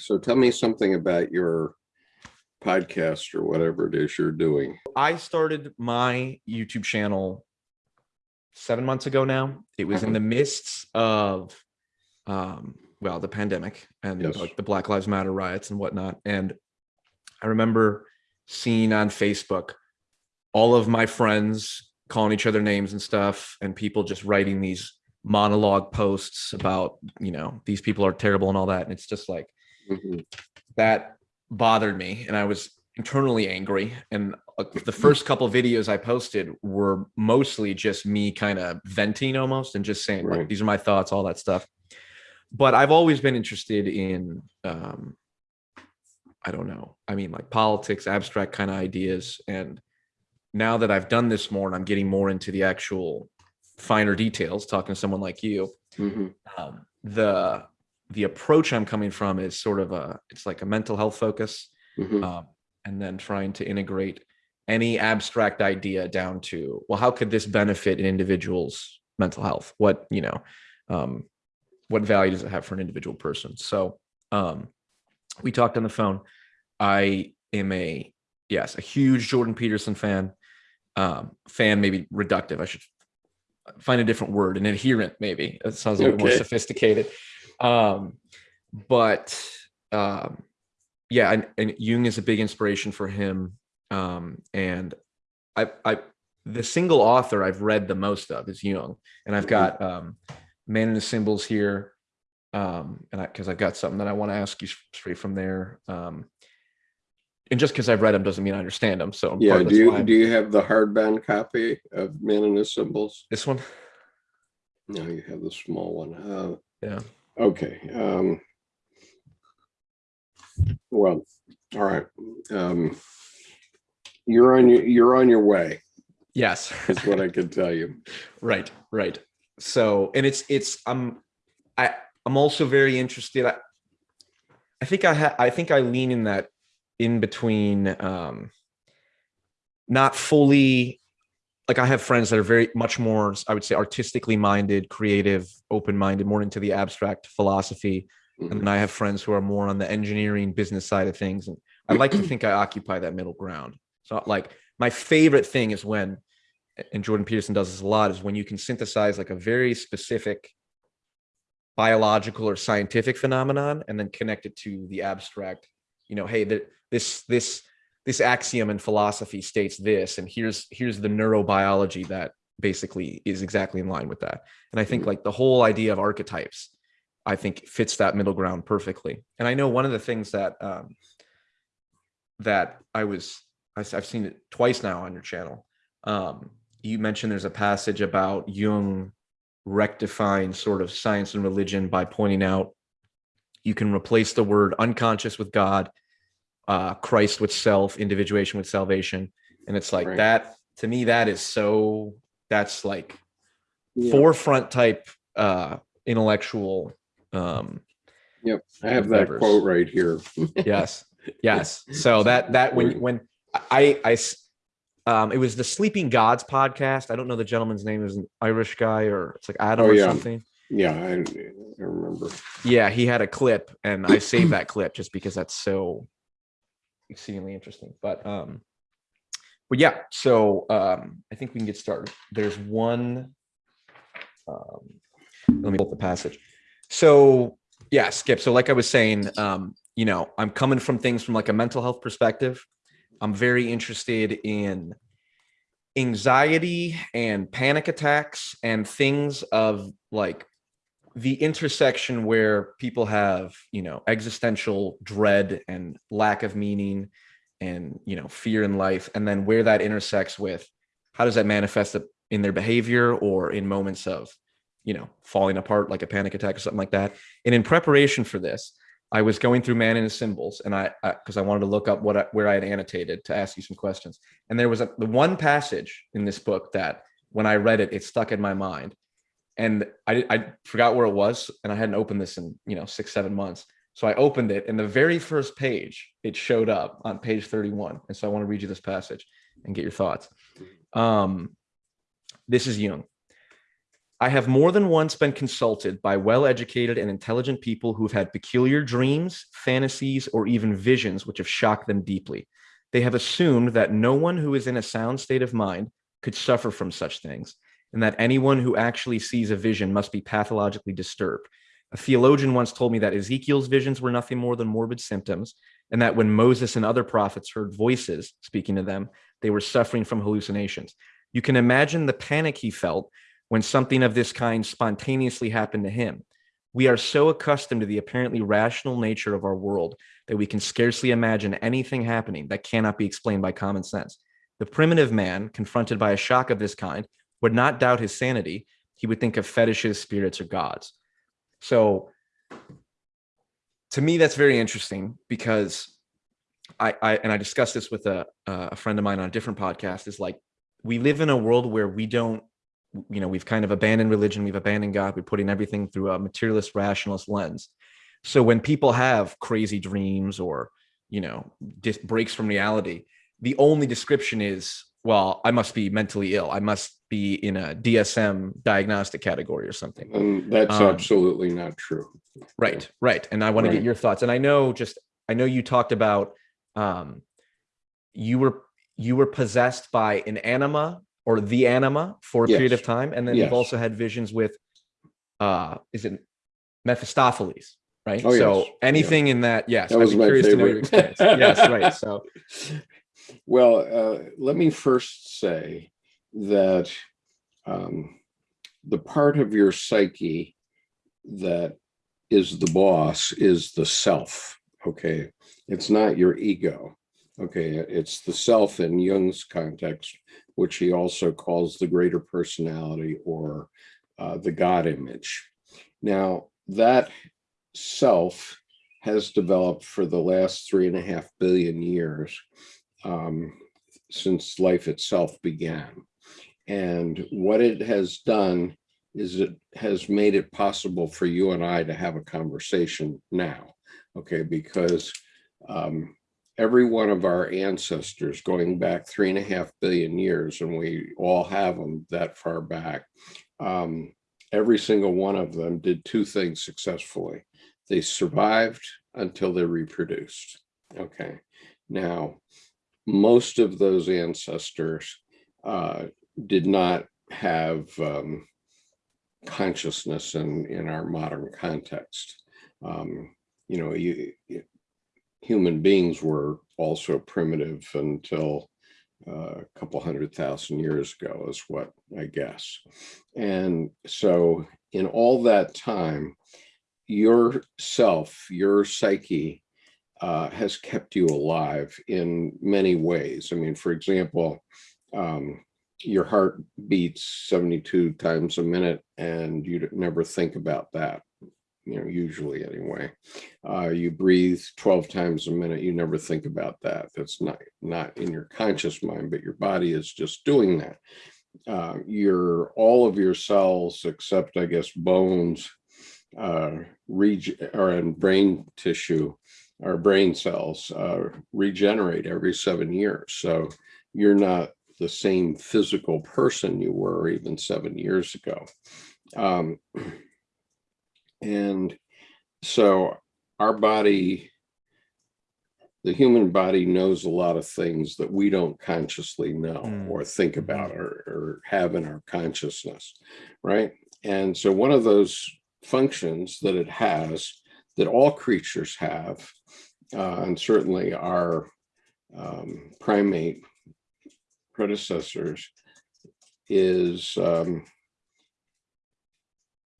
So tell me something about your podcast or whatever it is you're doing. I started my YouTube channel seven months ago now. It was in the midst of, um, well, the pandemic and Yes. like the Black Lives Matter riots and whatnot. And I remember seeing on Facebook all of my friends calling each other names and stuff, and people just writing these monologue posts about, you know, these people are terrible and all that. And it's just like, Mhm. that bothered me and I was internally angry. And uh, the first couple videos I posted were mostly just me kind of venting almost and just saying like, Right. these are my thoughts, all that stuff. But I've always been interested in, um, I don't know. I mean, like politics, abstract kind of ideas. And now that I've done this more and I'm getting more into the actual finer details, talking to someone like you, Mhm. um, the the approach I'm coming from is sort of a it's like a mental health focus, Mhm. um, and then trying to integrate any abstract idea down to well, how could this benefit an individual's mental health? What you know, um, what value does it have for an individual person? So um, we talked on the phone. I am a yes, a huge Jordan Peterson fan. Um, fan maybe reductive. I should find a different word, an adherent maybe. It sounds a little more sophisticated. Um, but um, yeah, and, and Jung is a big inspiration for him. Um, and I, I, the single author I've read the most of is Jung, and I've got um, Man and His Symbols here, um, and I because I've got something that I want to ask you straight from there. Um, and just because I've read them doesn't mean I understand them. So Yeah, part of do you, I'm- do you have the hardbound copy of Man and His Symbols? this one, No, you have the small one. Uh, yeah. Okay. Um, well, all right. Um, you're on your you're on your way. Yes. Is what I can tell you. right right so and it's it's i'm i i'm also very interested i i think i ha- i think i lean in that in between um not fully like i have friends that are very much more i would say artistically minded creative open minded more into the abstract philosophy. Mhm. and then i have friends who are more on the engineering business side of things. And i like to think i occupy that middle ground. So like my favorite thing is when and jordan peterson does this a lot is when you can synthesize like a very specific biological or scientific phenomenon and then connect it to the abstract. You know hey that this this this axiom in philosophy states this and here's here's the neurobiology that basically is exactly in line with that and i think Mhm. like the whole idea of archetypes I think fits that middle ground perfectly. And I know one of the things that um, that I was I, have seen it twice now on your channel. Um, you mentioned there's a passage about Jung rectifying sort of science and religion by pointing out you can replace the word unconscious with God, uh, Christ with self, individuation with salvation, and it's like Right. that to me. That is so. That's like Yeah. forefront type uh intellectual um Yep. I have that quote right here. yes yes so that that when when I I um it was the sleeping gods podcast i don't know the gentleman's name is an irish guy or it's like adam Oh, or something Yeah, I, I remember. yeah he had a clip and i saved that clip just because that's so exceedingly interesting. But um but yeah so um i think we can get started. There's one um let me pull up the passage. So yeah skip so like i was saying um you know i'm coming from things from like a mental health perspective. I'm very interested in anxiety and panic attacks and things of like the intersection where people have you know existential dread and lack of meaning and you know fear in life and then where that intersects with how does that manifest in their behavior or in moments of you know falling apart like a panic attack or something like that. And in preparation for this i was going through man and his symbols and i because I, wanted to look up what I, where i had annotated to ask you some questions. And there was a, the one passage in this book that when i read it it stuck in my mind and I, I forgot where it was and i hadn't opened this in you know six seven months. So i opened it and the very first page it showed up on page 31 and so i want to read you this passage and get your thoughts. Um this is jung. I have more than once been consulted by well educated and intelligent people who've had peculiar dreams, fantasies, or even visions which have shocked them deeply. They have assumed that no one who is in a sound state of mind could suffer from such things, and that anyone who actually sees a vision must be pathologically disturbed. A theologian once told me that Ezekiel's visions were nothing more than morbid symptoms, and that when Moses and other prophets heard voices speaking to them, they were suffering from hallucinations. You can imagine the panic he felt when something of this kind spontaneously happened to him. We are so accustomed to the apparently rational nature of our world that we can scarcely imagine anything happening that cannot be explained by common sense. The primitive man, confronted by a shock of this kind, would not doubt his sanity. He would think of fetishes, spirits, or gods. So, to me, that's very interesting because I, I and I discussed this with a, a friend of mine on a different podcast. Is like we live in a world where we don't you know we've kind of abandoned religion we've abandoned god we're putting everything through a materialist rationalist lens so when people have crazy dreams or you know breaks from reality the only description is well i must be mentally ill. I must be in a dsm diagnostic category or something. And that's Um, absolutely not true. right right. And i want to get your thoughts. And i know just i know you talked about um you were you were possessed by an anima or the anima for a period of time. And then you've also had visions with uh is it mephistopheles right? Oh, so yes. Yeah. anything in that yes That i'd was my curious to know your favorite. experience. Yes right. So Well, uh, let me first say that um, the part of your psyche that is the boss is the self. Okay. It's not your ego. Okay. It's the self in Jung's context, which he also calls the greater personality or uh, the God image. Now, that self has developed for the last three and a half billion years um, since life itself began. And what it has done is it has made it possible for you and I to have a conversation now. Okay, because um, every one of our ancestors going back three and a half billion years, and we all have them that far back, um, every single one of them did two things successfully. They survived until they reproduced. Okay, now most of those ancestors uh, did not have um, consciousness in in our modern context. Um, you know, you, human beings were also primitive until uh, a couple hundred thousand years ago, is what I guess. And so, in all that time, your self, your psyche, uh, has kept you alive in many ways. I mean, for example, um, your heart beats 72 times a minute and you never think about that, you know, usually anyway. Uh, you breathe 12 times a minute, you never think about that. That's not, not in your conscious mind, but your body is just doing that. Uh, your, all of your cells, except I guess bones, uh, reg- or in brain tissue, our brain cells uh, regenerate every seven years. So you're not the same physical person you were even seven years ago. Um, and so our body, the human body knows a lot of things that we don't consciously know Mm. or think about or, or have in our consciousness, right? And so one of those functions that it has that all creatures have, uh, and certainly our um, primate predecessors, is um,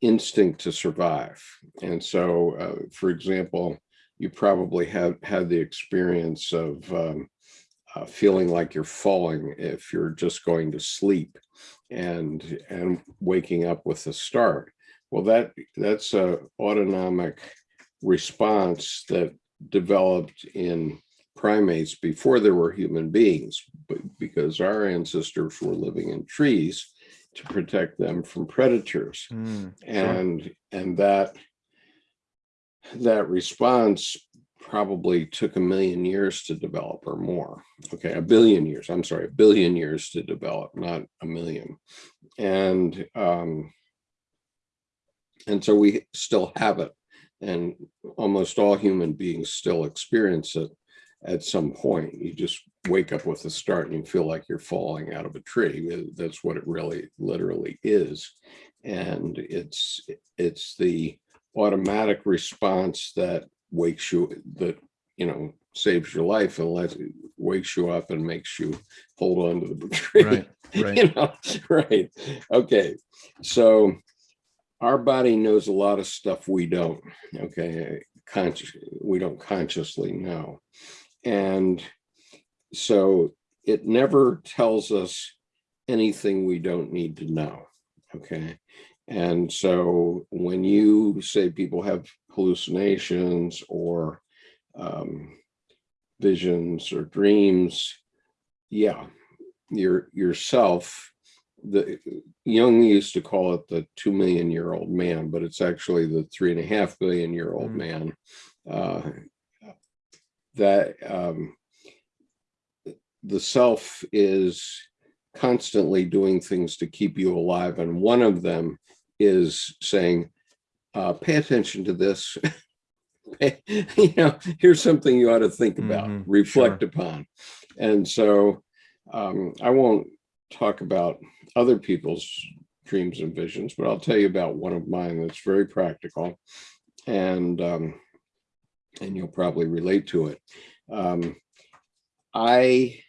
instinct to survive. And so, uh, for example, you probably have had the experience of um, uh, feeling like you're falling if you're just going to sleep and and waking up with a start. Well, that that's a autonomic response that developed in primates before there were human beings, but because our ancestors were living in trees to protect them from predators Mm, sure. and and that that response probably took a million years to develop or more okay a billion years i'm sorry a billion years to develop not a million and um And so we still have it. And almost all human beings still experience it at some point. You just wake up with a start and you feel like you're falling out of a tree. That's what it really literally is. And it's it's the automatic response that wakes you that you know saves your life and lets wakes you up and makes you hold on to the tree. Right, right. you know, right. Okay. So our body knows a lot of stuff we don't. Okay. Conscious, we don't consciously know. And so it never tells us anything we don't need to know. Okay. And so when you say people have hallucinations or um, visions or dreams, yeah, your yourself, the Jung used to call it the two million year old man, but it's actually the three and a half billion year old Mm. man. Uh, that um, the self is constantly doing things to keep you alive. And one of them is saying, uh, pay attention to this. You know, here's something you ought to think about, Mhm, reflect upon. And so um, I won't talk about other people's dreams and visions, but I'll tell you about one of mine that's very practical. And um, and you'll probably relate to it. Um, I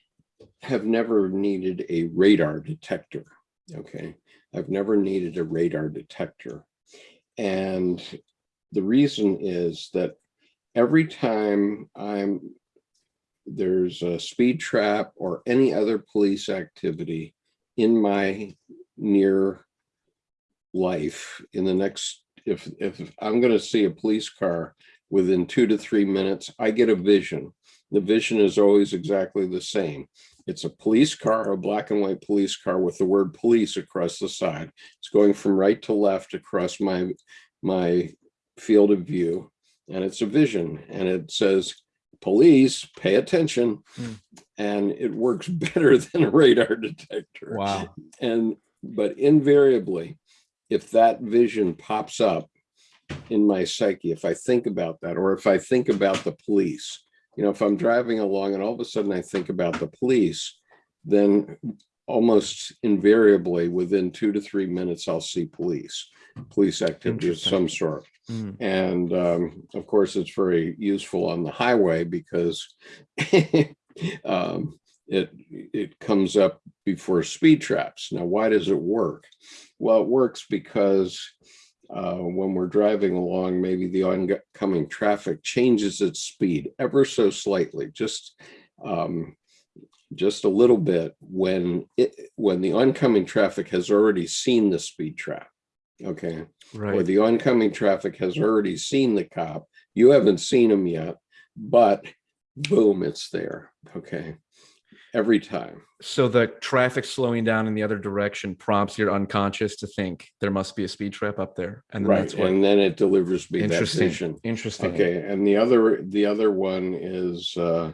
have never needed a radar detector. Okay. I've never needed a radar detector. And the reason is that every time I'm there's a speed trap or any other police activity in my near life in the next if if I'm going to see a police car within two to three minutes, I get a vision. The vision is always exactly the same. It's a police car, a black and white police car with the word police across the side. It's going from right to left across my, my field of view. And it's a vision and it says, police, pay attention. Hmm. And it works better than a radar detector. Wow. And, but invariably, if that vision pops up in my psyche, if I think about that, or if I think about the police, you know, if I'm driving along and all of a sudden I think about the police, then almost invariably within two to three minutes, I'll see police, police activity of some sort. Mm, And um, of course, it's very useful on the highway because um, it it comes up before speed traps. Now, why does it work? Well, it works because uh, when we're driving along, maybe the oncoming traffic changes its speed ever so slightly, just um, just a little bit when it when the oncoming traffic has already seen the speed trap. Okay or right. the oncoming traffic has already seen the cop. You haven't seen him yet, but boom, it's there. Okay. Every time. So the traffic slowing down in the other direction prompts your unconscious to think there must be a speed trap up there. And then Right. that's what And then it delivers me that interesting. vision. Interesting. Okay. And the other, the other one is, uh,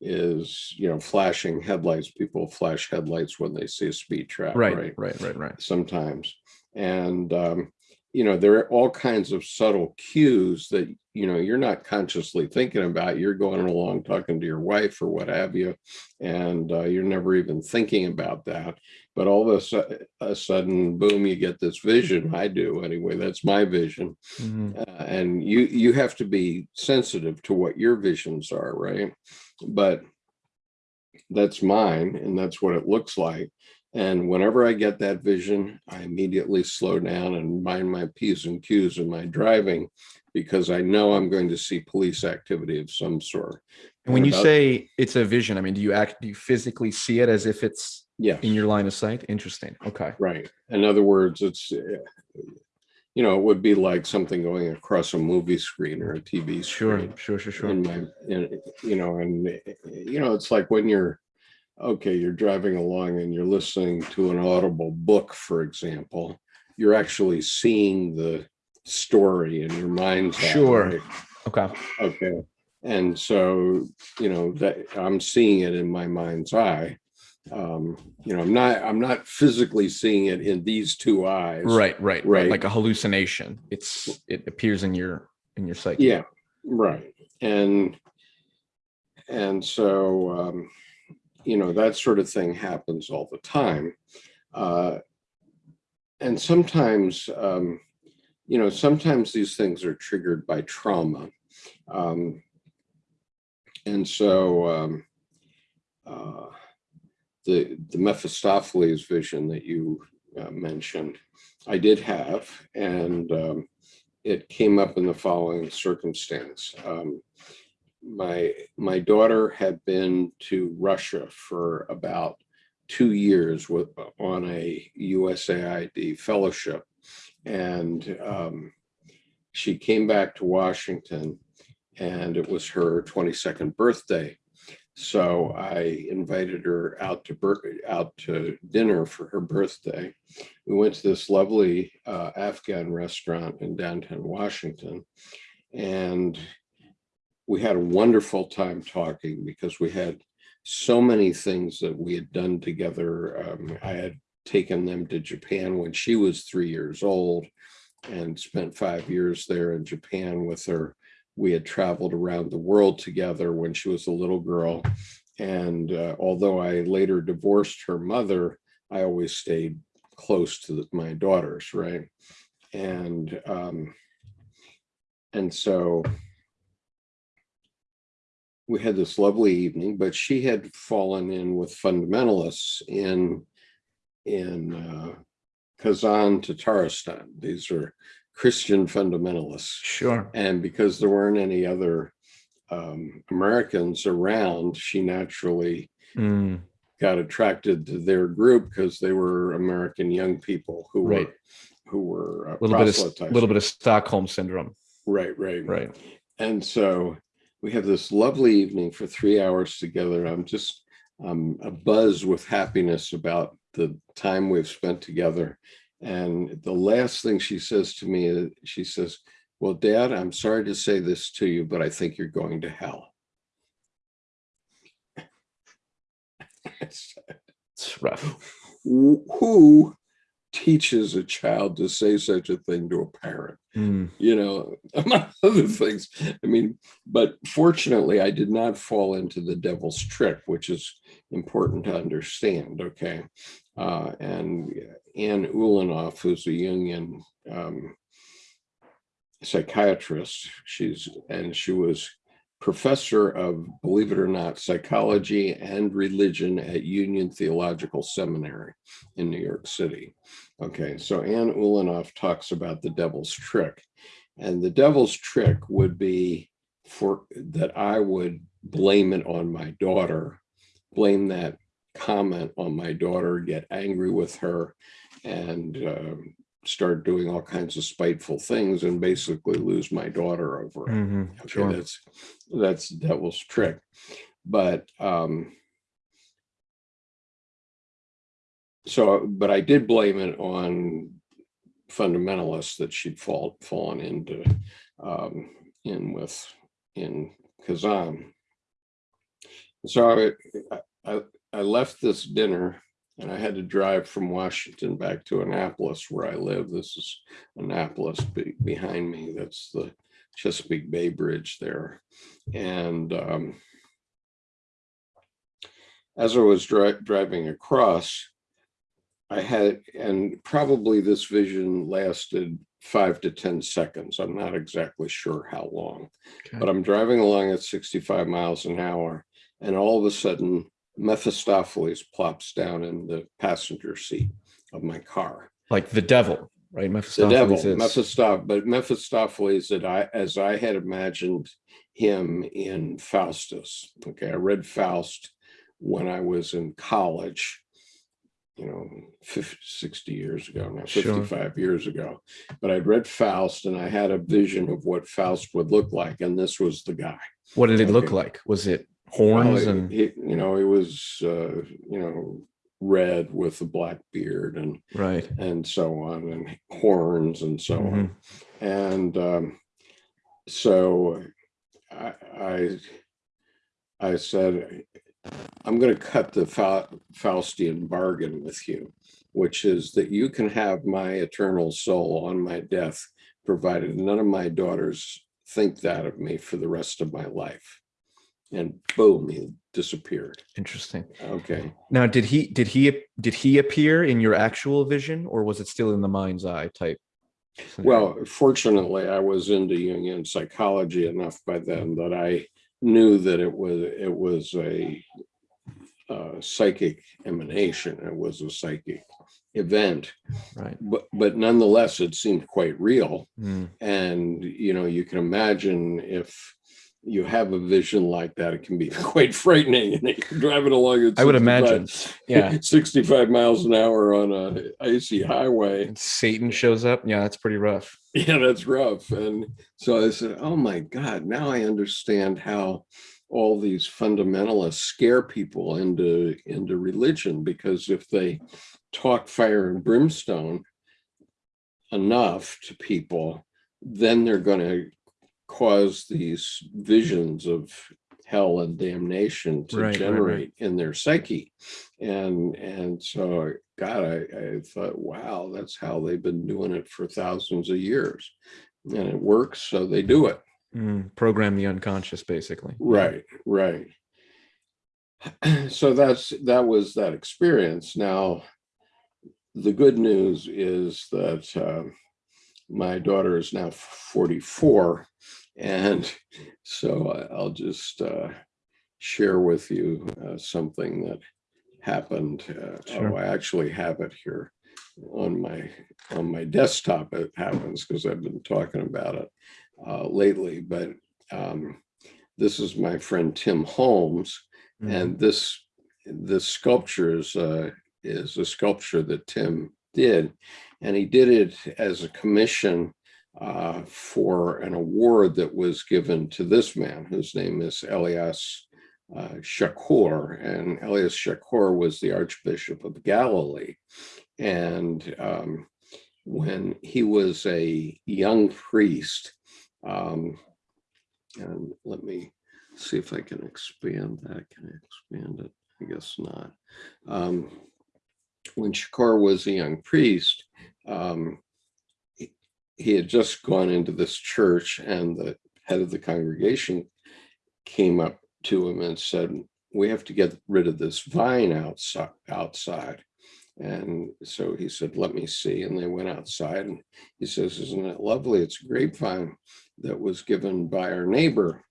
is, you know, flashing headlights. People flash headlights when they see a speed trap. Right, right, right, right. sometimes. And, um, you know, there are all kinds of subtle cues that, you know, you're not consciously thinking about. You're going along talking to your wife or what have you, and uh, you're never even thinking about that. But all of a, su- a sudden, boom, you get this vision. I do anyway. That's my vision. Mhm. Uh, and you you have to be sensitive to what your visions are, right? But that's mine, and that's what it looks like. And whenever I get that vision, I immediately slow down and mind my P's and Q's in my driving because I know I'm going to see police activity of some sort. And when And you say it's a vision, I mean, do you act, do you physically see it as if it's Yeah, in your line of sight? Interesting. Okay. right. In other words, it's, uh, you know, it would be like something going across a movie screen or a TV Sure, screen. sure, sure, sure. in my in, you know and you know it's like when you're okay you're driving along and you're listening to an audible book for example you're actually seeing the story in your mind's eye, Sure. right? Okay. okay and so you know that i'm seeing it in my mind's eye um, you know, I'm not, I'm not physically seeing it in these two eyes. Right, right, right. Like a hallucination. It's it appears in your in your psyche. Yeah, right. And, and so, um, you know, that sort of thing happens all the time. Uh, and sometimes, um, you know, sometimes these things are triggered by trauma. Um, and so, um, uh, the, the Mephistopheles vision that you uh, mentioned, I did have, and, um, it came up in the following circumstance. Um, my my daughter had been to Russia for about two years with on a USAID fellowship, and um, she came back to Washington, and it was her 22nd birthday. So I invited her out to out to dinner for her birthday. We went to this lovely uh, Afghan restaurant in downtown Washington, and we had a wonderful time talking because we had so many things that we had done together. Um, I had taken them to Japan when she was three years old and spent five years there in Japan with her. We had traveled around the world together when she was a little girl. And uh, although I later divorced her mother, I always stayed close to the- my daughters, right? And um, and so we had this lovely evening, but she had fallen in with fundamentalists in in uh, Kazan, Tatarstan. These are Christian fundamentalists. Sure. And because there weren't any other um, Americans around, she naturally Mm, got attracted to their group because they were American young people who Right. were who were uh, a little bit of little bit of Stockholm syndrome. right, right, Right. And so we have this lovely evening for three hours together. I'm just um, a buzz with happiness about the time we've spent together. And the last thing she says to me, is she says, well, Dad, I'm sorry to say this to you, but I think you're going to hell. It's rough. Who who teaches a child to say such a thing to a parent? Mm, you know, among other things. I mean, but fortunately, I did not fall into the devil's trick, which is important to understand. Okay. Uh, and Ann Ulanov, who's a Jungian um, psychiatrist, she's and she was professor of, believe it or not, psychology and religion at Union Theological Seminary in New York City. Okay, so Ann Ulanov talks about the devil's trick. And the devil's trick would be for that I would blame it on my daughter, blame that comment on my daughter, get angry with her, and um, start doing all kinds of spiteful things and basically lose my daughter over it. mhm, Okay, Sure. that's that's the devil's trick. But um so but I did blame it on fundamentalists that she'd fall fallen into um in with in Kazan. So I, I I left this dinner and I had to drive from Washington back to Annapolis where I live. This is Annapolis be- behind me. That's the Chesapeake Bay Bridge there. And um, as I was dri- driving across, I had, and probably this vision lasted five to 10 seconds. I'm not exactly sure how long, Okay. but I'm driving along at 65 miles an hour. And all of a sudden, Mephistopheles plops down in the passenger seat of my car Like the devil, right? the Mephistopheles devil, is- Mephistopheles, but Mephistopheles that I, as I had imagined him in Faustus. Okay, I read Faust when I was in college, you know, 50, 60 years ago, now Sure. 55 years ago. But I'd read Faust and I had a vision of what Faust would look like, and this was the guy. What did it look like? Was it horns he- and he, you know, he was, uh, you know, red with a black beard and right? and so on, and horns and so on. Mm-hmm. And um, so I, I, I said, I'm going to cut the Fa- Faustian bargain with you, which is that you can have my eternal soul on my death, provided none of my daughters think that of me for the rest of my life. And boom, he disappeared. Interesting. Okay. Now, did he did he did he appear in your actual vision, or was it still in the mind's eye type? Well, fortunately, I was into Jungian psychology enough by then that I knew that it was it was a uh, psychic emanation. It was a psychic event, right. but but nonetheless, it seemed quite real. Mm, And you know, you can imagine if you have a vision like that, it can be quite frightening. And you're driving along. At I would imagine. Yeah. 65 miles an hour on a icy highway. And Satan shows up. Yeah, that's pretty rough. Yeah, that's rough. And so I said, oh my God, now I understand how all these fundamentalists scare people into, into religion because if they talk fire and brimstone enough to people, then they're going to cause these visions of hell and damnation to Right, right, right. generate in their psyche. And and so God, I, I thought, wow, that's how they've been doing it for thousands of years. And it works, so they do it. Mm, program the unconscious, basically. Right, right. So that's that was that experience. Now, the good news is that um, my daughter is now 44, and so I'll just uh, share with you uh, something that happened. Uh, Sure. Oh, I actually have it here on my on my desktop. It happens because I've been talking about it uh, lately, but. Um, this is my friend Tim Holmes, Mm, and this this sculpture is uh, is a sculpture that Tim did, and he did it as a commission uh, for an award that was given to this man, whose name is Elias uh, Chacour, and Elias Chacour was the Archbishop of Galilee, and um, when he was a young priest, um, and let me see if I can expand that. Can I expand it? I guess not. Um, when Chacour was a young priest, um, he, had just gone into this church, and the head of the congregation came up to him and said, "We have to get rid of this vine outside." Outside, and so he said, "Let me see." And they went outside, and he says, "Isn't it lovely? It's a grapevine that was given by our neighbor."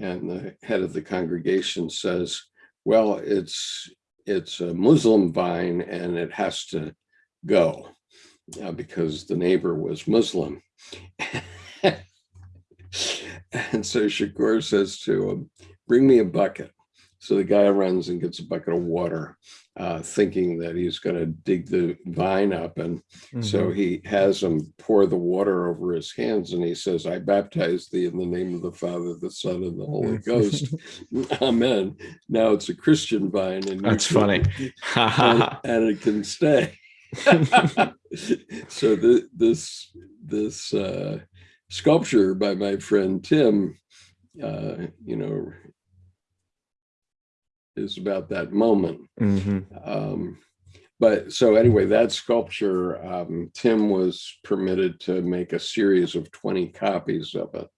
And the head of the congregation says, well, it's it's a Muslim vine and it has to go uh, because the neighbor was Muslim. and so Chacour says to him, bring me a bucket. So the guy runs and gets a bucket of water, uh, thinking that he's going to dig the vine up. And so mhm. he has him pour the water over his hands and he says, I baptize thee in the name of the Father, the Son, and the Holy Ghost. Amen. Now it's a Christian vine and That's can- funny. and, and it can stay. so the, this this uh, sculpture by my friend Tim, uh, you know, is about that moment. Mhm. Um, but so anyway, that sculpture, um, Tim was permitted to make a series of 20 copies of it.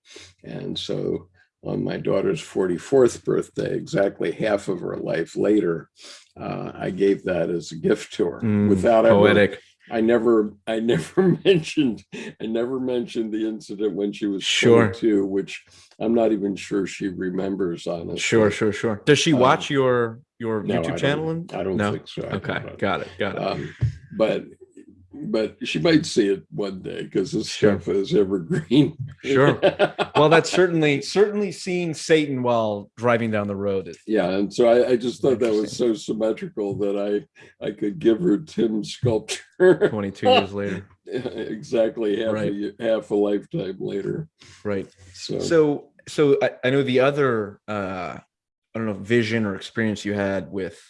And so on my daughter's 44th birthday, exactly half of her life later, uh, I gave that as a gift to her Mm, without ever, poetic. I never, I never mentioned, I never mentioned the incident when she was Sure. 22, which I'm not even sure she remembers honestly. Sure, sure, sure. Does she Um, watch your your No, I YouTube don't- channel? and- I don't no? think so. I Okay, got it, got it. Um, but but she might see it one day because this Sure. stuff is evergreen. Sure. well, that's certainly certainly seeing Satan while driving down the road. Yeah, and so I, I just thought that was so symmetrical that I I could give her Tim's sculpture 22 years later, exactly half Right. a half a lifetime later. right? So, So, so I, I know the other, uh, I don't know, vision or experience you had with,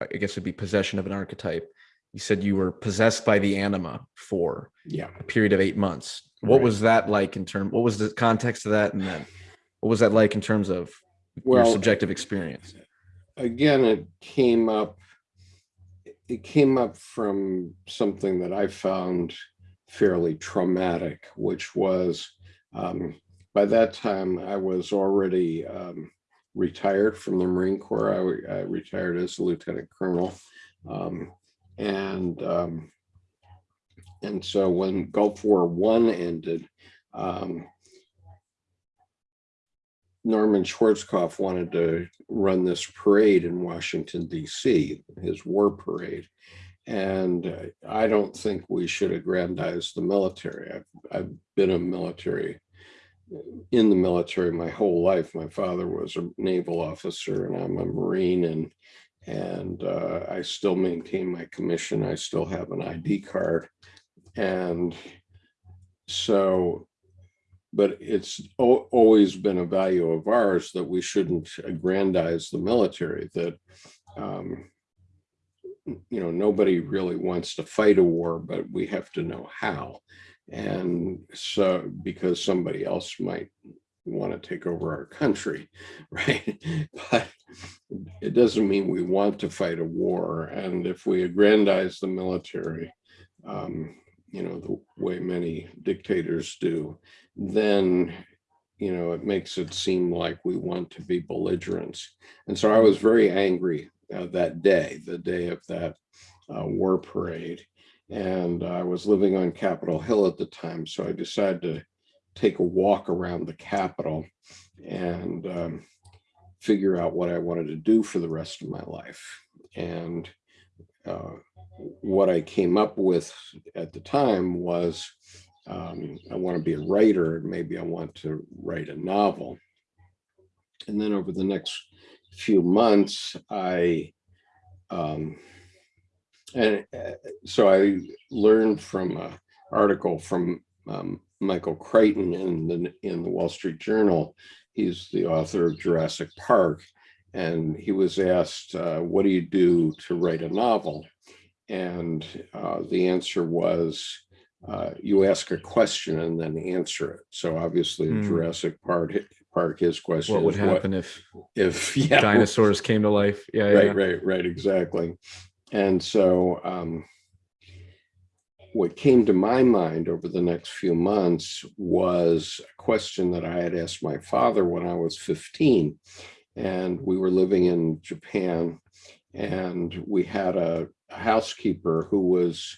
I guess it'd be possession of an archetype. You said you were possessed by the anima for yeah, a period of eight months. What Right. was that like in terms? What was the context of that, and then what was that like in terms of your subjective experience? again, it came up, it came up from something that I found fairly traumatic, which was, um, by that time, I was already um, retired from the Marine Corps. I, I retired as a lieutenant colonel. Um, and um, and so when Gulf War One ended, um, Norman Schwarzkopf wanted to run this parade in Washington DC, his war parade. And uh, I don't think we should aggrandize the military. I've, I've been a military, in the military my whole life. My father was a naval officer and I'm a Marine and, and uh, I still maintain my commission. I still have an ID card. And so but it's always been a value of ours that we shouldn't aggrandize the military, that, um, you know, nobody really wants to fight a war, but we have to know how. And so, because somebody else might want to take over our country, right? But it doesn't mean we want to fight a war. And if we aggrandize the military, um, you know, the way many dictators do, then, you know, it makes it seem like we want to be belligerents. And so I was very angry uh, that day, the day of that uh, war parade. And I was living on Capitol Hill at the time, so I decided to take a walk around the Capitol and um, figure out what I wanted to do for the rest of my life. And uh, what I came up with at the time was um, I want to be a writer maybe I want to write a novel. And then over the next few months, I um, and uh, so I learned from an article from um, Michael Crichton in the in the Wall Street Journal. He's the author of Jurassic Park, and he was asked, uh, "What do you do to write a novel?" And uh, the answer was, uh, you ask a question and then answer it. So obviously Hmm. Jurassic Park, Park, his question What would happen if if, yeah. dinosaurs came to life? Yeah, yeah. Right, right, right, exactly. And so um, what came to my mind over the next few months was a question that I had asked my father when I was 15. And we were living in Japan and we had a housekeeper who was,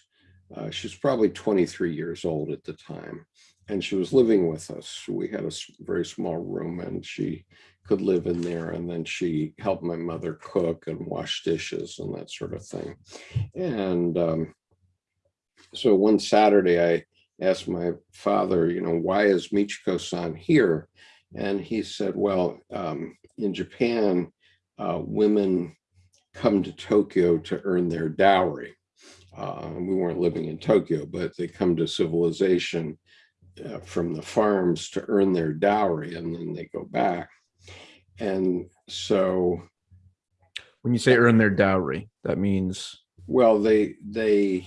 uh, she was probably 23 years old at the time. And she was living with us. We had a very small room and she could live in there. And then she helped my mother cook and wash dishes and that sort of thing. And um, so one Saturday, I asked my father, you know, why is Michiko-san here? And he said, well, um, in Japan, uh, women come to Tokyo to earn their dowry. Uh, we weren't living in Tokyo, but they come to civilization uh, from the farms to earn their dowry and then they go back. And so, When you say earn their dowry, that means well, they, they,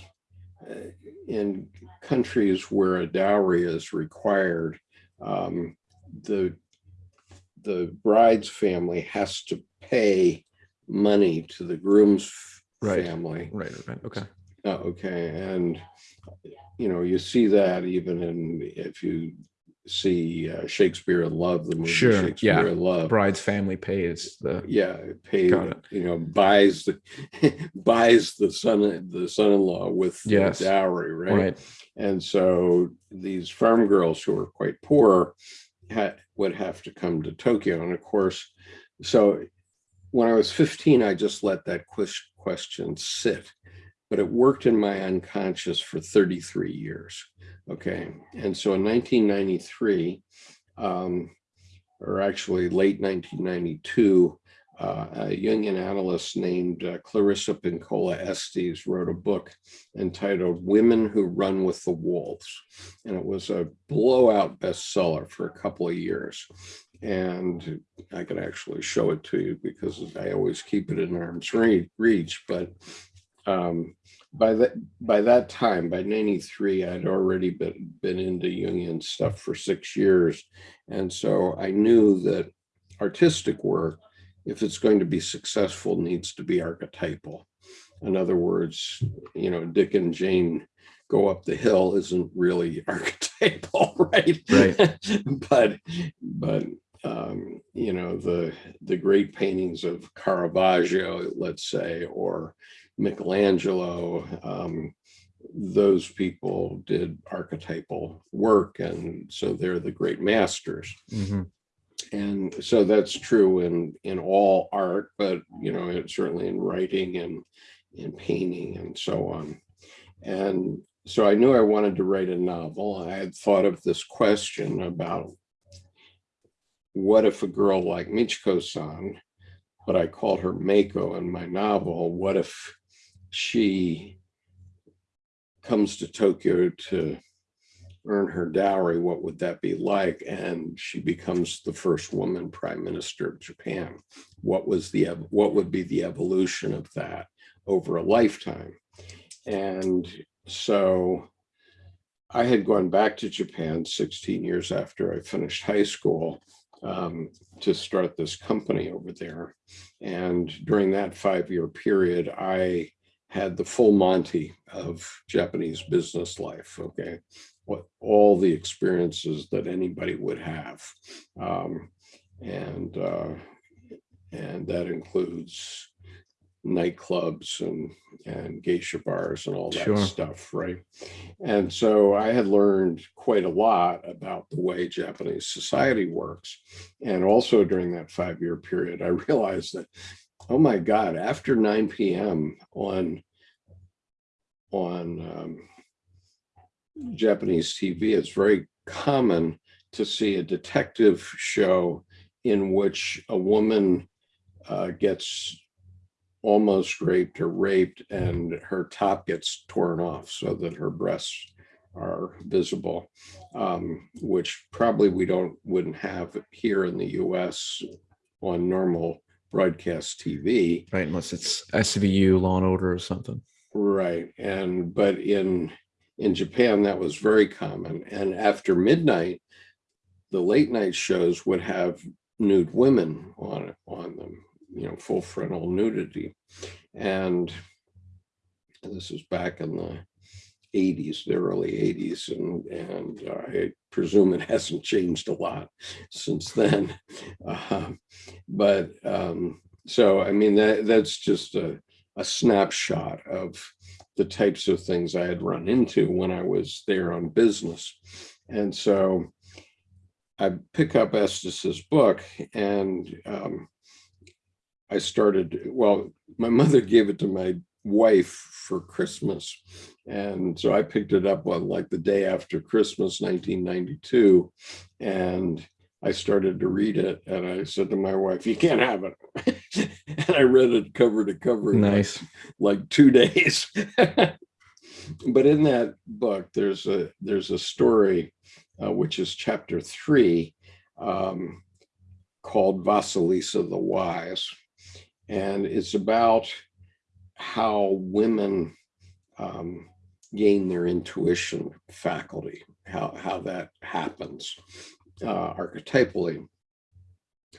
in countries where a dowry is required, um, the, the bride's family has to pay money to the groom's Right. family. right, right. Okay. Oh, okay, and, you know, you see that even in, if you see uh, Shakespeare in Love, the movie Sure, yeah. In Love. Bride's family pays the Yeah, paid, you know, buys the, buys the son, the son-in-law with the dowry, right? right. And so these farm girls who are quite poor had, would have to come to Tokyo. And of course, so when I was 15, I just let that ques- question sit, but it worked in my unconscious for 33 years. Okay. And so in 1993, um, or actually late 1992, uh, a Jungian analyst named uh, Clarissa Pinkola Estés wrote a book entitled Women Who Run with the Wolves. And it was a blowout bestseller for a couple of years. And I could actually show it to you because I always keep it in arm's reach. But um, by that by that time, by 93, I'd already been, been into Jungian stuff for six years. And so I knew that artistic work if it's going to be successful, needs to be archetypal. In other words, you know, Dick and Jane go up the hill isn't really archetypal, right? Right. but but um, you know the the great paintings of Caravaggio, let's say, or Michelangelo, um, those people did archetypal work, and so they're the great masters. Mhm. and so that's true in in all art but you know it's certainly in writing and in painting and so on. And so i knew i wanted to write a novel. I had thought of this question about what if a girl like michiko san but i called her mako in my novel what if she comes to tokyo to earn her dowry, what would that be like? And she becomes the first woman prime minister of Japan. What was the what would be the evolution of that over a lifetime? And so I had gone back to Japan 16 years after I finished high school um, to start this company over there. And during that five-year period, I had the full Monty of Japanese business life. Okay, what all the experiences that anybody would have, um, and uh, and that includes nightclubs and and geisha bars and all that Sure. stuff, right? And so I had learned quite a lot about the way Japanese society works, and also during that five year period, I realized that oh my God, after 9 p.m. on on um, Japanese TV, it's very common to see a detective show in which a woman uh, gets almost raped or raped and her top gets torn off so that her breasts are visible, um, which probably we don't wouldn't have here in the US on normal broadcast TV. Right, unless it's SVU, Law and Order, or something. Right. And but in in Japan, that was very common. And after midnight, the late night shows would have nude women on on them, you know, full frontal nudity. And this was back in the 80s, the early 80s, and and I presume it hasn't changed a lot since then. Um, but um, so I mean that that's just a a snapshot of the types of things I had run into when I was there on business. And so I pick up Estés's book and um, I started, well, my mother gave it to my wife for Christmas. And so I picked it up on like the day after Christmas, 1992. And I started to read it and I said to my wife, you can't have it. and I read it cover to cover. in like Nice. like two days. but in that book, there's a there's a story, uh, which is chapter three, um, called Vasilisa the Wise, and it's about how women um, gain their intuition faculty, how how that happens uh, archetypally.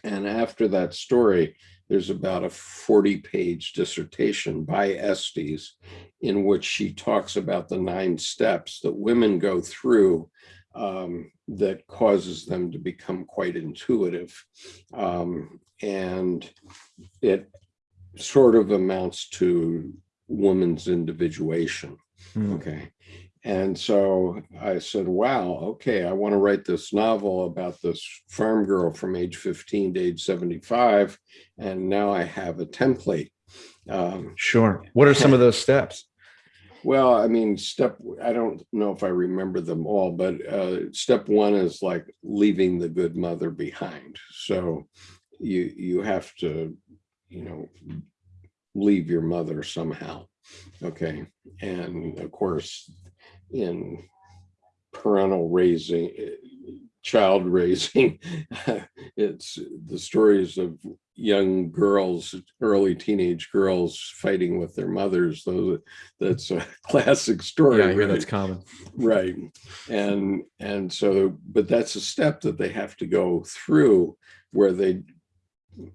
And after that story, there's about a 40 page dissertation by Estés in which she talks about the nine steps that women go through um, that causes them to become quite intuitive. Um, and it sort of amounts to woman's individuation. Hmm. Okay. And so I said, wow, okay, I want to write this novel about this farm girl from age 15 to age 75. And now I have a template. Um, Sure. What are some of those steps? well, I mean, step, I don't know if I remember them all, but uh, step one is like leaving the good mother behind. So you, you have to, you know, leave your mother somehow. Okay. And of course, in parental raising, child raising, it's the stories of young girls, early teenage girls fighting with their mothers. Those that's a classic story. Yeah, right? that's common. right and and so but that's a step that they have to go through where they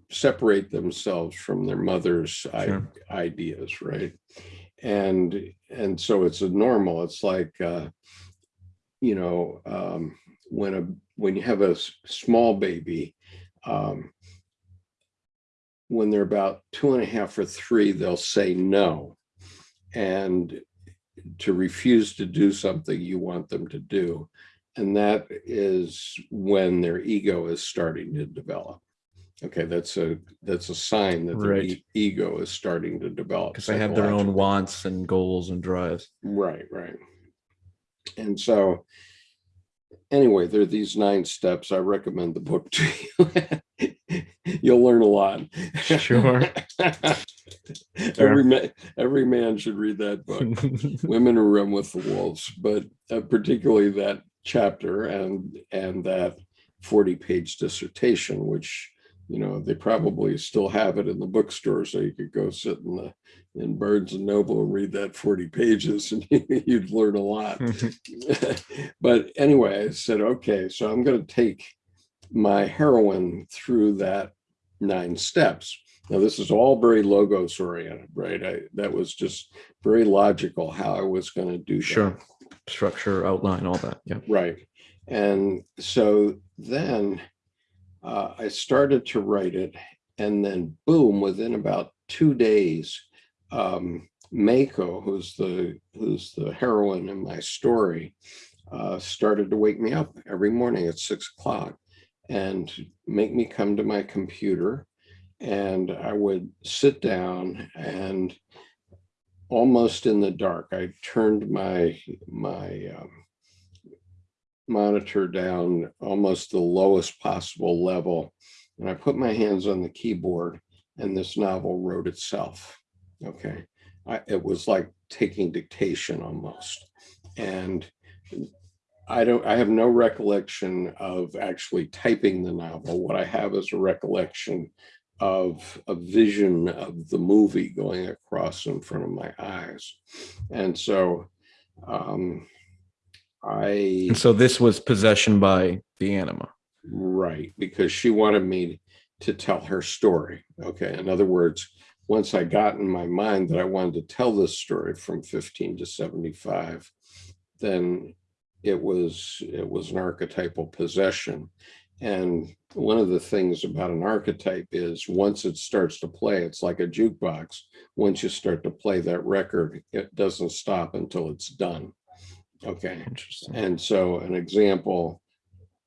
separate themselves from their mother's Sure. ideas, right? And, and so it's a normal, it's like, uh, you know, um, when a, when you have a small baby, um, when they're about two and a half or three, they'll say no. And to refuse to do something you want them to do. And that is when their ego is starting to develop. Okay, that's a, that's a sign that their Right. e- ego is starting to develop. Because they have their own psychologically. wants and goals and drives. Right, right. And so, anyway, there are these nine steps. I recommend the book to you. You'll learn a lot. Sure. every man, every man should read that book. Women Who Run with the Wolves, but uh, particularly that chapter and and that forty-page dissertation, which you know they probably still have it in the bookstore, so you could go sit in the in Barnes and Noble and read that forty pages, and you'd learn a lot. but anyway, I said, okay, so I'm going to take my heroine through that nine steps. Now, this is all very logos oriented, right? I, that was just very logical how I was going to do that. Sure. Structure, outline, all that. Yeah. Right. And so then uh, I started to write it, and then boom, within about two days, um, Mako, who's the who's the heroine in my story, uh, started to wake me up every morning at six o'clock and make me come to my computer. And I would sit down and almost in the dark, I turned my my um, monitor down almost the lowest possible level. And I put my hands on the keyboard and this novel wrote itself. Okay. I, it was like taking dictation almost. And I don't, I have no recollection of actually typing the novel. What I have is a recollection of a vision of the movie going across in front of my eyes. And so um, I. And so this was possession by the anima. Right, because she wanted me to tell her story. Okay, in other words, once I got in my mind that I wanted to tell this story from 15 to 75, then it was it was an archetypal possession. And one of the things about an archetype is once it starts to play, it's like a jukebox. Once you start to play that record, it doesn't stop until it's done. Okay. Interesting. And so an example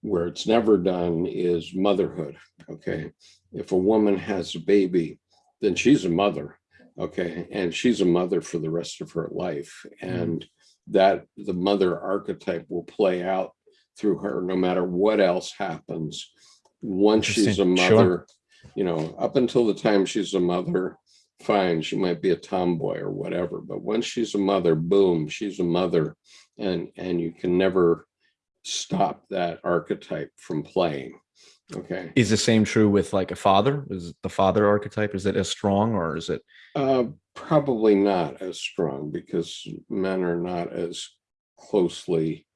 where it's never done is motherhood. Okay. If a woman has a baby, then she's a mother. Okay. And she's a mother for the rest of her life. Mm. And that the mother archetype will play out through her no matter what else happens. Once she's a Interesting. Sure. mother, you know, up until the time she's a mother, fine, she might be a tomboy or whatever. But once she's a mother, boom, she's a mother and and you can never stop that archetype from playing okay Is the same true with like a father? Is the father archetype, is it as strong or is it? uh probably not as strong because men are not as closely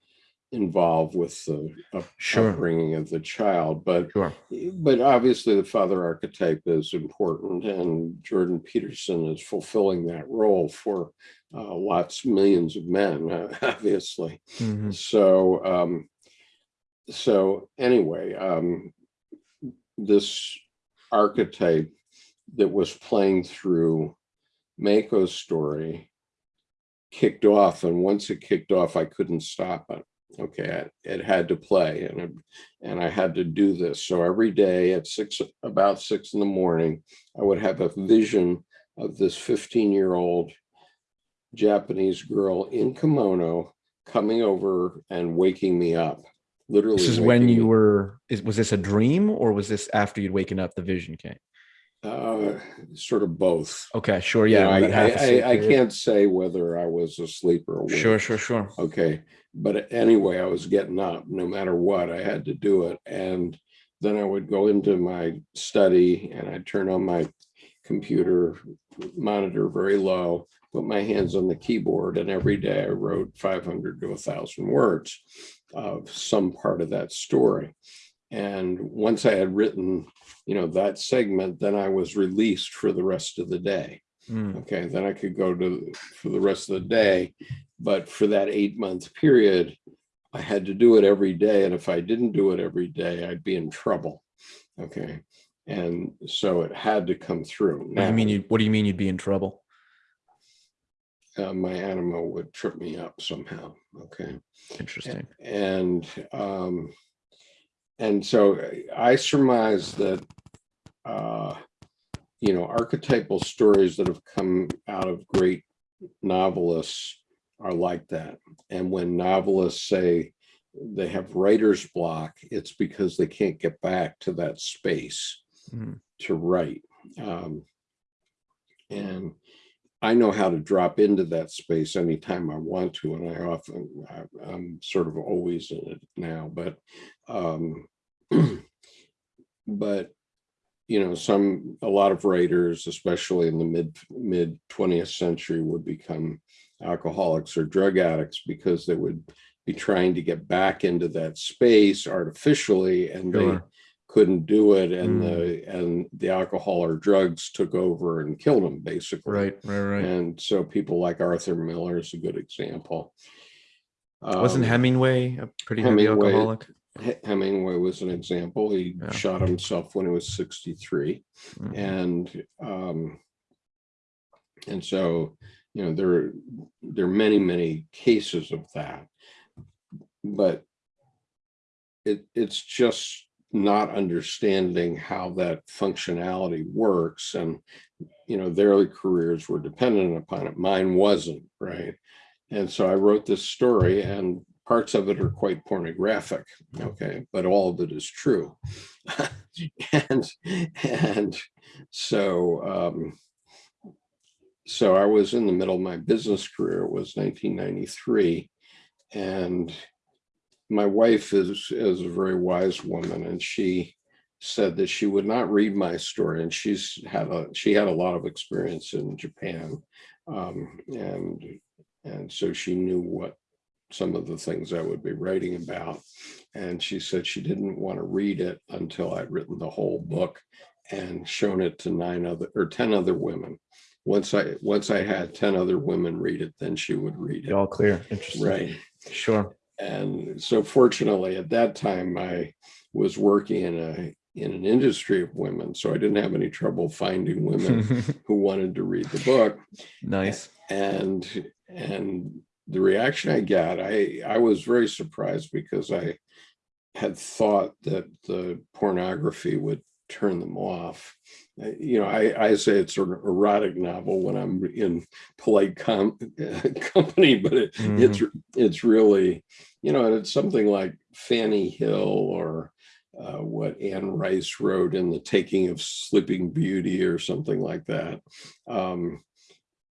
involved with the Sure. upbringing of the child but Sure. but obviously the father archetype is important and jordan peterson is fulfilling that role for uh, lots millions of men uh, obviously Mhm. So, um, so anyway, um, this archetype that was playing through Mako's story kicked off, and once it kicked off, I couldn't stop it. Okay, it, it had to play, and it, and I had to do this. So every day at six, about six in the morning, I would have a vision of this 15 year old Japanese girl in kimono coming over and waking me up. Literally. This is when you were, is, was this a dream or was this after you'd waken up, the vision came? Uh, sort of both. Okay, sure. You Yeah. know, I, but half a I, I, I can't say whether I was asleep or awake. Sure, sure, sure. Okay, but anyway, I was getting up no matter what. I had to do it. And then I would go into my study and I'd turn on my computer monitor very low, put my hands on the keyboard, and every day I wrote 500 to 1,000 words of some part of that story. And once I had written, you know, that segment, then I was released for the rest of the day. Mm, Okay, then I could go to, for the rest of the day. But for that eight month period, I had to do it every day. And if I didn't do it every day, I'd be in trouble. Okay, and so it had to come through. What do you mean you, what do you mean you'd be in trouble? uh, My anima would trip me up somehow, okay? Interesting. And, um, and so I surmise that, uh, you know, archetypal stories that have come out of great novelists are like that. And when novelists say they have writer's block, it's because they can't get back to that space Mm, to write. Um, and I know how to drop into that space anytime I want to, and I often, I- I'm sort of always in it now, but, um, but, you know, some, a lot of writers, especially in the mid, mid twentieth century would become alcoholics or drug addicts because they would be trying to get back into that space artificially and they couldn't do it and Mm. the and the alcohol or drugs took over and killed them basically Right, right, right. and so people like arthur miller is a good example Wasn't Um, Hemingway a pretty heavy alcoholic? Hemingway was an example he Yeah. shot himself when he was 63 Mm, and um and so you know there are, there are many many cases of that. But it it's just not understanding how that functionality works and you know their careers were dependent upon it. Mine wasn't right? And so i wrote this story and parts of it are quite pornographic okay but all of it is true. And and so um so i was in the middle of my business career it was 1993 and my wife is is a very wise woman and she said that she would not read my story and she's had a she had a lot of experience in japan um and and so she knew what some of the things i would be writing about and she said she didn't want to read it until i'd written the whole book and shown it to nine other or 10 other women once i once i had 10 other women read it then she would read It all clear. Interesting. right Sure. and so fortunately at that time i was working in a in an industry of women so i didn't have any trouble finding women who wanted to read the book nice. and and the reaction i got i i was very surprised because i had thought that the pornography would turn them off Uh, you know i i say it's sort of an erotic novel when i'm in polite com- company but it, it's it's really you know and it's something like fanny hill or uh, what Anne Rice wrote in The Taking of Sleeping Beauty or something like that. Um,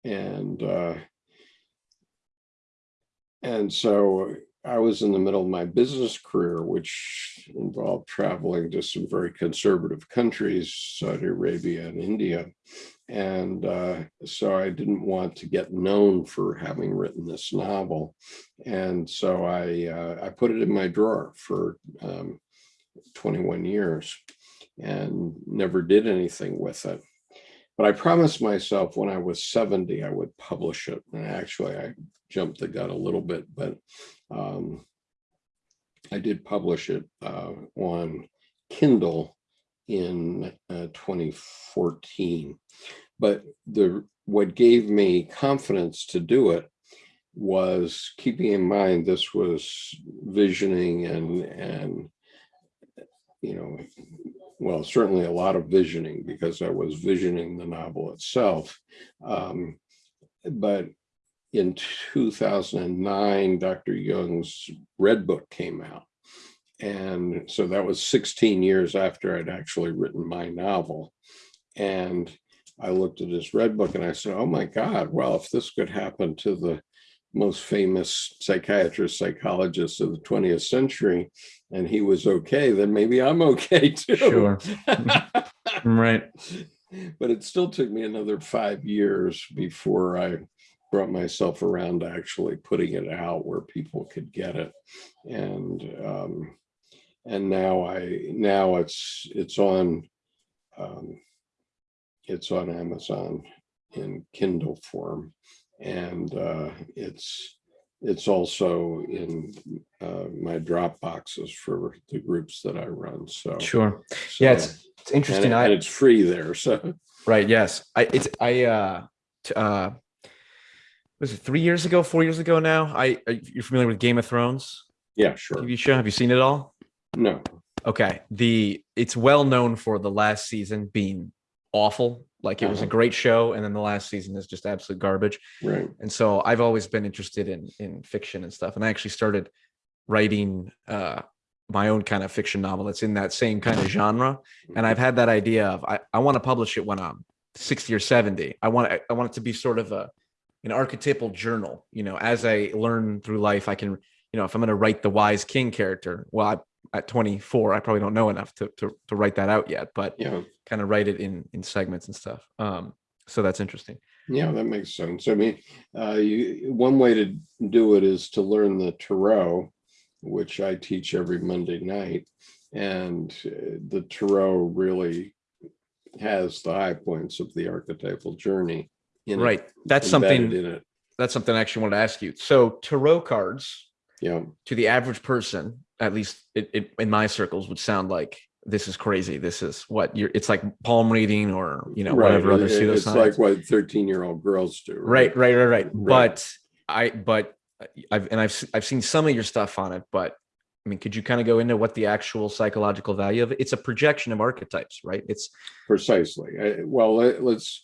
and uh, and so I was in the middle of my business career, which involved traveling to some very conservative countries, Saudi Arabia and India. And uh, so I didn't want to get known for having written this novel. And so I, uh, I put it in my drawer for um, 21 years and never did anything with it. But I promised myself when I was 70, I would publish it. And actually, I jumped the gun a little bit, but um, I did publish it uh, on Kindle in uh, 2014. But the what gave me confidence to do it was keeping in mind this was visioning and and you know well certainly a lot of visioning because I was visioning the novel itself. Um, but in 2009, Dr. Jung's Red Book came out. And so that was 16 years after I'd actually written my novel. And I looked at his Red Book and I said, oh my God, well, if this could happen to the most famous psychiatrist, psychologist of the 20th century, and he was okay, then maybe I'm okay too. Sure. Right. but it still took me another five years before I brought myself around to actually putting it out where people could get it. And um, and now I, now it's, it's on, um, it's on Amazon in Kindle form. And, uh, it's, it's also in, uh, my drop boxes for the groups that I run, so. Sure. Yeah, so- it's, it's And interesting. it- I, and it's free there, so, Right. Yes. I it's I uh uh was it three years ago, four years ago now? I are you're familiar with Game of Thrones yeah, sure. TV show? Have you seen it all? No, Okay. The it's well known for the last season being awful. Like it was a Uh-huh. great show, and then the last season is just absolute garbage. right. And so I've always been interested in in fiction and stuff. And I actually started writing uh my own kind of fiction novel that's in that same kind of genre. And I've had that idea of I, I want to publish it when I'm 60 or 70. I want I want it to be sort of a an archetypal journal. You know, as I learn through life, I can, you know, if I'm going to write the wise king character, well, I, at 24, I probably don't know enough to, to to write that out yet, but Yeah, kind of write it in in segments and stuff. Um, so that's interesting. yeah, that makes sense. I mean, uh, you, one way to do it is to learn the Tarot, which I teach every Monday night. And uh, the Tarot really has the high points of the archetypal journey. In it, Right. That's something In it, that's something I actually wanted to ask you. So tarot cards yeah, to the average person, at least it, it, in my circles, would sound like this is crazy. This is what you're. It's like palm reading or you know right. whatever other it- It's like what thirteen-year-old girls do. right, right, right, right. Right. But I, but I've and I've I've seen some of your stuff on it. But I mean, could you kind of go into what the actual psychological value of it? It's a projection of archetypes, right? It's Precisely. Well, let, us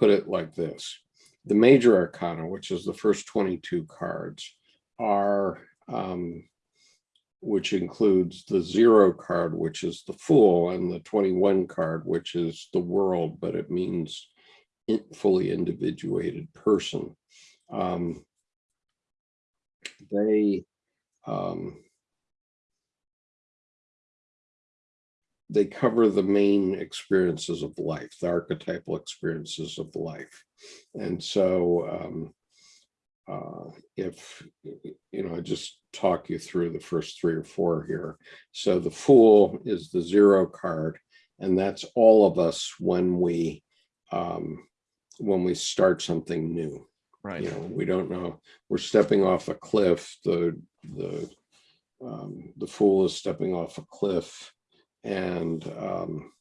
put it like this. The major arcana, which is the first 22 cards, are, um, which includes the zero card, which is the fool, and the 21 card, which is the world, but it means fully individuated person. Um, they, um, they cover the main experiences of life, the archetypal experiences of life. And so um, uh, if, you know, I just talk you through the first three or four here. So the Fool is the zero card, and that's all of us when we um, when we start something new right. you know we don't know we're stepping off a cliff the the um, the fool is stepping off a cliff and um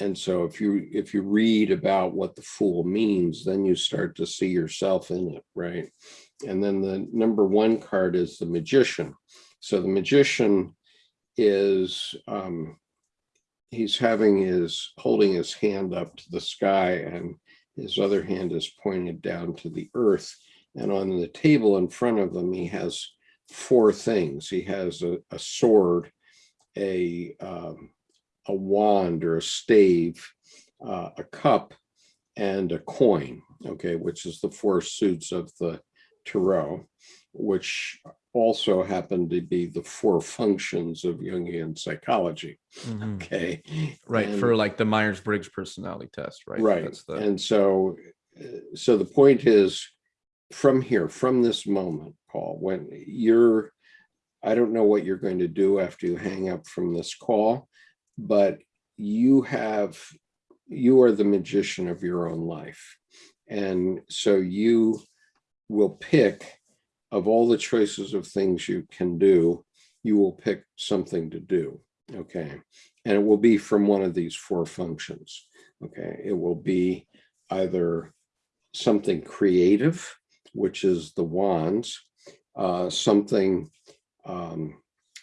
and so if you if you read about what the fool means then you start to see yourself in it right and then the number one card is the magician so the magician is um he's having his holding his hand up to the sky and his other hand is pointed down to the earth. And on the table in front of him, he has four things. He has a, a sword, a, um, a wand or a stave, uh, a cup, and a coin, okay, which is the four suits of the tarot, which also happen to be the four functions of Jungian psychology, Mhm. okay? Right. And- For like the Myers Briggs personality test, right? Right, That's the, and so, uh, so the point is, from here, from this moment, Paul, when you're, I don't know what you're going to do after you hang up from this call, but you have, you are the magician of your own life. And so you will pick, of all the choices of things you can do, you will pick something to do, okay? And it will be from one of these four functions. Okay, it will be either something creative, which is the wands, uh, something um,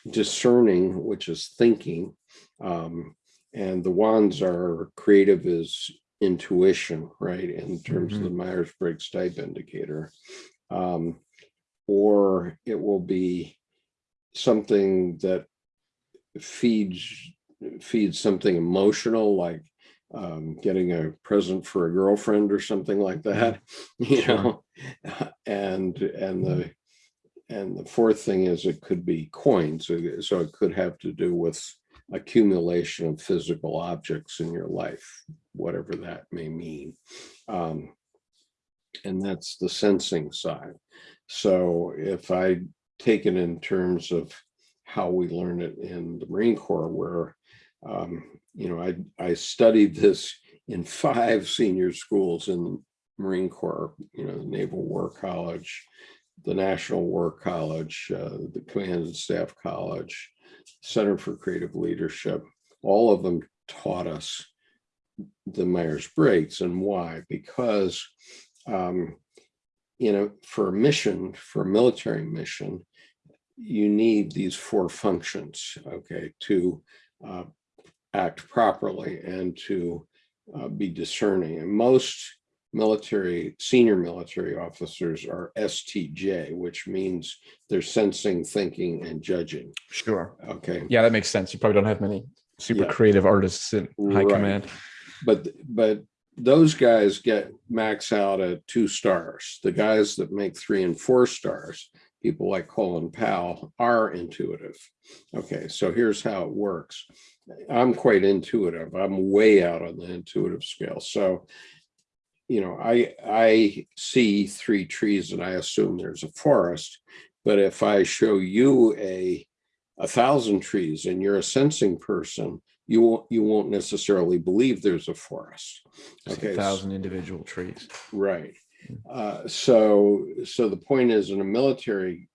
discerning, which is thinking. Um, and the wands are creative is intuition, right? In terms of the Myers-Briggs type indicator. Um, or it will be something that feeds feeds something emotional like um, getting a present for a girlfriend or something like that, you know, and and the and the fourth thing is it could be coins, so so it could have to do with accumulation of physical objects in your life, whatever that may mean. Um, and that's the sensing side. So if I take it in terms of how we learn it in the Marine Corps, where, um, you know, I, I studied this in five senior schools in the Marine Corps, you know, the Naval War College, the National War College, uh, the Command and Staff College, Center for Creative Leadership, all of them taught us the Myers-Briggs and why? Because, um, you know, for a mission, for a military mission, you need these four functions, okay, to uh, act properly and to uh, be discerning. And most military, senior military officers are STJ, which means they're sensing, thinking, and judging, Sure. okay? Yeah, that makes sense. You probably don't have many super Yeah. creative artists in high Right. command. But, but those guys get max out at two stars. The guys that make three and four stars, people like Colin Powell are intuitive. Okay, so here's how it works. I'm quite intuitive. I'm way out on the intuitive scale. So, you know, I, I see three trees and I assume there's a forest. But if I show you a, a thousand trees and you're a sensing person, you won't, you won't necessarily believe there's a forest. Okay, a thousand individual trees. Right. Uh, so, so the point is in a military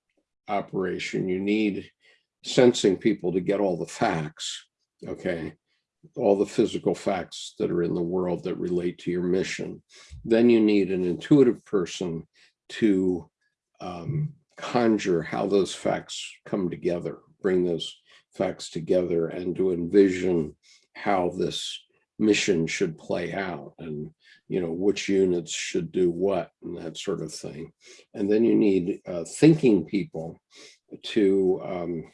operation, you need sensing people to get all the facts, okay? All the physical facts that are in the world that relate to your mission. Then you need an intuitive person to um, conjure how those facts come together, bring those facts together and to envision how this mission should play out and you know, which units should do what and that sort of thing. And then you need uh, thinking people to um,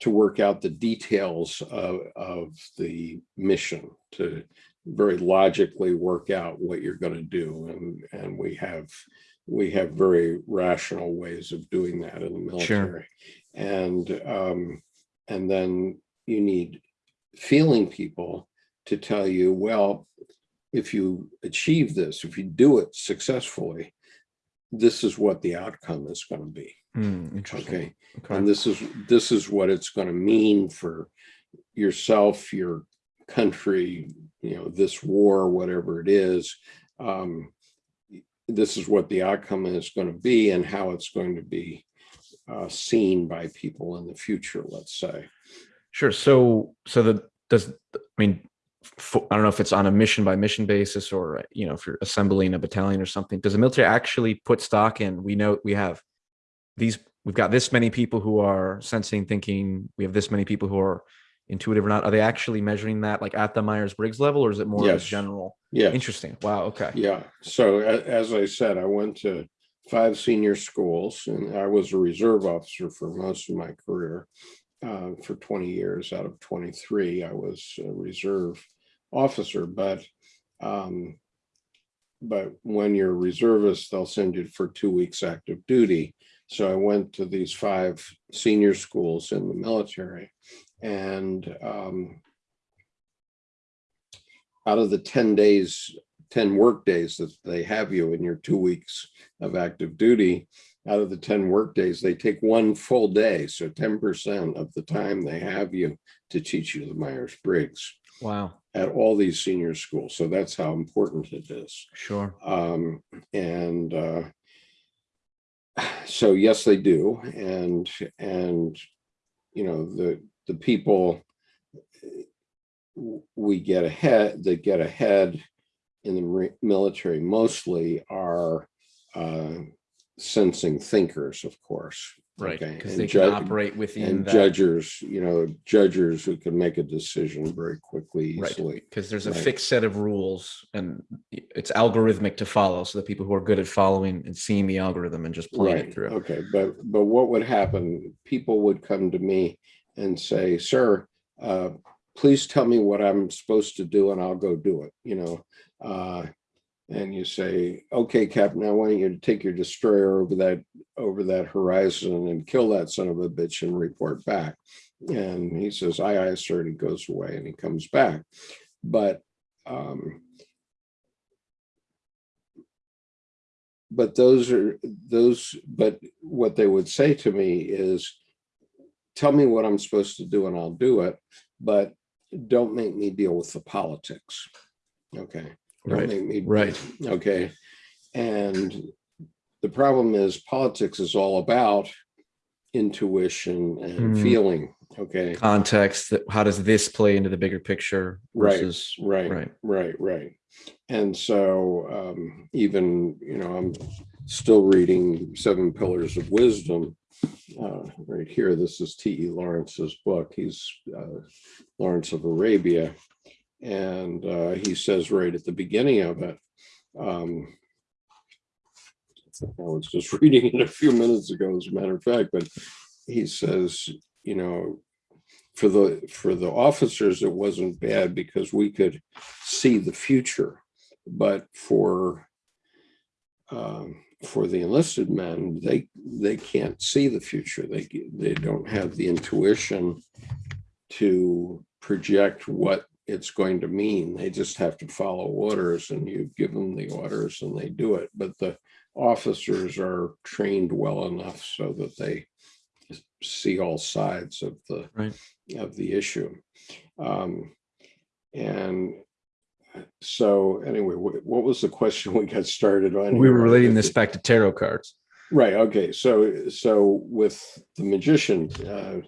to work out the details of, of the mission, to very logically work out what you're going to do. And, and we have we have very rational ways of doing that in the military. Sure. military. And um, and then you need feeling people to tell you, well, if you achieve this, if you do it successfully, this is what the outcome is going to be. Hmm, interesting. Okay. Okay. And this is, this is what it's going to mean for yourself, your country, you know, this war, whatever it is. Um, this is what the outcome is going to be and how it's going to be uh, seen by people in the future, let's say. Sure. So, so the does I mean, fo- I don't know if it's on a mission by mission basis or you know if you're assembling a battalion or something. Does the military actually put stock in? We know we have these. We've got this many people who are sensing, thinking. We have this many people who are intuitive or not. Are they actually measuring that like at the Myers Briggs level, or is it more of Yes. a general? Yeah. Interesting. Wow. Okay. Yeah, so as I said, I went to five senior schools and I was a reserve officer for most of my career. Uh, for 20 years out of 23, I was a reserve officer, but um, but when you're a reservist, they'll send you for two weeks active duty. So I went to these five senior schools in the military and um, out of the 10 days 10 work days that they have you in your two weeks of active duty, out of the 10 work days, they take one full day. So 10% of the time they have you to teach you the Myers-Briggs Wow. at all these senior schools. So that's how important it is. Sure. Um, and uh, so yes, they do. And, and, you know, the, the people we get ahead, that get ahead in the military mostly are uh, sensing thinkers, of course. Right. Because and they can operate within And that. judgers, you know, judges who can make a decision very quickly, easily. because there's a Right. fixed set of rules and it's algorithmic to follow so the people who are good at following and seeing the algorithm and just playing it through okay, but, but what would happen, people would come to me and say, sir, uh, please tell me what I'm supposed to do and I'll go do it, you know? Uh, and you say, okay, Captain, I want you to take your destroyer over that, over that horizon and kill that son of a bitch and report back. And he says, aye, aye, sir, and he goes away and he comes back. But, um, but those are those, but what they would say to me is, tell me what I'm supposed to do and I'll do it, but don't make me deal with the politics. Okay. Right, right. Okay. And the problem is politics is all about intuition and Mm. feeling. Okay. Context, that how does this play into the bigger picture Right, Right. right. Right. Right. And so um, even, you know, I'm still reading Seven Pillars of Wisdom. Uh, right here, this is T.E. Lawrence's book. He's uh, Lawrence of Arabia. And uh, he says right at the beginning of it, um, I was just reading it a few minutes ago, as a matter of fact, but he says, you know, for the for the officers, it wasn't bad because we could see the future, but for um, for the enlisted men, they they can't see the future. They they don't have the intuition to project what it's going to mean. They just have to follow orders, and you give them the orders, and they do it. But the officers are trained well enough so that they see all sides of the Right. of the issue. Um, and so anyway, what was the question we got started on? We were relating this back to tarot cards. Right, okay, so, so with the magician, uh,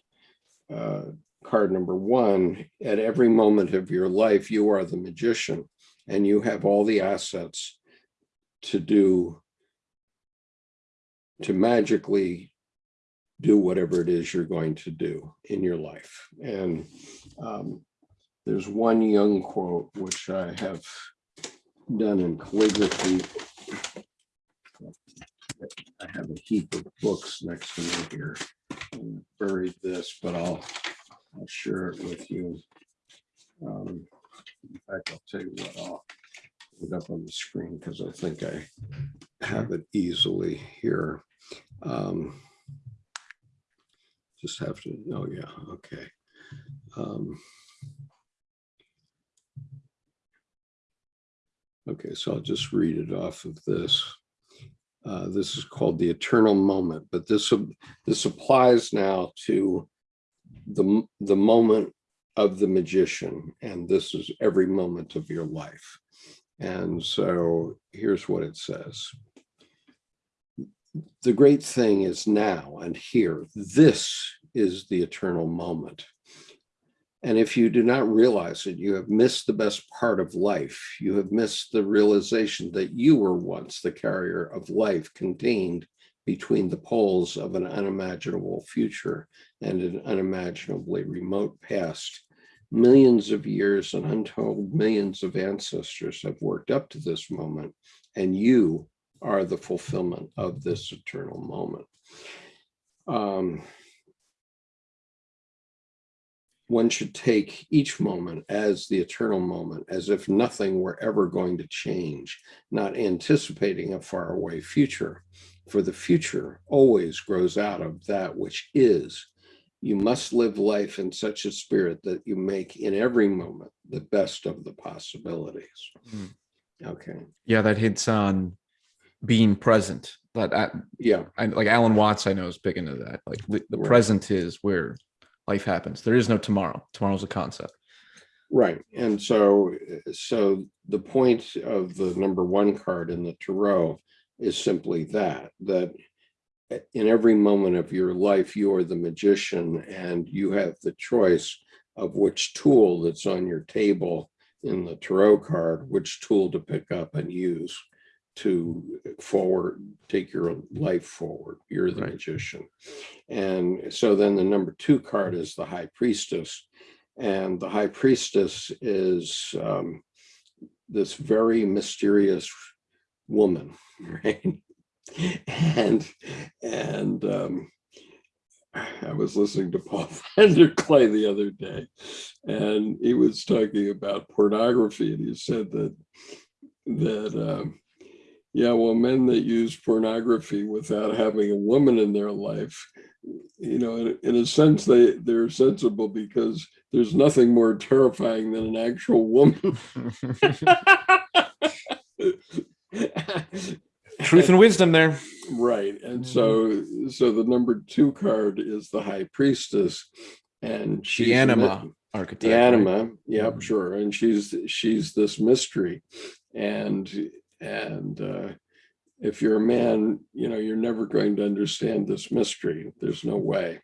uh, card number one, at every moment of your life, you are the magician and you have all the assets to do, to magically do whatever it is you're going to do in your life. And um, there's one Jung quote, which I have done in calligraphy. I have a heap of books next to me here. I Buried this, but I'll, I'll share it with you. Um, In fact, I'll tell you what, I'll put it up on the screen because I think I have it easily here. Um, Just have to, oh yeah, okay. Um, Okay, so I'll just read it off of this. Uh, This is called the eternal moment, but this, this applies now to the, the moment of the magician, and this is every moment of your life. And so here's what it says. The great thing is now and here. This is the eternal moment. And if you do not realize it, you have missed the best part of life. You have missed the realization that you were once the carrier of life contained between the poles of an unimaginable future and an unimaginably remote past. Millions of years and untold millions of ancestors have worked up to this moment, and you are the fulfillment of this eternal moment. Um, one should take each moment as the eternal moment, as if nothing were ever going to change, not anticipating a faraway future. For the future always grows out of that which is. You must live life in such a spirit that you make in every moment the best of the possibilities. Mm. Okay, Yeah, that hits on being present. But I, yeah, I like Alan Watts, I know is big into that. Like the, the Right. present is where life happens. There is no tomorrow. Tomorrow's a concept. Right, and so, so the point of the number one card in the tarot is simply that, that in every moment of your life, you are the magician and you have the choice of which tool that's on your table in the tarot card, which tool to pick up and use to forward, take your life forward. You're the Right. magician. And so then the number two card is the high priestess. And the high priestess is um, this very mysterious woman, right? And and um, I was listening to Paul Clay the other day, and he was talking about pornography, and he said that that um, yeah, well, men that use pornography without having a woman in their life, you know, in, in a sense, they they're sensible because there's nothing more terrifying than an actual woman. Truth and wisdom there. right. And so, so the number two card is the high priestess. And she's The mi- anima archetype. The right? anima, yep, Mhm. sure. And she's, she's this mystery. And, and uh, if you're a man, you know, you're never going to understand this mystery. There's no way.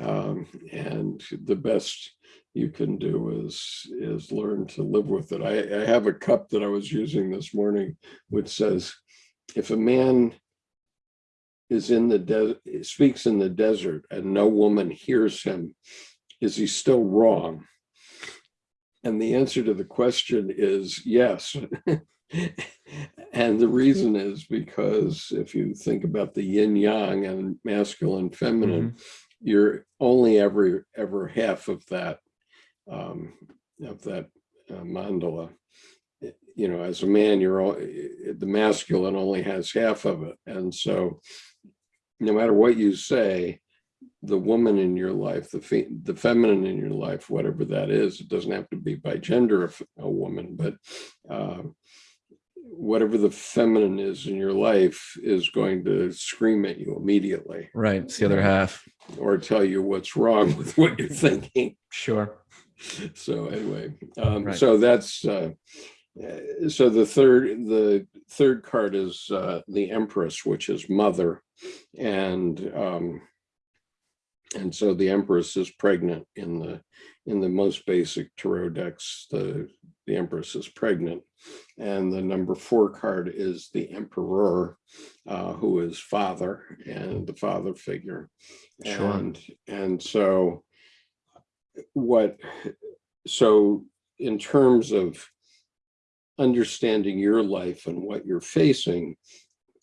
Um, and the best you can do is, is learn to live with it. I, I have a cup that I was using this morning, which says, if a man is in the desert, speaks in the desert and no woman hears him, is he still wrong? And the answer to the question is yes. and the reason is because if you think about the yin yang and masculine feminine, mm-hmm. you're only ever ever half of that um, of that uh, mandala. You know, as a man, you're all the masculine only has half of it, and so no matter what you say, the woman in your life, the fe the feminine in your life, whatever that is, it doesn't have to be by gender of a woman, but uh, whatever the feminine is in your life is going to scream at you immediately Right. It's the other half. or tell you what's wrong with what you're thinking. Sure. So anyway, um, Right. so that's uh, uh, so the third the third card is uh, the Empress, which is mother, and um, and so the Empress is pregnant in the in the most basic tarot decks. The the Empress is pregnant, and the number four card is the Emperor, uh, who is father and the father figure, Sure. and and so what so in terms of understanding your life and what you're facing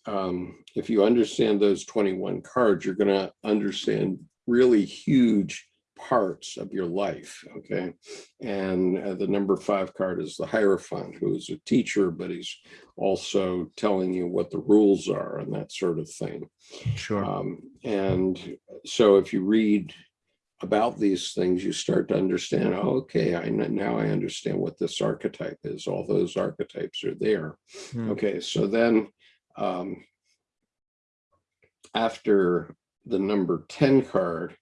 um if you understand those 21 cards you're going to understand really huge parts of your life okay and uh, the number five card is the hierophant who is a teacher but he's also telling you what the rules are and that sort of thing Sure. um, and so if you read about these things, you start to understand, oh, okay, I now I understand what this archetype is. All those archetypes are there. Hmm. Okay, so then um, after the number 10 card,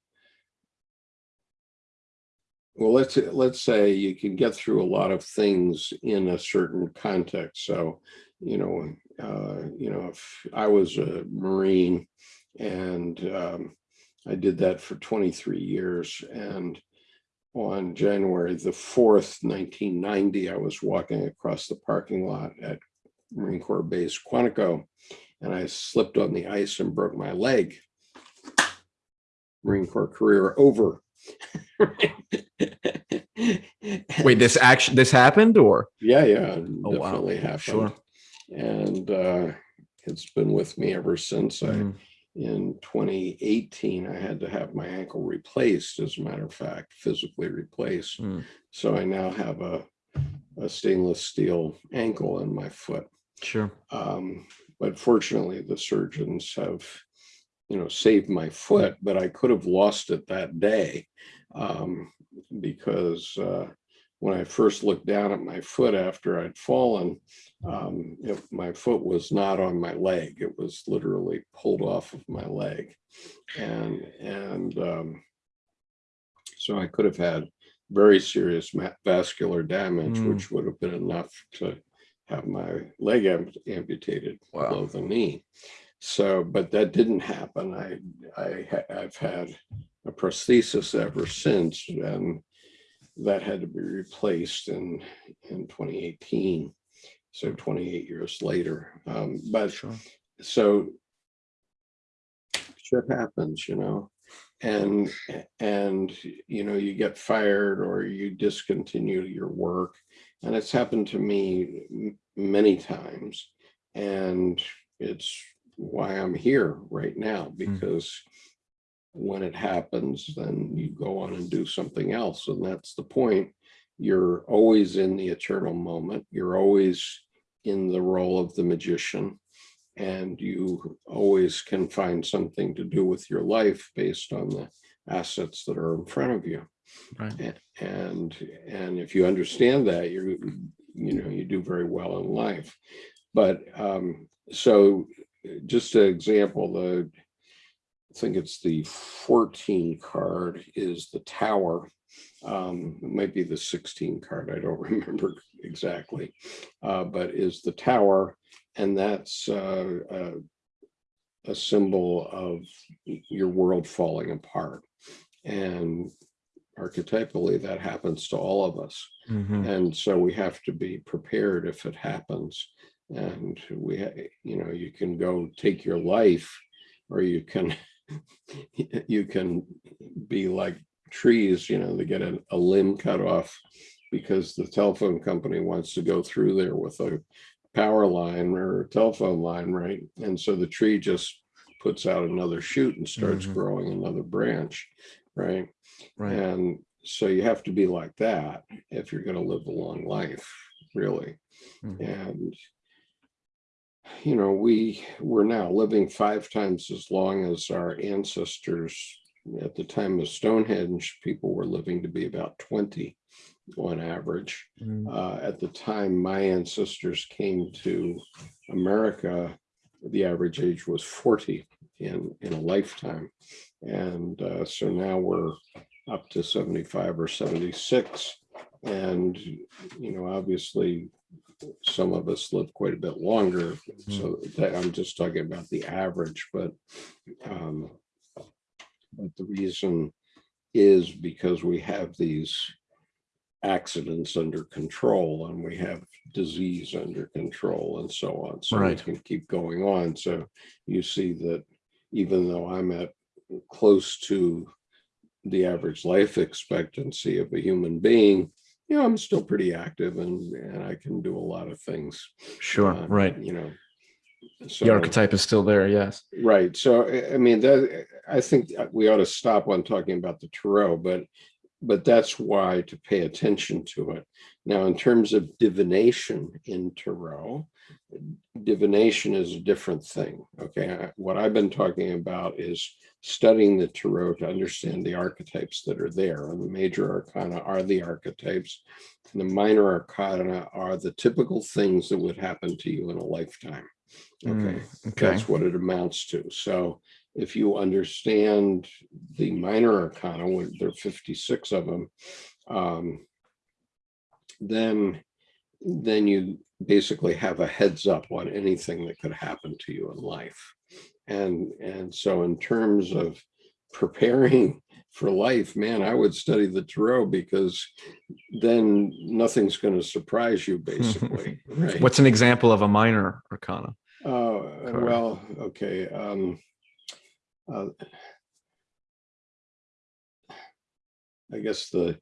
well, let's let's say you can get through a lot of things in a certain context. So, you know, uh, you know, if I was a Marine and um, I did that for 23 years, and on January the 4th, 1990, I was walking across the parking lot at Marine Corps Base Quantico, and I slipped on the ice and broke my leg. Marine Corps career over. Wait, this action this happened or Yeah, yeah, Oh, wow. definitely happened. Sure. And uh, it's been with me ever since. I, Mm, in 2018, I had to have my ankle replaced, as a matter of fact, physically replaced. mm, So I now have a, a stainless steel ankle in my foot. sure. Um, but fortunately, the surgeons have, you know, saved my foot, but I could have lost it that day um, because uh, when I first looked down at my foot after I'd fallen, um, it- my foot was not on my leg. It was literally pulled off of my leg. And, and um, so I could have had very serious vascular damage, Mm. which would have been enough to have my leg am- amputated Wow. below the knee. So, but that didn't happen. I, I, I've had a prosthesis ever since, and that had to be replaced in, in 2018. So 28 years later. Um, but Sure. so shit happens, you know, and, and, you know, you get fired or you discontinue your work. And it's happened to me many times. And it's why I'm here right now, because when it happens, then you go on and do something else. And that's the point. You're always in the eternal moment. You're always in the role of the magician and you always can find something to do with your life based on the assets that are in front of you. Right. And, and if you understand that, you're, you know, you do very well in life. But, um, so just an example, the, I think it's the fourteen card is the tower. Um, it might be the sixteen card, I don't remember exactly. Uh, but is the tower, and that's uh, uh, a symbol of your world falling apart. And archetypally, that happens to all of us. Mhm. And so we have to be prepared if it happens. And we, you know, you can go take your life or you can, you can be like trees, you know, they get a, a limb cut off because the telephone company wants to go through there with a power line or a telephone line, right? And so the tree just puts out another shoot and starts Mhm. growing another branch, right? Right. And so you have to be like that if you're going to live a long life, really. Mhm. And you know, we we're now living five times as long as our ancestors. At the time of Stonehenge, people were living to be about 20 on average. Mm, Uh, at the time my ancestors came to America, the average age was 40 in, in a lifetime. And uh, so now we're up to 75 or 76. And, you know, obviously, some of us live quite a bit longer. So that, I'm just talking about the average, but um, but the reason is because we have these accidents under control and we have disease under control and so on. So we Right. can keep going on. So you see that even though I'm at close to the average life expectancy of a human being, you know, I'm still pretty active and, and I can do a lot of things. Sure. uh, Right. You know. The archetype is still there. Yes. Right. So, I- I mean, that, I think we ought to stop on talking about the Tarot, but, but that's why to pay attention to it. Now, in terms of divination in Tarot, divination is a different thing. Okay. What I've been talking about is studying the Tarot to understand the archetypes that are there. And the major arcana are the archetypes. And the minor arcana are the typical things that would happen to you in a lifetime. Okay. Mm, Okay. That's what it amounts to. So if you understand the minor arcana, when there are 56 of them, um, then, then you basically have a heads up on anything that could happen to you in life. And, and so in terms of preparing for life, man, I would study the tarot because then nothing's going to surprise you basically, right? What's an example of a minor arcana? Oh, card. well, okay, um. uh, I guess the.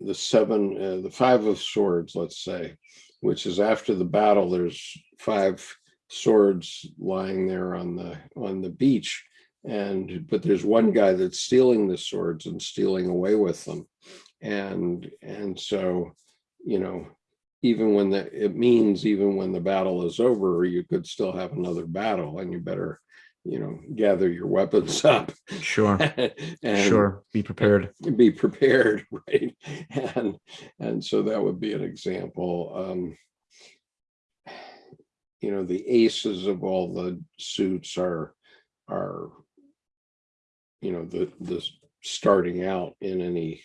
The seven, uh, the five of swords, let's say, which is after the battle, there's five swords lying there on the, on the beach. And, but there's one guy that's stealing the swords and stealing away with them. And, and so, you know, even when the, it means even when the battle is over, you could still have another battle and you better, you know, gather your weapons up. Sure. and Sure. Be prepared. Be prepared, right? And, and so that would be an example. Um, you know, the aces of all the suits are, are, you know, the, the starting out in any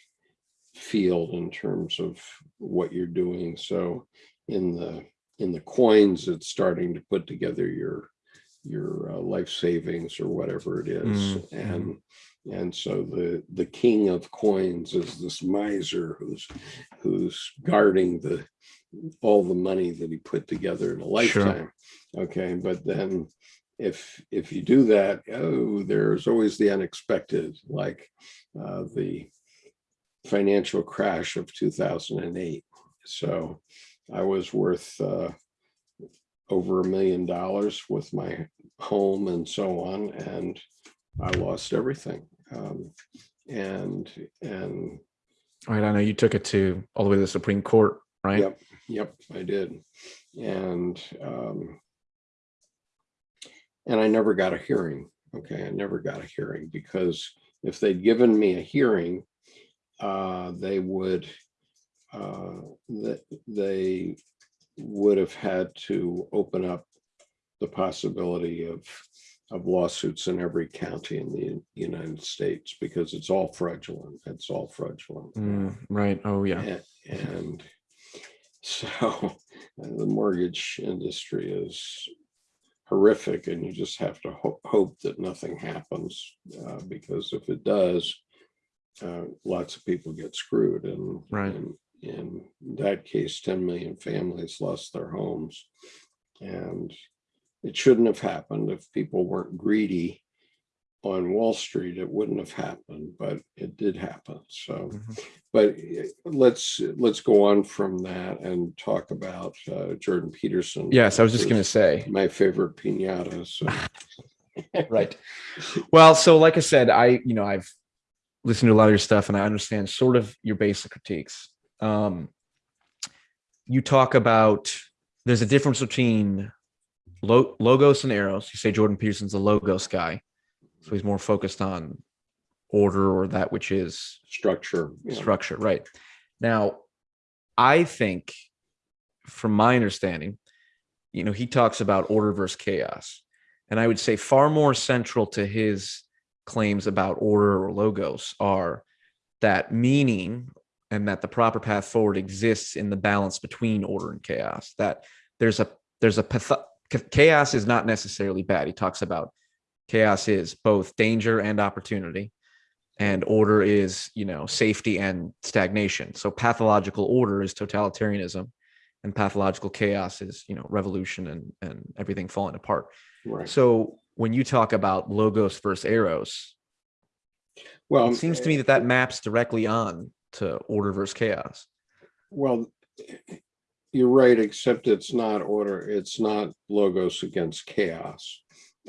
field in terms of what you're doing. So in the, in the coins, it's starting to put together your, your uh, life savings or whatever it is. Mm, And, and so the, the king of coins is this miser who's, who's guarding the, all the money that he put together in a lifetime. Okay, but then if, if you do that, oh, there's always the unexpected, like uh, the financial crash of 2008. So I was worth uh, over a million dollars with my home and so on, and I lost everything. Um, and and All right. I know you took it to all the way to the Supreme Court, right? Yep, yep, I did. And um, and I never got a hearing. Okay, I never got a hearing because if they'd given me a hearing, uh, they would uh, that they would have had to open up the possibility of, of lawsuits in every county in the United States because it's all fraudulent. It's all fraudulent. Mm, right. Oh, yeah. A- And so the mortgage industry is horrific and you just have to hope, hope that nothing happens. uh, Because if it does, uh, lots of people get screwed and. Right. and In that case, ten million families lost their homes. And it shouldn't have happened if people weren't greedy on Wall Street, it wouldn't have happened, but it did happen. So, Mhm. but eh, let's, let's go on from that and talk about uh, Jordan Peterson. Yes, I was just going to say. My favorite pinata, so. Right. Well, so like I said, I, you know, I've listened to a lot of your stuff and I understand sort of your basic critiques. Um, you talk about there's a difference between lo- logos and eros. You say Jordan Peterson's a logos guy, so he's more focused on order or that which is Structure. yeah. structure. Right. Now, I think, from my understanding, you know, he talks about order versus chaos. And I would say far more central to his claims about order or logos are that meaning and that the proper path forward exists in the balance between order and chaos. That there's a there's a path- chaos is not necessarily bad. He talks about chaos is both danger and opportunity and order is you know safety and stagnation so pathological order is totalitarianism and pathological chaos is you know revolution and and everything falling apart Right. so when you talk about logos versus eros Well, it seems to me that that maps directly on to order versus chaos Well, you're right, except it's not order, it's not logos against chaos.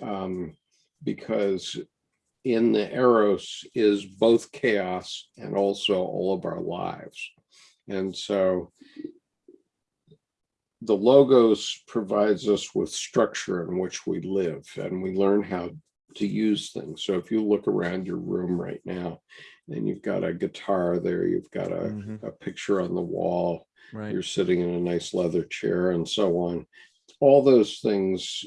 Um, because in the Eros is both chaos and also all of our lives. And so the logos provides us with structure in which we live and we learn how to use things. So if you look around your room right now, and you've got a guitar there, you've got a Mhm. a picture on the wall, right you're sitting in a nice leather chair and so on. All those things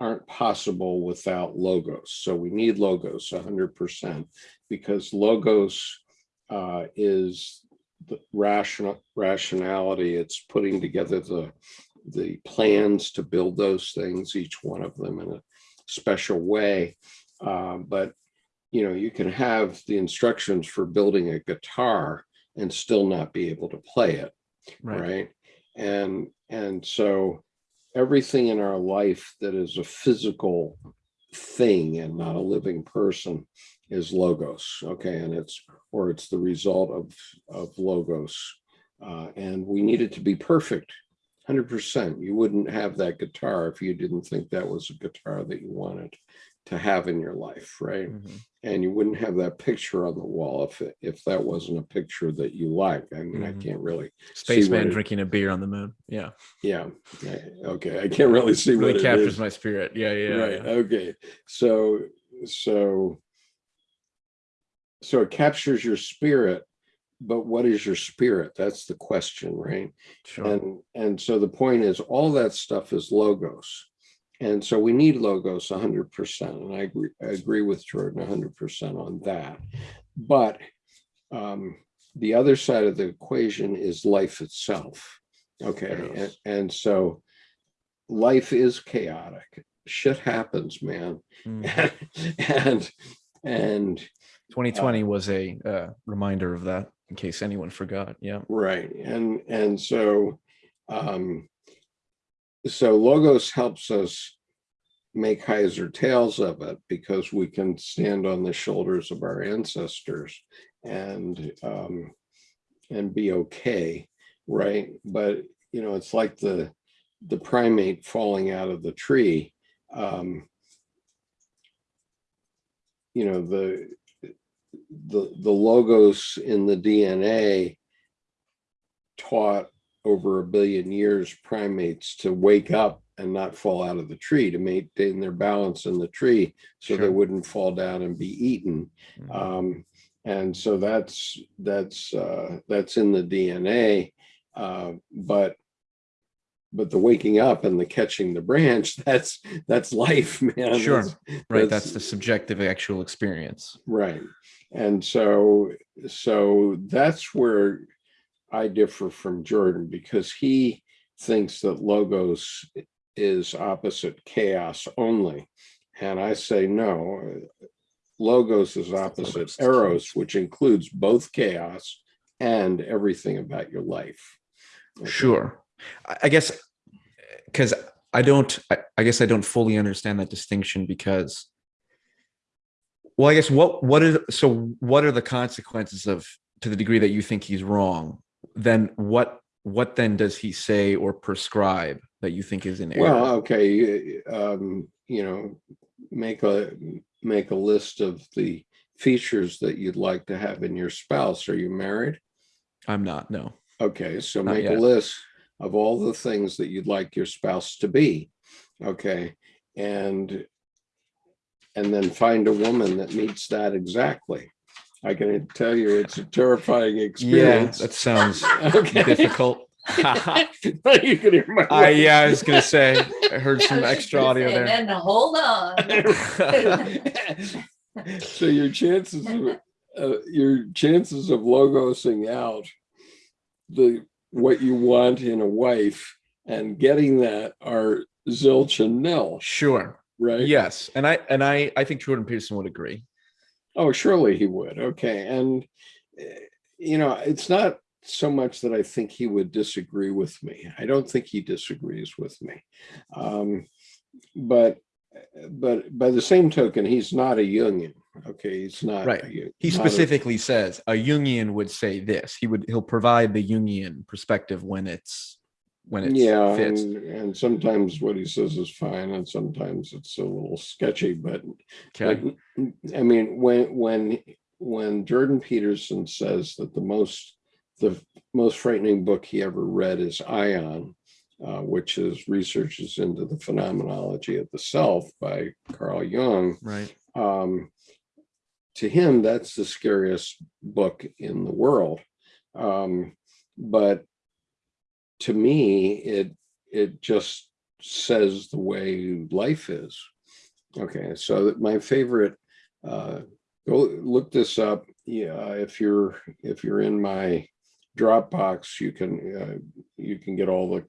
aren't possible without logos. So we need logos hundred percent because logos uh, is the rational rationality. It's putting together the the plans to build those things, each one of them in a special way. Uh, but you know, you can have the instructions for building a guitar and still not be able to play it right, right? And and so everything in our life that is a physical thing and not a living person is logos okay? And it's or it's the result of of logos. Uh, and we need it to be perfect 100% you wouldn't have that guitar if you didn't think that was a guitar that you wanted to have in your life right Mhm. and you wouldn't have that picture on the wall if it, if that wasn't a picture that you like i mean Mhm. i can't really spaceman it- drinking a beer on the moon yeah yeah, okay, I can't really see what really it captures my spirit yeah yeah, Right, yeah. okay, so, so. So it captures your spirit, but what is your spirit? That's the question, right? sure And, and so the point is, all that stuff is logos. And so we need logos hundred percent, and I agree, I agree with Jordan hundred percent on that. But um, the other side of the equation is life itself. Okay, and, and so life is chaotic. Shit happens, man. Mm. And, and 2020 was a uh, reminder of that in case anyone forgot yeah Right, and, and so, um, so logos helps us make heads or tails of it because we can stand on the shoulders of our ancestors and, um, and be okay, right? But, you know, it's like the, the primate falling out of the tree. Um, you know, the, the, the logos in the DNA taught over a billion years primates to wake up and not fall out of the tree to maintain their balance in the tree so they wouldn't fall down and be eaten Mhm. um, and so that's that's uh, that's in the DNA. Uh, but but the waking up and the catching the branch, that's, that's life, man. Sure. That's- Right. That's- That's the subjective actual experience. Right. And so, so that's where I differ from Jordan because he thinks that logos is opposite chaos only. And I say, no, logos is opposite eros, which includes both chaos and everything about your life. Okay. Sure. I guess because I don't, I, I guess I don't fully understand that distinction because, well, I guess what, what is, so what are the consequences of, to the degree that you think he's wrong, then what, what then does he say or prescribe that you think is an error? Well, okay, um, you know, make a, make a list of the features that you'd like to have in your spouse. Are you married? I'm not, no. Okay, so Not make a list of all the things that you'd like your spouse to be. Okay, and and then find a woman that meets that exactly. I can tell you it's a terrifying experience. Yeah, experience. that sounds Okay. difficult. you can hear my I, yeah, I was gonna say, I heard some extra audio say, there. Then hold on. so your chances of uh, your chances of logosing out the what you want in a wife and getting that are zilch and nil, Sure. right? Yes, and I and I I think Jordan Peterson would agree. Oh, surely he would. Okay, and eh, you know, it's not so much that I think he would disagree with me. I don't think he disagrees with me, um, but but by the same token, he's not a Jungian. Okay, he's not. Right. a He not a- specifically says a Jungian would say this. He would he'll provide the Jungian perspective when it's when it yeah, fits. and, and sometimes what he says is fine, and sometimes it's a little sketchy. But Okay. Like, I mean, when, when, when Jordan Peterson says that the most, the most frightening book he ever read is Aion, uh, which is researches into the phenomenology of the self by Carl Jung. Right. Um, to him, that's the scariest book in the world. Um, but to me, it, it just says the way life is. Okay, so my favorite, uh, go look this up. Yeah, if you're, if you're in my Dropbox, you can, uh, you can get all the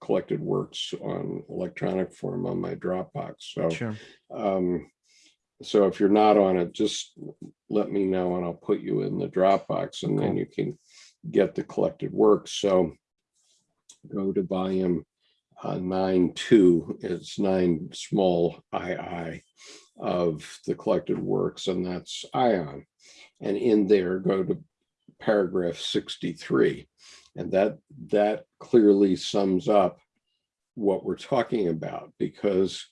collected works on electronic form on my Dropbox. So, Sure. um, so if you're not on it, just let me know and I'll put you in the Dropbox and then you can get the collected works. So go to volume uh, nine two, it's nine small II of the collected works, and that's Aion. And in there, go to paragraph sixty-three. And that, that clearly sums up what we're talking about because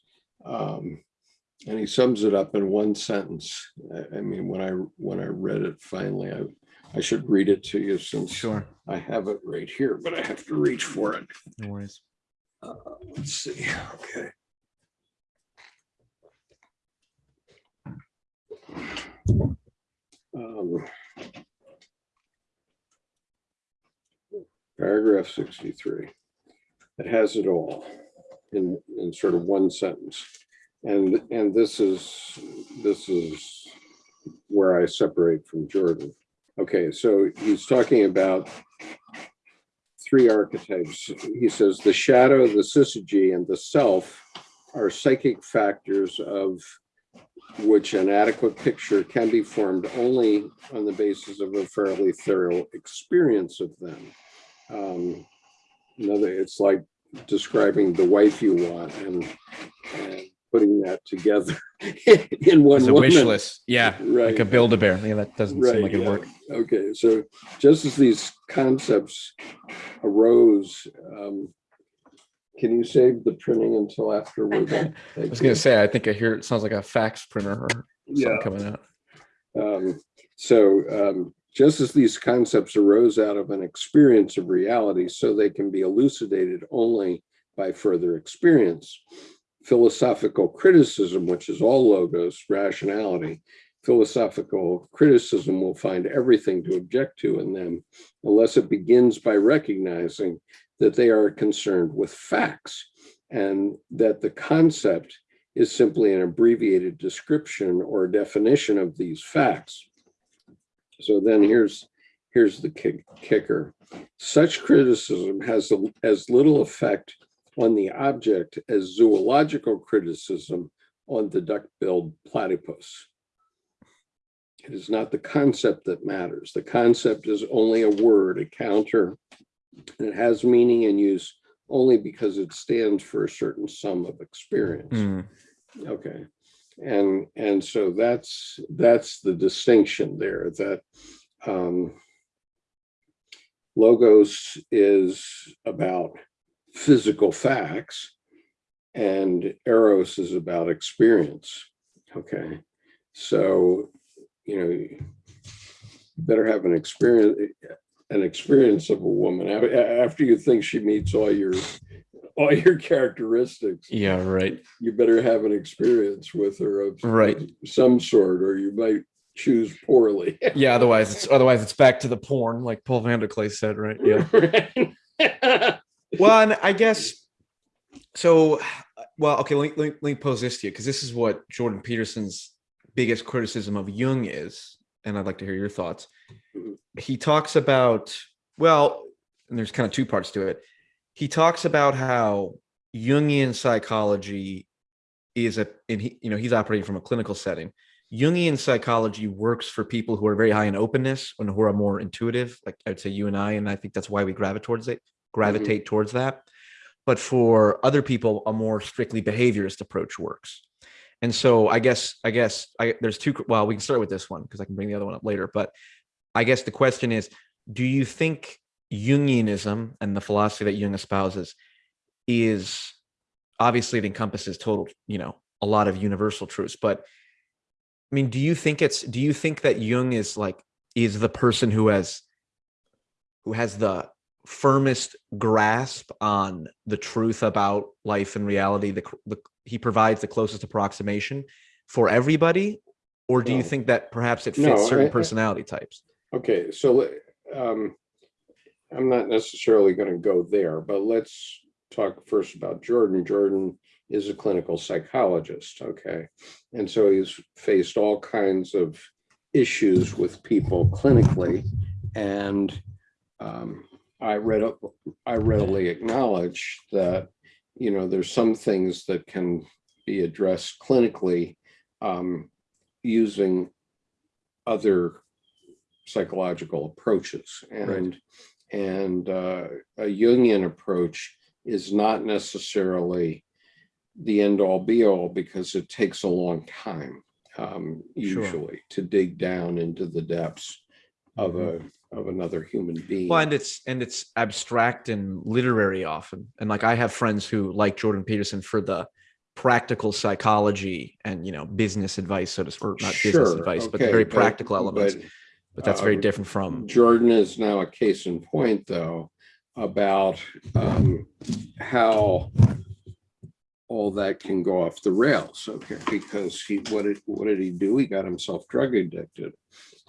um, and he sums it up in one sentence. I, I mean, when I, when I read it finally, I, I should read it to you since Sure. I have it right here, but I have to reach for it. No worries. Uh, Let's see, okay. Um, Paragraph sixty-three. It has it all in, in sort of one sentence. And, and this is, this is where I separate from Jordan. Okay, so he's talking about three archetypes. He says the shadow, the syzygy, and the self are psychic factors of which an adequate picture can be formed only on the basis of a fairly thorough experience of them. Um, Another, it's like describing the wife you want and, and putting that together in one It's a wish list. Yeah. Right. Like a build a bear. Yeah, that doesn't seem Right, like it yeah. work. Okay, so just as these concepts arose, um, can you save the printing until after we're done? I was gonna say, I think I hear it sounds like a fax printer or Yeah. coming out. Um, so um, just as these concepts arose out of an experience of reality, so they can be elucidated only by further experience. Philosophical criticism, which is all logos, rationality, philosophical criticism will find everything to object to in them unless it begins by recognizing that they are concerned with facts and that the concept is simply an abbreviated description or definition of these facts. So then here's, here's the kick- kicker. Such criticism has a- as little effect on the object as zoological criticism on the duck-billed platypus. It is not the concept that matters. The concept is only a word, a counter. and It has meaning and use only because it stands for a certain sum of experience. Hmm, Okay. And, and so that's, that's the distinction there that um, logos is about physical facts and eros is about experience. Okay. So, you know, you better have an experience, an experience of a woman after you think she meets all your, all your characteristics Yeah, right. you better have an experience with her of Right. some sort, or you might choose poorly. Yeah, otherwise it's otherwise it's back to the porn, like Paul VanderKlay said, right? Yeah. well, and I guess so. Well, okay. Let me, let me, let me pose this to you because this is what Jordan Peterson's biggest criticism of Jung is, and I'd like to hear your thoughts. Mm-hmm. He talks about well, and there's kind of two parts to it. He talks about how Jungian psychology is a, and he, you know, he's operating from a clinical setting. Jungian psychology works for people who are very high in openness and who are more intuitive, like I'd say you and I, and I think that's why we gravitate towards it, gravitate mm-hmm. towards that. But for other people, a more strictly behaviorist approach works. And so I guess I guess I, there's two. Well, we can start with this one because I can bring the other one up later. But I guess the question is, do you think Jungianism and the philosophy that Jung espouses is obviously it encompasses total, you know, a lot of universal truths, but I mean, do you think it's do you think that Jung is like is the person who has who has the firmest grasp on the truth about life and reality the, the he provides the closest approximation for everybody or do you think that perhaps it fits No, certain I- personality types Okay, so um, I'm not necessarily going to go there, but let's talk first about Jordan. Jordan is a clinical psychologist, okay? And so he's faced all kinds of issues with people clinically. And um, I read, I readily acknowledge that, you know, there's some things that can be addressed clinically um, using other psychological approaches. And and uh, a Jungian approach is not necessarily the end all be all because it takes a long time um, Sure. usually to dig down into the depths of a of another human being. well and it's and it's abstract and literary often and like i have friends who like jordan peterson for the practical psychology and you know business advice so to or not business Sure, advice but the okay, very but- practical elements but but that's very um, different from Jordan is now a case in point, though, about um, how all that can go off the rails. Okay, because he what did what did he do? He got himself drug addicted,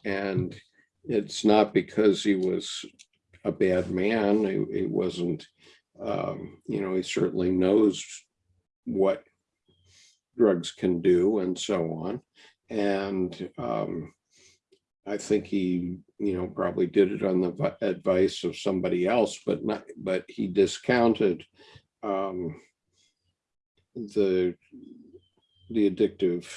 and it's not because he was a bad man. He, he wasn't. Um, you know, he certainly knows what drugs can do and so on, and. Um, I think he, you know, probably did it on the advice of somebody else, but not, but he discounted um, the, the addictive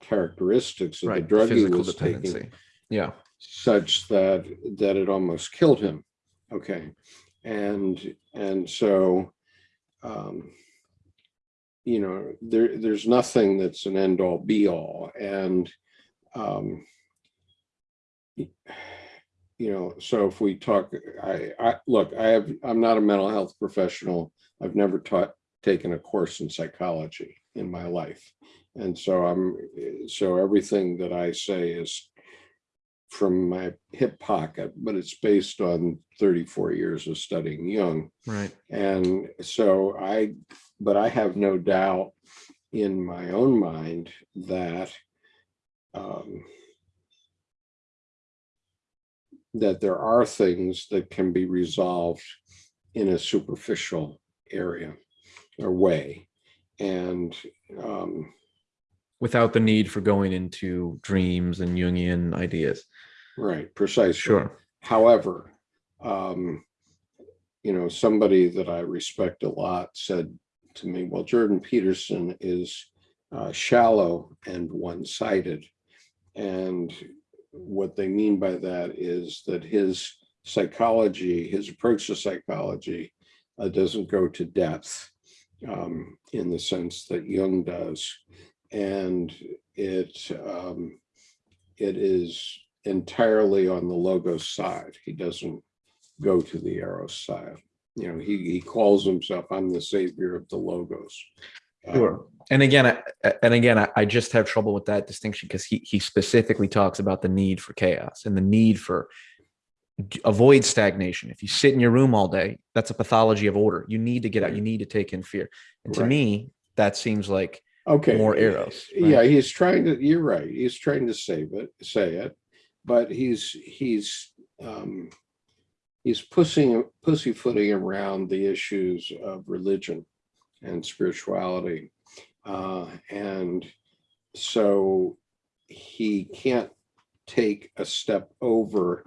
characteristics of the right drug he physical was dependency taking yeah such that, that it almost killed him. Okay. And, and so, um, you know, there, there's nothing that's an end all be all. And, um, you know, so if we talk, I, I, look, I have, I'm not a mental health professional. I've never taught, taken a course in psychology in my life. And so I'm, so everything that I say is from my hip pocket, but it's based on 34 years of studying Jung. right And so I, but I have no doubt in my own mind that um, that there are things that can be resolved in a superficial area or way. And um, Without the need for going into dreams and Jungian ideas. right, precisely. Sure. However, um, you know, somebody that I respect a lot said to me, well, Jordan Peterson is uh, shallow and one-sided. And what they mean by that is that his psychology, his approach to psychology uh, doesn't go to depth um, in the sense that Jung does. And it, um, it is entirely on the logos side. He doesn't go to the eros side. You know, he, he calls himself, I'm the savior of the logos. Um, Sure. And again, I, and again, I, I just have trouble with that distinction because he he specifically talks about the need for chaos and the need for avoid stagnation. If you sit in your room all day, that's a pathology of order. You need to get out. You need to take in fear. And to Right. me, that seems like Okay. more eros, right? Yeah, he's trying to, you're right. He's trying to save it, say it, but he's, he's, um, he's pushing, pussyfooting around the issues of religion and spirituality. Uh, and so he can't take a step over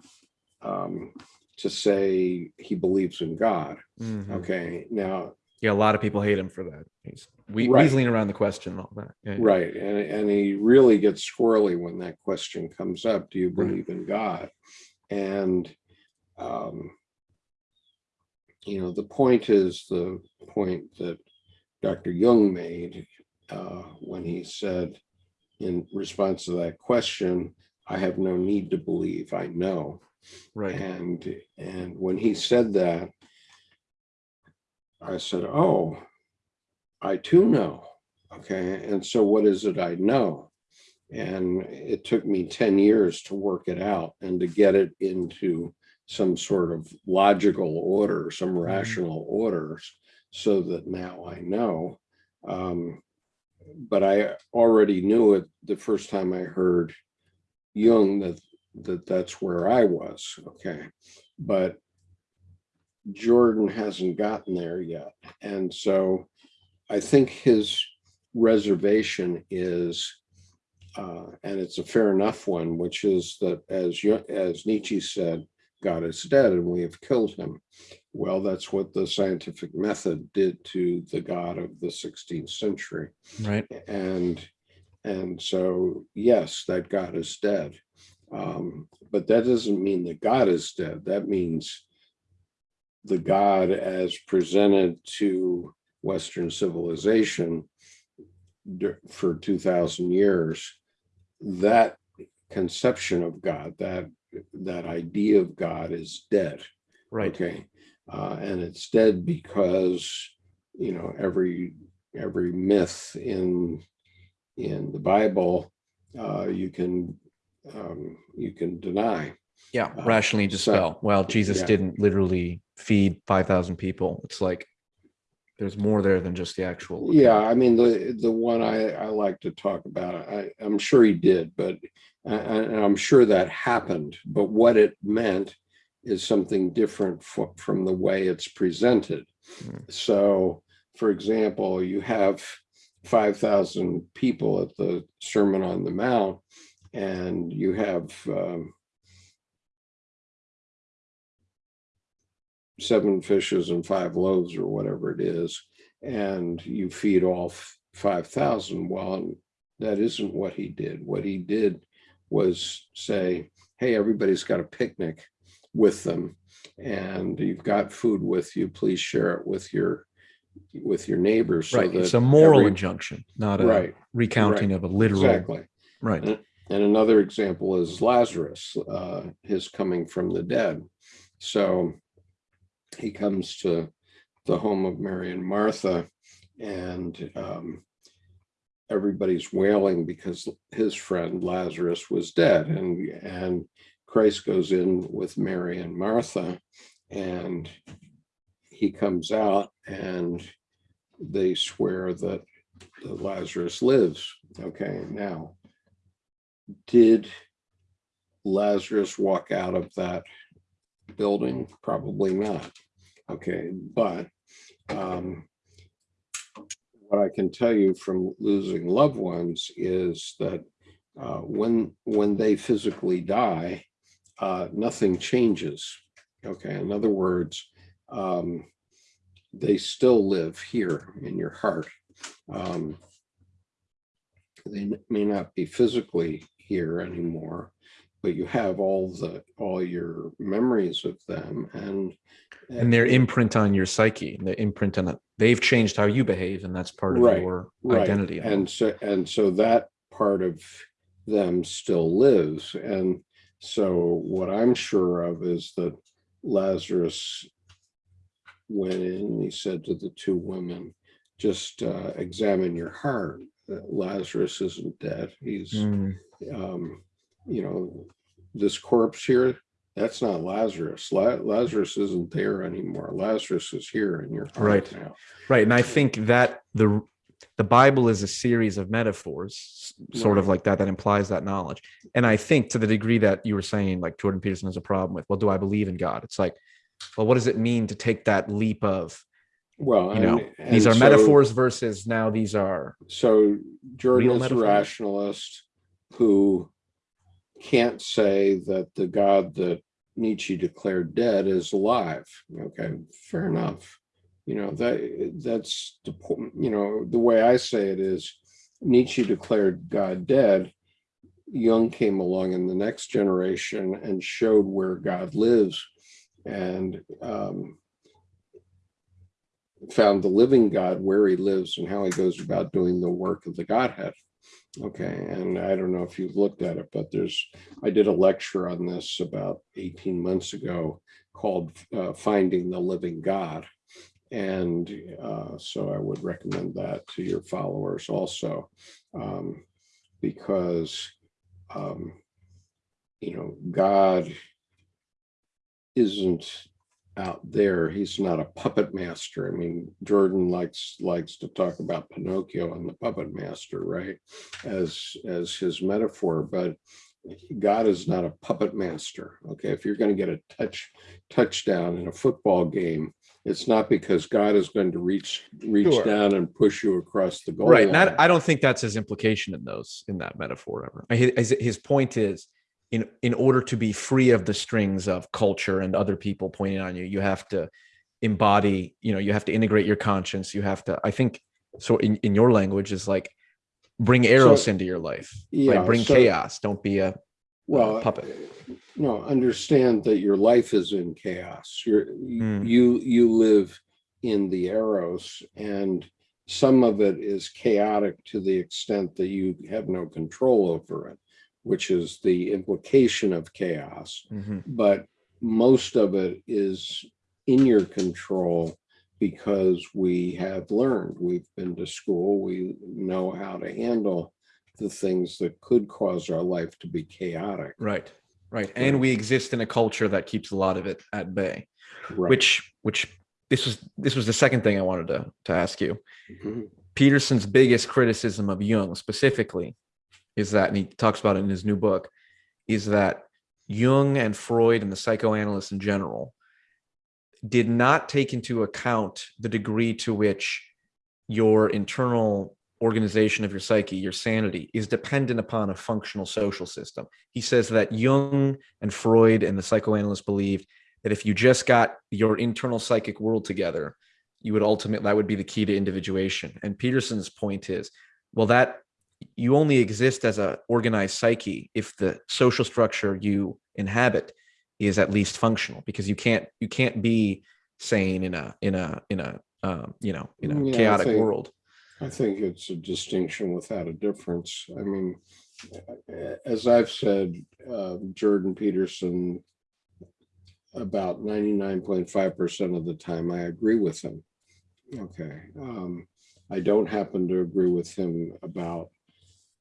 um, to say he believes in God. Mhm. Okay, now Yeah, a lot of people hate him for that. He's we, Right. weaseling around the question and all that. Yeah. Right, and, and he really gets squirrely when that question comes up, do you Right. believe in God? And, um, you know, the point is the point that Dr. Jung made, uh, when he said in response to that question, I have no need to believe, I know. Right. And, and when he said that, I said, oh, I too know. Okay, and so what is it I know? And it took me 10 years to work it out and to get it into some sort of logical order, some rational orders, so that now I know. Um, but I already knew it the first time I heard Jung that that that's where I was. Okay, but Jordan hasn't gotten there yet, and so I think his reservation is, uh, and it's a fair enough one, which is that as as Nietzsche said, God is dead and we have killed him. Well, that's what the scientific method did to the God of the 16th century. Right. And and so, yes, that God is dead. Um, but that doesn't mean that God is dead. That means the God as presented to Western civilization for 2000 years, that conception of God, that that idea of God is dead. Right. Okay, uh, and it's dead because you know every every myth in in the Bible uh, you can um, you can deny. Yeah. Uh, Rationally so- dispel. well, Jesus yeah. didn't literally feed 5,000 people. It's like there's more there than just the actual. Yeah, I mean the the one I I like to talk about. I I'm sure he did, but and I'm sure that happened. But what it meant is something different from the way it's presented. Mm. So, for example, you have 5,000 people at the Sermon on the Mount, and you have um, seven fishes and five loaves or whatever it is, and you feed all f- 5,000. Well, that isn't what he did. What he did was say, hey, everybody's got a picnic with them and you've got food with you, please share it with your with your neighbors. so Right. It's a moral every- injunction, not a Right, recounting of a literal. exactly. Right. And another example is Lazarus, uh, his coming from the dead. So he comes to the home of Mary and Martha and um, everybody's wailing because his friend Lazarus was dead and, and Christ goes in with Mary and Martha and he comes out and they swear that that Lazarus lives. Okay, now did Lazarus walk out of that building? Probably not. Okay, but um, what I can tell you from losing loved ones is that uh, when when they physically die, uh, nothing changes. Okay, in other words, um, they still live here in your heart. Um, they may not be physically here anymore, but you have all the all your memories of them and and their imprint on your psyche, the imprint on it. They've changed how you behave, and that's part of Right, your Right, identity. And so, and so that part of them still lives. And so what I'm sure of is that Lazarus went in, and he said to the two women, just uh, examine your heart. Lazarus isn't dead. He's, Mm, um, you know, this corpse here, that's not Lazarus. La- Lazarus isn't there anymore. Lazarus is here in your heart Right. now. right, and I think that the the Bible is a series of metaphors, sort of like that, that implies that knowledge. And I think to the degree that you were saying, like Jordan Peterson has a problem with, well, do I believe in God? It's like, well, what does it mean to take that leap of, Well, you know, and- these are so- metaphors versus now these are So Jordan is a rationalist who can't say that the God that Nietzsche declared dead is alive. Okay, fair enough. You know, that that's the you know, the way I say it is Nietzsche declared God dead. Jung came along in the next generation and showed where God lives and um, found the living God where he lives and how he goes about doing the work of the Godhead. Okay, and I don't know if you've looked at it, but there's, I did a lecture on this about 18 months ago called uh, Finding the Living God. And uh, so I would recommend that to your followers also, um, because, um, you know, God isn't out there. He's not a puppet master. I mean, Jordan likes likes to talk about Pinocchio and the puppet master, right? As as his metaphor, but God is not a puppet master. Okay, if you're going to get a touch touchdown in a football game, it's not because God is going to reach reach Sure. down and push you across the goal right. line. Not, I don't think that's his implication in those in that metaphor ever. His, his point is, in in order to be free of the strings of culture and other people pointing on you, you have to embody. You know, you have to integrate your conscience. You have to. I think so. In in your language is like bring eros So- into your life. yeah, like bring so- chaos. Don't be a well puppet. no understand that your life is in chaos you're Mm. you you live in the eros and some of it is chaotic to the extent that you have no control over it which is the implication of chaos Mhm. but most of it is in your control because we have learned we've been to school we know how to handle the things that could cause our life to be chaotic Right. Right. And we exist in a culture that keeps a lot of it at bay. Right. Which which this was this was the second thing I wanted to to ask you. Mhm. Peterson's biggest criticism of Jung specifically is that, and he talks about it in his new book, is that Jung and Freud and the psychoanalysts in general did not take into account the degree to which your internal organization of your psyche, your sanity, is dependent upon a functional social system. He says that Jung and Freud and the psychoanalysts believed that if you just got your internal psychic world together, you would ultimately that would be the key to individuation. And Peterson's point is, well, that you only exist as a organized psyche if the social structure you inhabit is at least functional, because you can't you can't be sane in a in a in a um, you know in a Yeah, I chaotic think- world. I think it's a distinction without a difference. I mean, as I've said, uh, Jordan Peterson, about ninety-nine point five percent of the time, I agree with him. Okay, um, I don't happen to agree with him about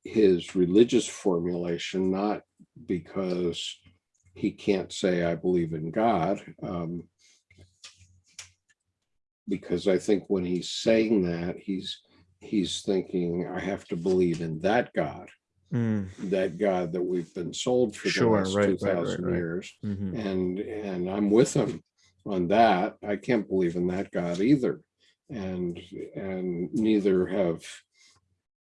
his religious formulation, not because he can't say I believe in God. Um, because I think when he's saying that, he's he's thinking, I have to believe in that God, Mm, that God that we've been sold for the last right, two right, right, years. mhm. And and I'm with him. on that. I can't believe in that God either. And, and neither have,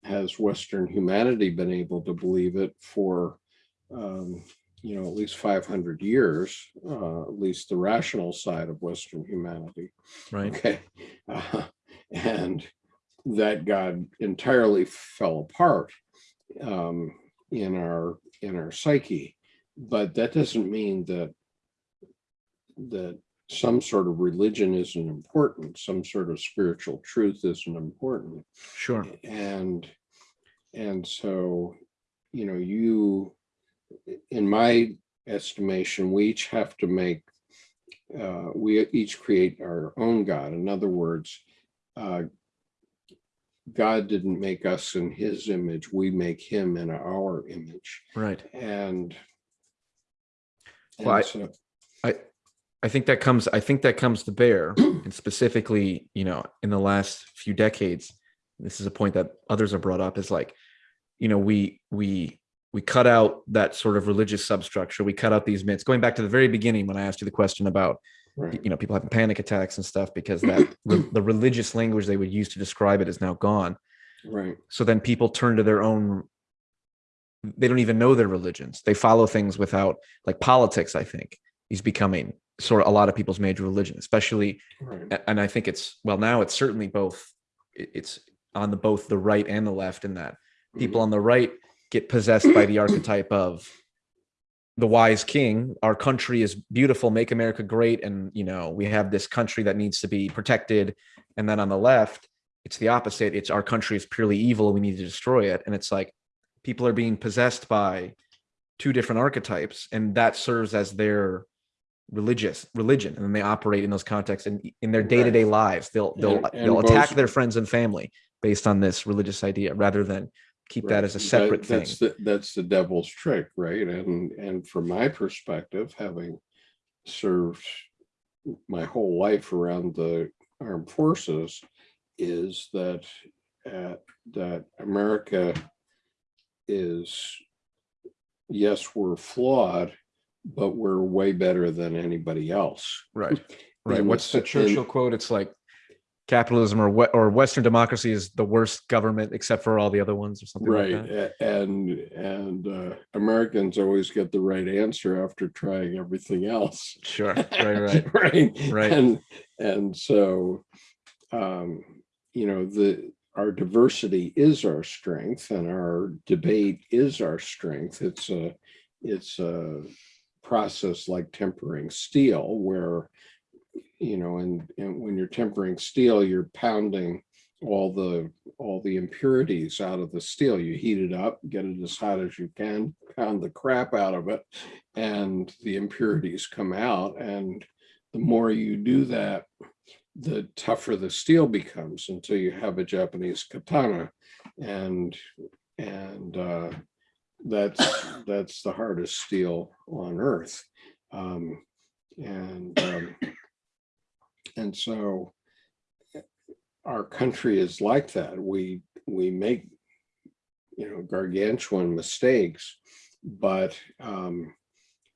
has Western humanity been able to believe it for, um, you know, at least five hundred years, uh, at least the rational side of Western humanity. Right. Okay. Uh, and that God entirely fell apart um, in our in our psyche. But that doesn't mean that that some sort of religion isn't important, some sort of spiritual truth isn't important. Sure. And and so, you know, you in my estimation, we each have to make uh, we each create our own God. In other words, uh, God didn't make us in his image, we make him in our image. Right. And, Well, I- and so, I think that comes I think that comes to bear and specifically, you know, in the last few decades, this is a point that others have brought up is like, you know, we we we cut out that sort of religious substructure. We cut out these myths. Going back to the very beginning when I asked you the question about right, you know people having panic attacks and stuff because that re- the religious language they would use to describe it is now gone. right, So then people turn to their own they don't even know their religions. They follow things without like politics, I think, is becoming sort of a lot of people's major religion, especially right, and I think it's well now it's certainly both it's on the both the right and the left in that people mm-hmm. on the right get possessed by the archetype of the wise king. Our country is beautiful make america great and you know we have this country that needs to be protected. And then on the left it's the opposite. It's our country is purely evil we need to destroy it. And it's like people are being possessed by two different archetypes and that serves as their religious religion and then they operate in those contexts and in their day-to-day lives. They'll they'll And- and they'll attack their friends and family based on this religious idea rather than keep that as a separate thing That's the, that's the devil's trick, right? And, and from my perspective, having served my whole life around the armed forces, is that, uh, that America is, yes, we're flawed, but we're way better than anybody else. right right what's the churchill quote it's like capitalism or what or western democracy is the worst government except for all the other ones or something Right, like that and, and uh, Americans always get the right answer after trying everything else. sure right right Right, Right. And, and so, um, you know, the, our diversity is our strength and our debate is our strength. It's a, it's a process like tempering steel where, you know, and, and when you're tempering steel, you're pounding all the, all the impurities out of the steel. You heat it up, get it as hot as you can, pound the crap out of it, and the impurities come out. And the more you do that, the tougher the steel becomes until you have a Japanese katana. And, and uh, that's, that's the hardest steel on earth. Um, and, um, and so our country is like that. We, we make, you know, gargantuan mistakes, but um,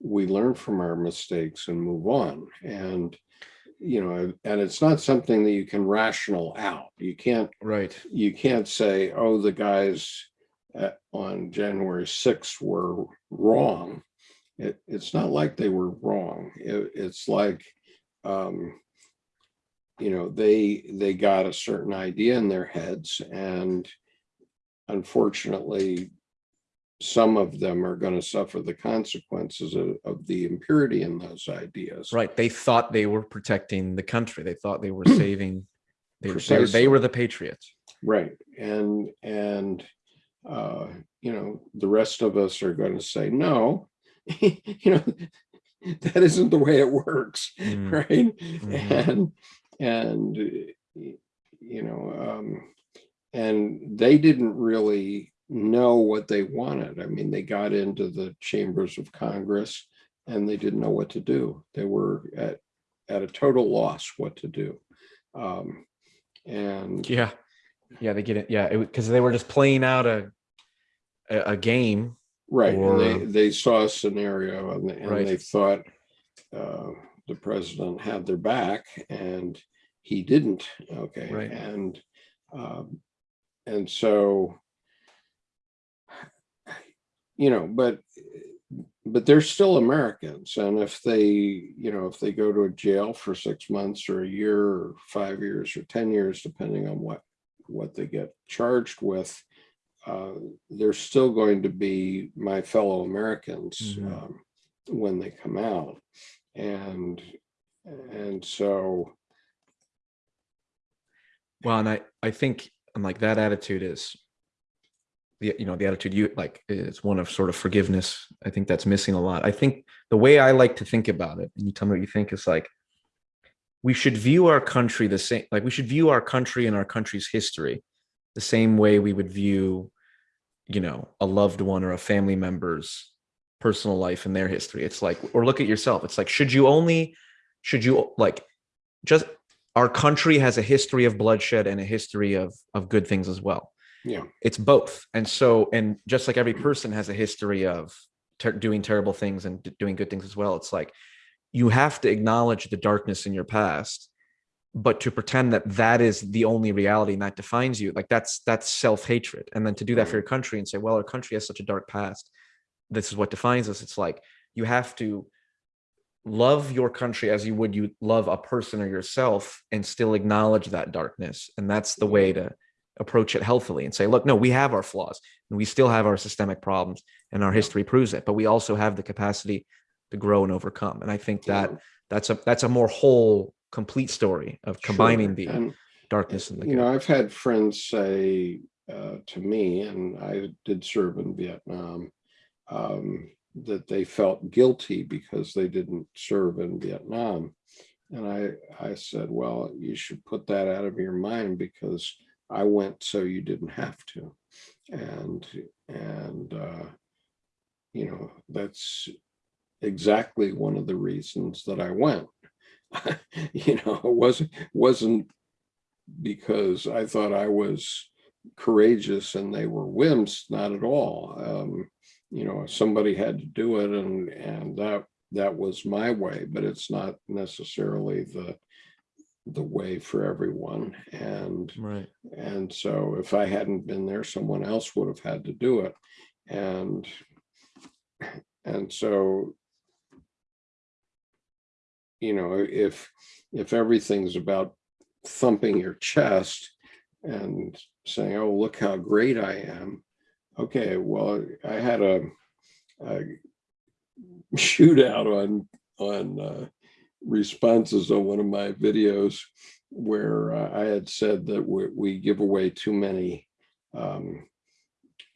we learn from our mistakes and move on. And, you know, and it's not something that you can rational out. You can't, right you can't say, oh, the guys at, on January 6th were wrong. It, it's not like they were wrong. It, it's like, um, you know, they, they got a certain idea in their heads and unfortunately, some of them are going to suffer the consequences of, of the impurity in those ideas. right they thought they were protecting the country they thought they were saving they, Precisely. they were the patriots Right, and, and, uh, you know, the rest of us are going to say, no, you know, that isn't the way it works, Mm, right? mhm. And, and, uh, you know, um, and they didn't really know what they wanted. I mean, they got into the chambers of Congress and they didn't know what to do. They were at, at a total loss what to do. Um, and yeah yeah they get it yeah because they were just playing out a a, a game Right, and they, they saw a scenario and, they- and Right. they thought, uh, the president had their back and he didn't, okay? Right. And, um, and so, you know, but, but they're still Americans. And if they, you know, if they go to a jail for six months or a year or five years or 10 years, depending on what, what they get charged with, uh, they're still going to be my fellow Americans Mhm. um, when they come out. And, and so, Well, and I, I think, and like that attitude is, the, you know, the attitude you like is one of sort of forgiveness. I think that's missing a lot. I think the way I like to think about it, and you tell me what you think, is like, we should view our country the same, like we should view our country and our country's history the same way we would view, you know, a loved one or a family member's personal life and their history. It's like, or look at yourself. It's like, should you only, should you like, just our country has a history of bloodshed and a history of of good things as well yeah, it's both and so and just like every person has a history of ter- doing terrible things and doing good things as well it's like you have to acknowledge the darkness in your past but to pretend that that is the only reality and that defines you like that's that's self-hatred. And then to do that for your country and say well our country has such a dark past. This is what defines us. It's like you have to love your country as you would you love a person or yourself and still acknowledge that darkness. And that's the way to approach it healthily and say look no we have our flaws and we still have our systemic problems and our history proves it but we also have the capacity to grow and overcome and i think that Yeah. that's a that's a more whole complete story of combining sure. the And, darkness and the you good know, I've had friends say uh, to me, and I did serve in Vietnam, um, that they felt guilty because they didn't serve in Vietnam. And I, I said, well, you should put that out of your mind because I went so you didn't have to. And, and, uh, you know, that's exactly one of the reasons that I went. you know, it wasn't, wasn't because I thought I was courageous and they were wimps, not at all. Um, you know, somebody had to do it and, and that, that was my way, but it's not necessarily the, the way for everyone. And, right and so if I hadn't been there, someone else would have had to do it. And, and so, you know, if, if everything's about thumping your chest and saying, oh, look how great I am. Okay, well, I had a, a shootout on, on uh, responses on one of my videos where uh, I had said that we, we give away too many um,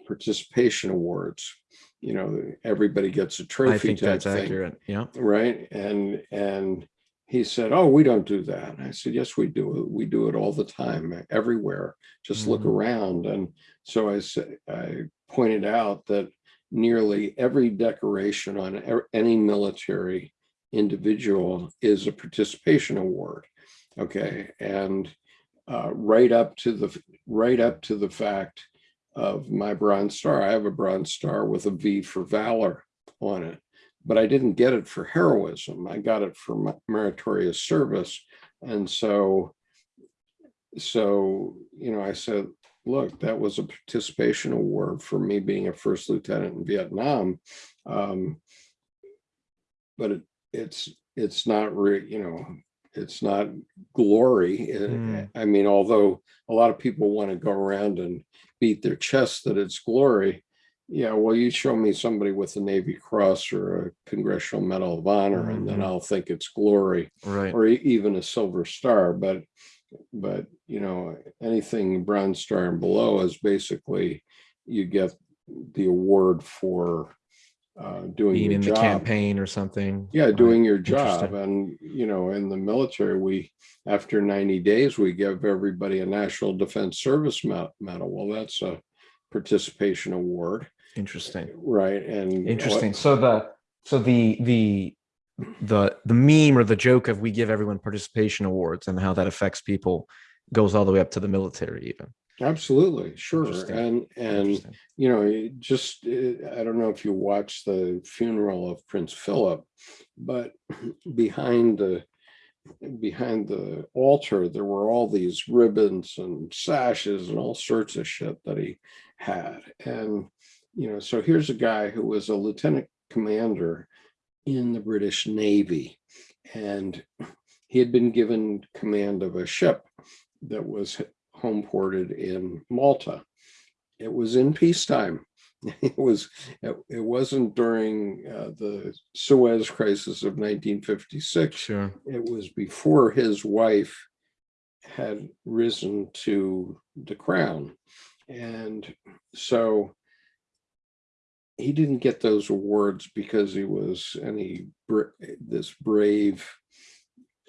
participation awards. You know, everybody gets a trophy think type that's thing accurate yeah right? And, and he said, oh, we don't do that. And I said, yes, we do. it. We do it all the time, everywhere. Just look Mhm. around. And so I said, I pointed out that nearly every decoration on any military individual is a participation award. Okay, and uh, right up to the, right up to the fact of my Bronze Star. I have a Bronze Star with a V for valor on it but I didn't get it for heroism. I got it for meritorious service. And so, so, you know, I said, look, that was a participation award for me being a first lieutenant in Vietnam. Um, but it, it's, it's not re, you know, it's not glory. Mm. I mean, although a lot of people want to go around and beat their chest that it's glory, yeah, well, you show me somebody with a Navy Cross or a Congressional Medal of Honor, and then Mhm. I'll think it's glory, right or even a Silver Star. But, but you know, anything Bronze Star and below is basically you get the award for uh, doing being in the campaign or something Yeah, Right. doing your job. And, you know, in the military, we, after 90 days, we give everybody a National Defense Service Medal. Well, that's a participation award, interesting right? And what- Interesting. So the so the the the the meme or the joke of we give everyone participation awards and how that affects people goes all the way up to the military even. Absolutely, sure. And, and, you know, just, uh, I don't know if you watched the funeral of Prince Philip, but behind the, behind the altar, there were all these ribbons and sashes and all sorts of shit that he had. And, you know, so here's a guy who was a lieutenant commander in the British Navy. And he had been given command of a ship that was home ported in Malta. It was in peacetime. It was, it, it wasn't during uh, the Suez crisis of 1956 Sure. it was before his wife had risen to the crown. And so he didn't get those awards because he was any this brave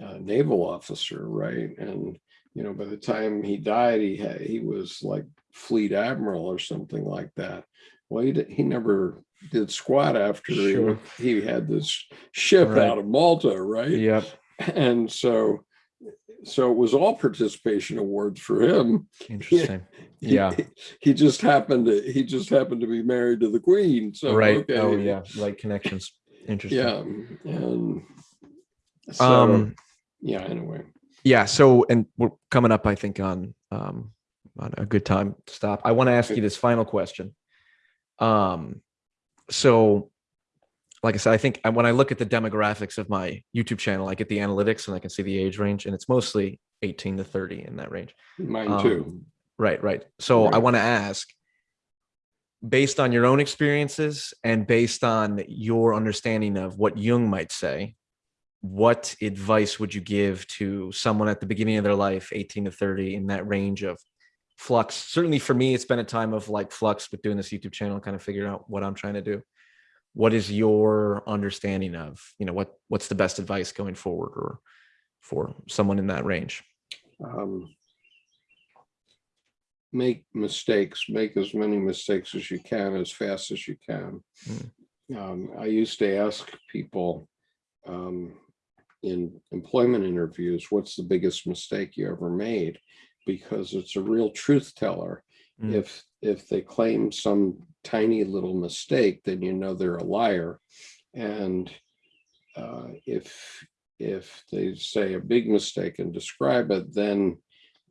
uh, naval officer, right? And you know, by the time he died, he had he was like fleet admiral or something like that. Well, he he never did squat after he, Sure. he had this ship Right. out of Malta, right? Yep. and so so it was all participation awards for him Interesting. He- Yeah. he just happened to he just happened to be married to the queen so right. okay Oh yeah. Like connections. Interesting. yeah and so Um. yeah anyway Yeah. So, and we're coming up, I think, on um on a good time to stop. I want to ask you this final question. Um. So, like I said, I think when I look at the demographics of my YouTube channel, I get the analytics and I can see the age range, and it's mostly 18 to 30 in that range. mine too Um, Right, right. So I want to ask, based on your own experiences and based on your understanding of what Jung might say, what advice would you give to someone at the beginning of their life, 18 to 30, in that range of flux? Certainly for me, it's been a time of like flux with doing this YouTube channel, kind of figuring out what I'm trying to do. What is your understanding of, you know, what what's the best advice going forward or for someone in that range? um make mistakes make as many mistakes as you can as fast as you can Mm. um, i used to ask people um, in employment interviews what's the biggest mistake you ever made? Because it's a real truth teller. Mm. if if they claim some tiny little mistake then you know they're a liar. And uh, if if they say a big mistake and describe it then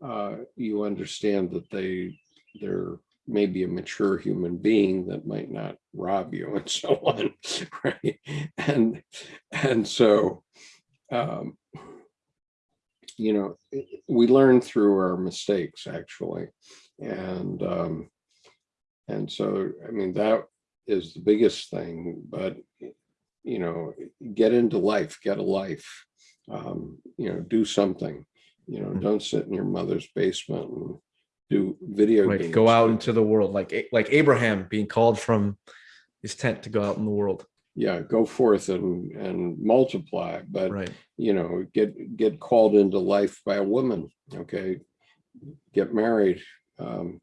uh, you understand that they they're maybe a mature human being that might not rob you and so on right? And and so um you know we learn through our mistakes actually. And um and so i mean that is the biggest thing but you know get into life get a life um you know do something. You know Mhm. don't sit in your mother's basement and do video right games. go out into the world like like abraham being called from his tent to go out in the world yeah go forth and and multiply but right. you know get get called into life by a woman okay? Get married um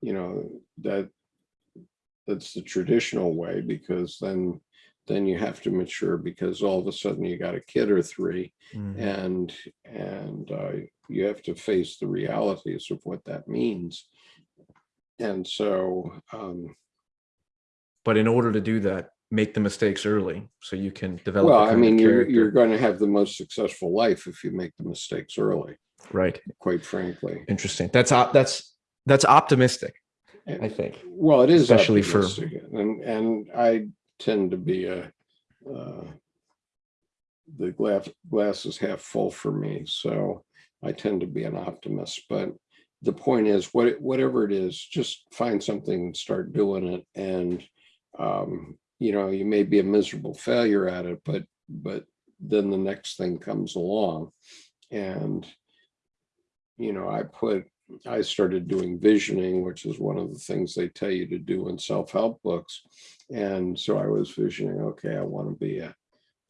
you know that that's the traditional way because then then you have to mature because all of a sudden you got a kid or three Mhm. and and uh, you have to face the realities of what that means. And so um but in order to do that make the mistakes early so you can develop well i mean you're you're going to have the most successful life if you make the mistakes early right quite frankly interesting that's that's that's optimistic i think Well, it is Especially for- and and I tend to be a uh, the glass glass is half full for me, so I tend to be an optimist. But the point is, what whatever it is, just find something and start doing it. And um, you know, you may be a miserable failure at it, but but then the next thing comes along, and you know, I put I started doing visioning, which is one of the things they tell you to do in self-help books. And so I was visioning, okay, I want to be a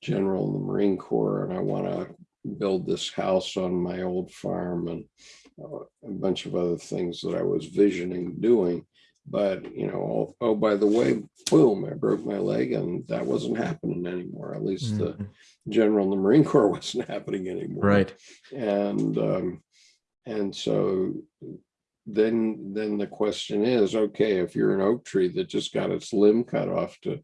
general in the Marine Corps and I want to build this house on my old farm and uh, a bunch of other things that I was visioning doing. But, you know, oh, oh, by the way, boom, I broke my leg and that wasn't happening anymore. At least the Mhm. general in the Marine Corps wasn't happening anymore right and um, and so then, then the question is, okay, if you're an oak tree that just got its limb cut off to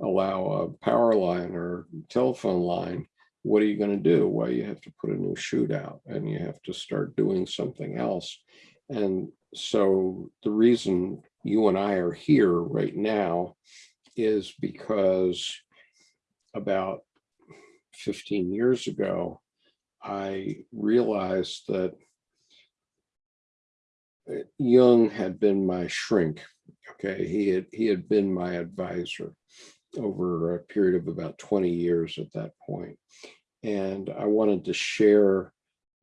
allow a power line or telephone line, what are you gonna do? Well, you have to put a new shoot out and you have to start doing something else. And so the reason you and I are here right now is because about 15 years ago, I realized that Jung had been my shrink. Okay, he had he had been my advisor over a period of about 20 years at that point. And I wanted to share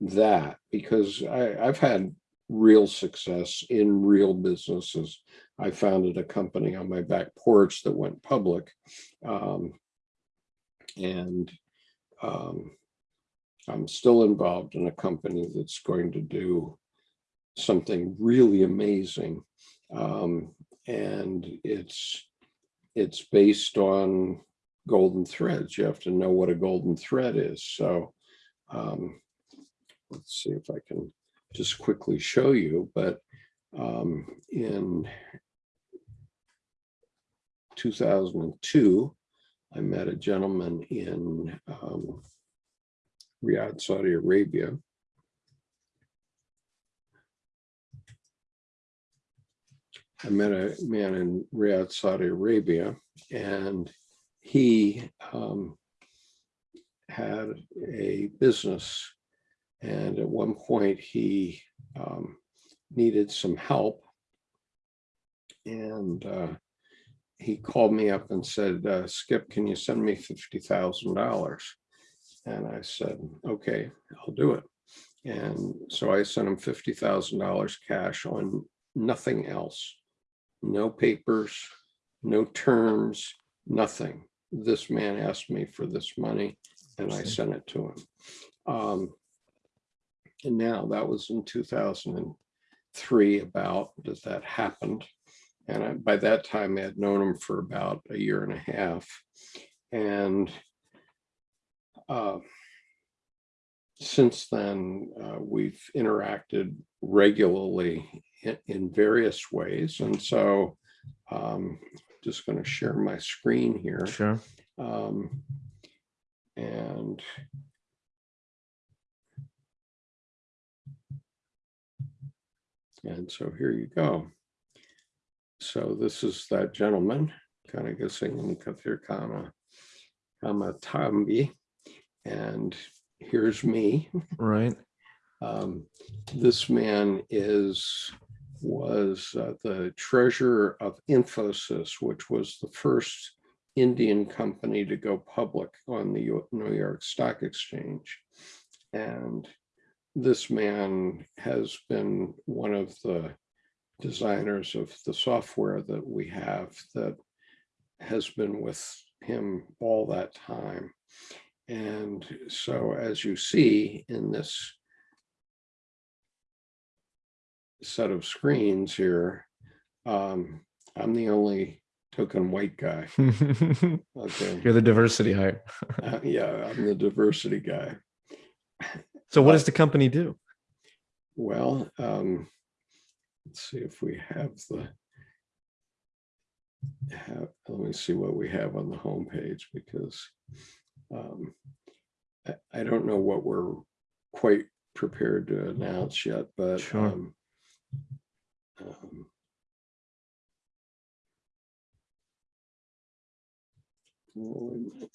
that because I, I've had real success in real businesses. I founded a company on my back porch that went public. Um, and um, I'm still involved in a company that's going to do something really amazing. Um, and it's it's based on golden threads. You have to know what a golden thread is. So um, let's see if I can just quickly show you, but um, in 2002, I met a gentleman in um, Riyadh, Saudi Arabia. I met a man in Riyadh, Saudi Arabia, and he um, had a business. And at one point he um, needed some help. And uh, he called me up and said, uh, Skip, can you send me $50,000? And I said, okay, I'll do it. And so I sent him $50,000 cash on nothing else. No papers, no terms, nothing. This man asked me for this money and I sent it to him. Um, and now that was in 2003 about that that happened. And I, by that time I had known him for about a year and a half. And uh, since then, uh, we've interacted regularly in, in various ways. And so um, just going to share my screen here. Sure. Um, and and so here you go. So this is that gentleman, kind of guessing Kathir Kama Kamatambi. And here's me. Right. Um, this man is was uh, the treasurer of Infosys, which was the first Indian company to go public on the New York Stock Exchange. And this man has been one of the designers of the software that we have that has been with him all that time. And so as you see in this set of screens here, um, I'm the only token white guy. Okay. You're the diversity hire. Uh, yeah, I'm the diversity guy. So what does the company do? Well, um, let's see if we have the have, let me see what we have on the homepage because um, I, I don't know what we're quite prepared to announce yet, but Sure. um, um, well, wait a minute.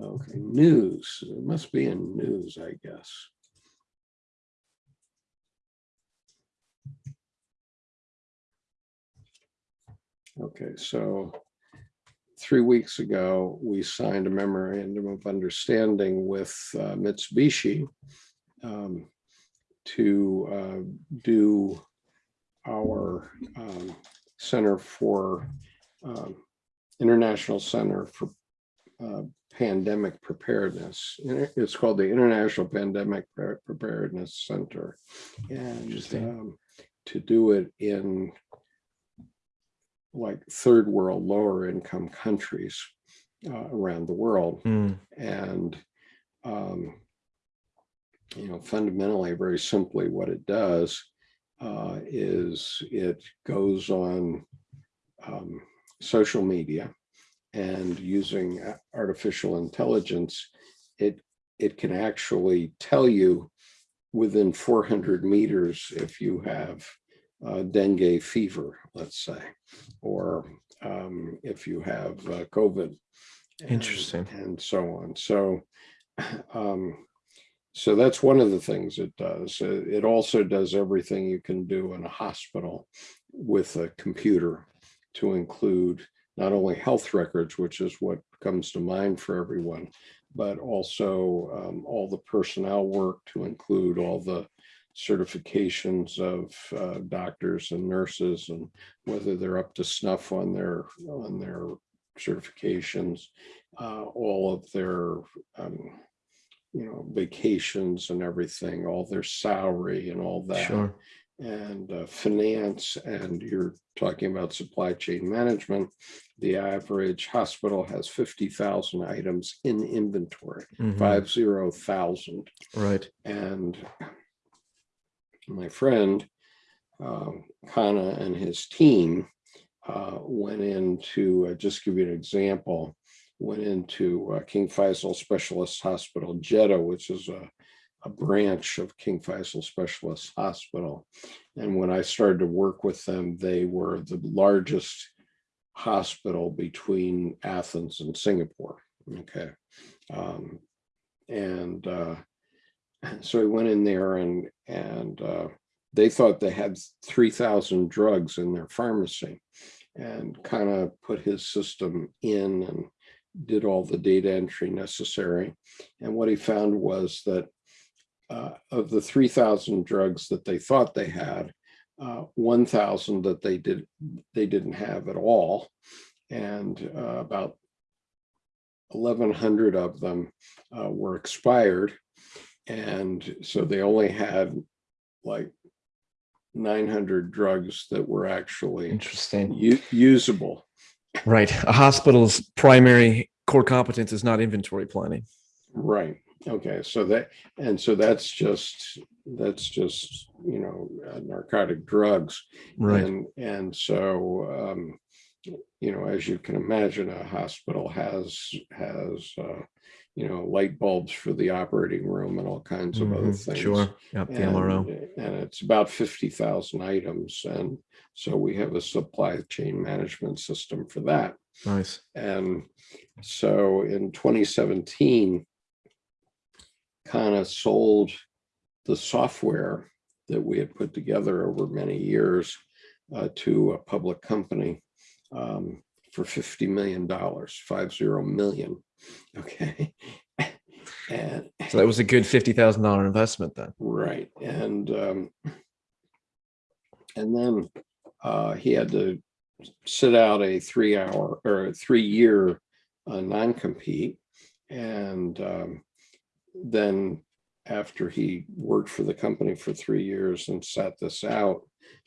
Okay, news. It must be in news, I guess. Okay, so three weeks ago, we signed a memorandum of understanding with uh, Mitsubishi um, to uh, do our um, Center for um, International Center for uh, Pandemic Preparedness. It's called the International Pandemic Preparedness Center. And Interesting. um, to do it in like third world, lower income countries uh, around the world. Hmm, And, um, you know, fundamentally, very simply, what it does uh, is it goes on um, social media and using artificial intelligence, it it can actually tell you within 400 meters if you have uh, dengue fever, let's say, or um, if you have uh, COVID. Interesting. And so on. So, um, so that's one of the things it does. Uh, It also does everything you can do in a hospital with a computer to include not only health records, which is what comes to mind for everyone, but also um, all the personnel work to include all the certifications of uh, doctors and nurses and whether they're up to snuff on their on their certifications, uh, all of their um, you know vacations and everything, all their salary and all that Sure. And uh, finance, and you're talking about supply chain management, the average hospital has 50,000 items in inventory, five zero thousand. Right. And my friend, um, Kana and his team uh, went into, uh, just give you an example, went into uh, King Faisal Specialist Hospital, Jeddah, which is a, a branch of King Faisal Specialist Hospital. And when I started to work with them, they were the largest hospital between Athens and Singapore. Okay. Um, and uh, so we went in there and and uh, they thought they had 3,000 drugs in their pharmacy and kind of put his system in and did all the data entry necessary. And what he found was that uh, of the 3,000 drugs that they thought they had, uh, 1,000 that they did they didn't have at all, and uh, about 1,100 of them uh, were expired, and so they only had like 900 drugs that were actually Interesting. usable. Right. A hospital's primary core competence is not inventory planning. Right. Okay. So that and so that's just that's just you know uh, narcotic drugs. Right. And and so um, you know as you can imagine, a hospital has has uh, you know light bulbs for the operating room and all kinds of other Mhm. things. Sure. Yep. The and, MRO. and it's about 50,000 items. And so we have a supply chain management system for that. Nice. And so in 2017, kind of sold the software that we had put together over many years uh, to a public company um, for $50 million, five zero million. Okay. And So that was a good fifty thousand dollar investment then. Right, and um, and then uh, he had to sit out a three-hour or three-year uh, non-compete, and um, then after he worked for the company for three years and sat this out,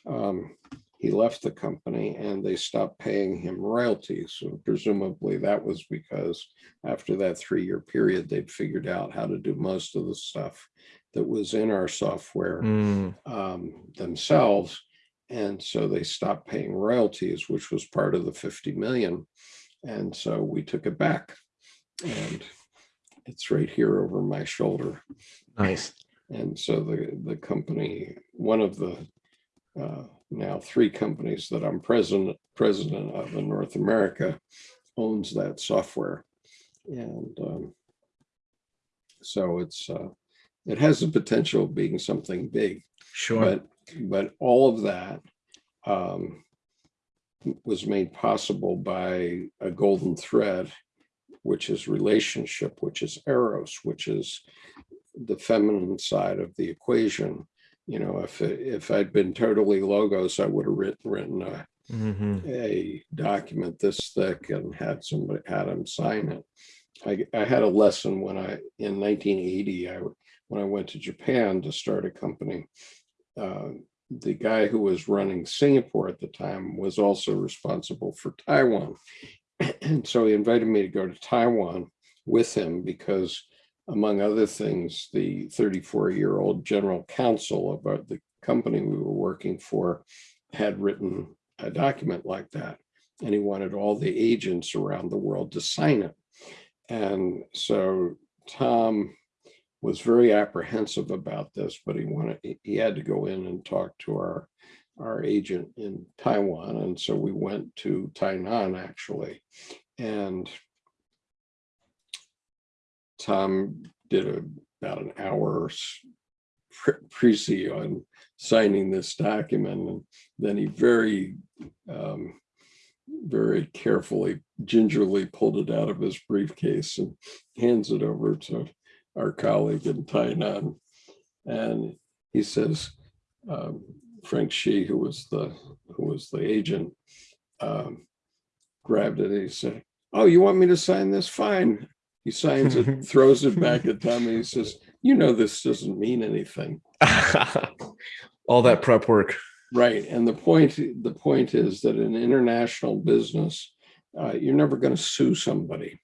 um, he left the company and they stopped paying him royalties. So presumably that was because after that three-year period, they'd figured out how to do most of the stuff that was in our software Mm, um, themselves. And so they stopped paying royalties, which was part of the 50 million. And so we took it back. And it's right here over my shoulder. nice. And so the, the company, one of the uh, now three companies that I'm president, president of in North America owns that software. And um, so it's, uh, it has the potential of being something big. Sure. But, but all of that um, was made possible by a golden thread, which is relationship, which is eros, which is the feminine side of the equation. You know, if, if I'd been totally logos, I would have written, written a, Mhm. a document this thick and had somebody, had him sign it. I, I had a lesson when I, in 1980, I, when I went to Japan to start a company. uh, The guy who was running Singapore at the time was also responsible for Taiwan. And so he invited me to go to Taiwan with him because among other things, the 34-year-old general counsel of the company we were working for had written a document like that. And he wanted all the agents around the world to sign it. And so Tom was very apprehensive about this, but he wanted, he- he had to go in and talk to our, our agent in Taiwan. And so we went to Tainan actually. And Tom did a, about an hour pre- on signing this document. And then he very, um, very carefully, gingerly pulled it out of his briefcase and hands it over to our colleague in Tainan. And he says, um, Frank Shi, who was the, who was the agent, um, grabbed it and he said, oh, you want me to sign this? Fine. He signs it, throws it back at Tom and he says, you know, this doesn't mean anything. All that prep work. Right. And the point, the point is that in international business, uh, you're never going to sue somebody.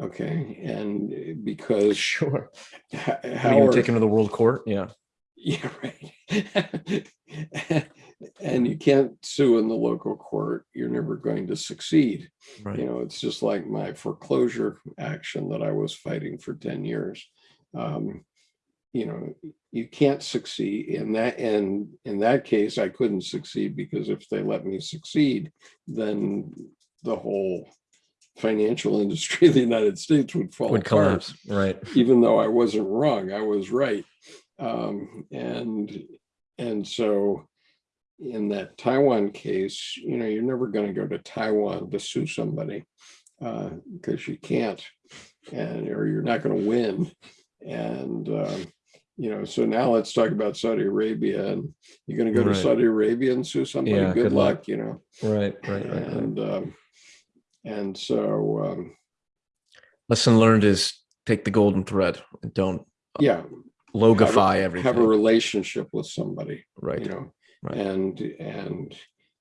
Okay. And because Sure. How you Howard, take him to the world court? Yeah. Yeah, right. and you can't sue in the local court. You're never going to succeed. You know, it's just like my foreclosure action that I was fighting for 10 years. Um, you know, you can't succeed in that. And in that case, I couldn't succeed because if they let me succeed, then the whole financial industry of the United States would fall Would apart collapse. Right. even though I wasn't wrong, I was right. Um, and, and so in that Taiwan case, you know, you're never going to go to Taiwan to sue somebody uh, because you can't, and, or you're not going to win. And, um, you know, so now let's talk about Saudi Arabia and you're going to go Right. to Saudi Arabia and sue somebody. Yeah, good, good luck, luck. you know. Right. Right. Right. right. And, um, and so, um, Lesson learned is take the golden thread and don't yeah, logify everything. have a relationship with somebody. Right? You know right. and and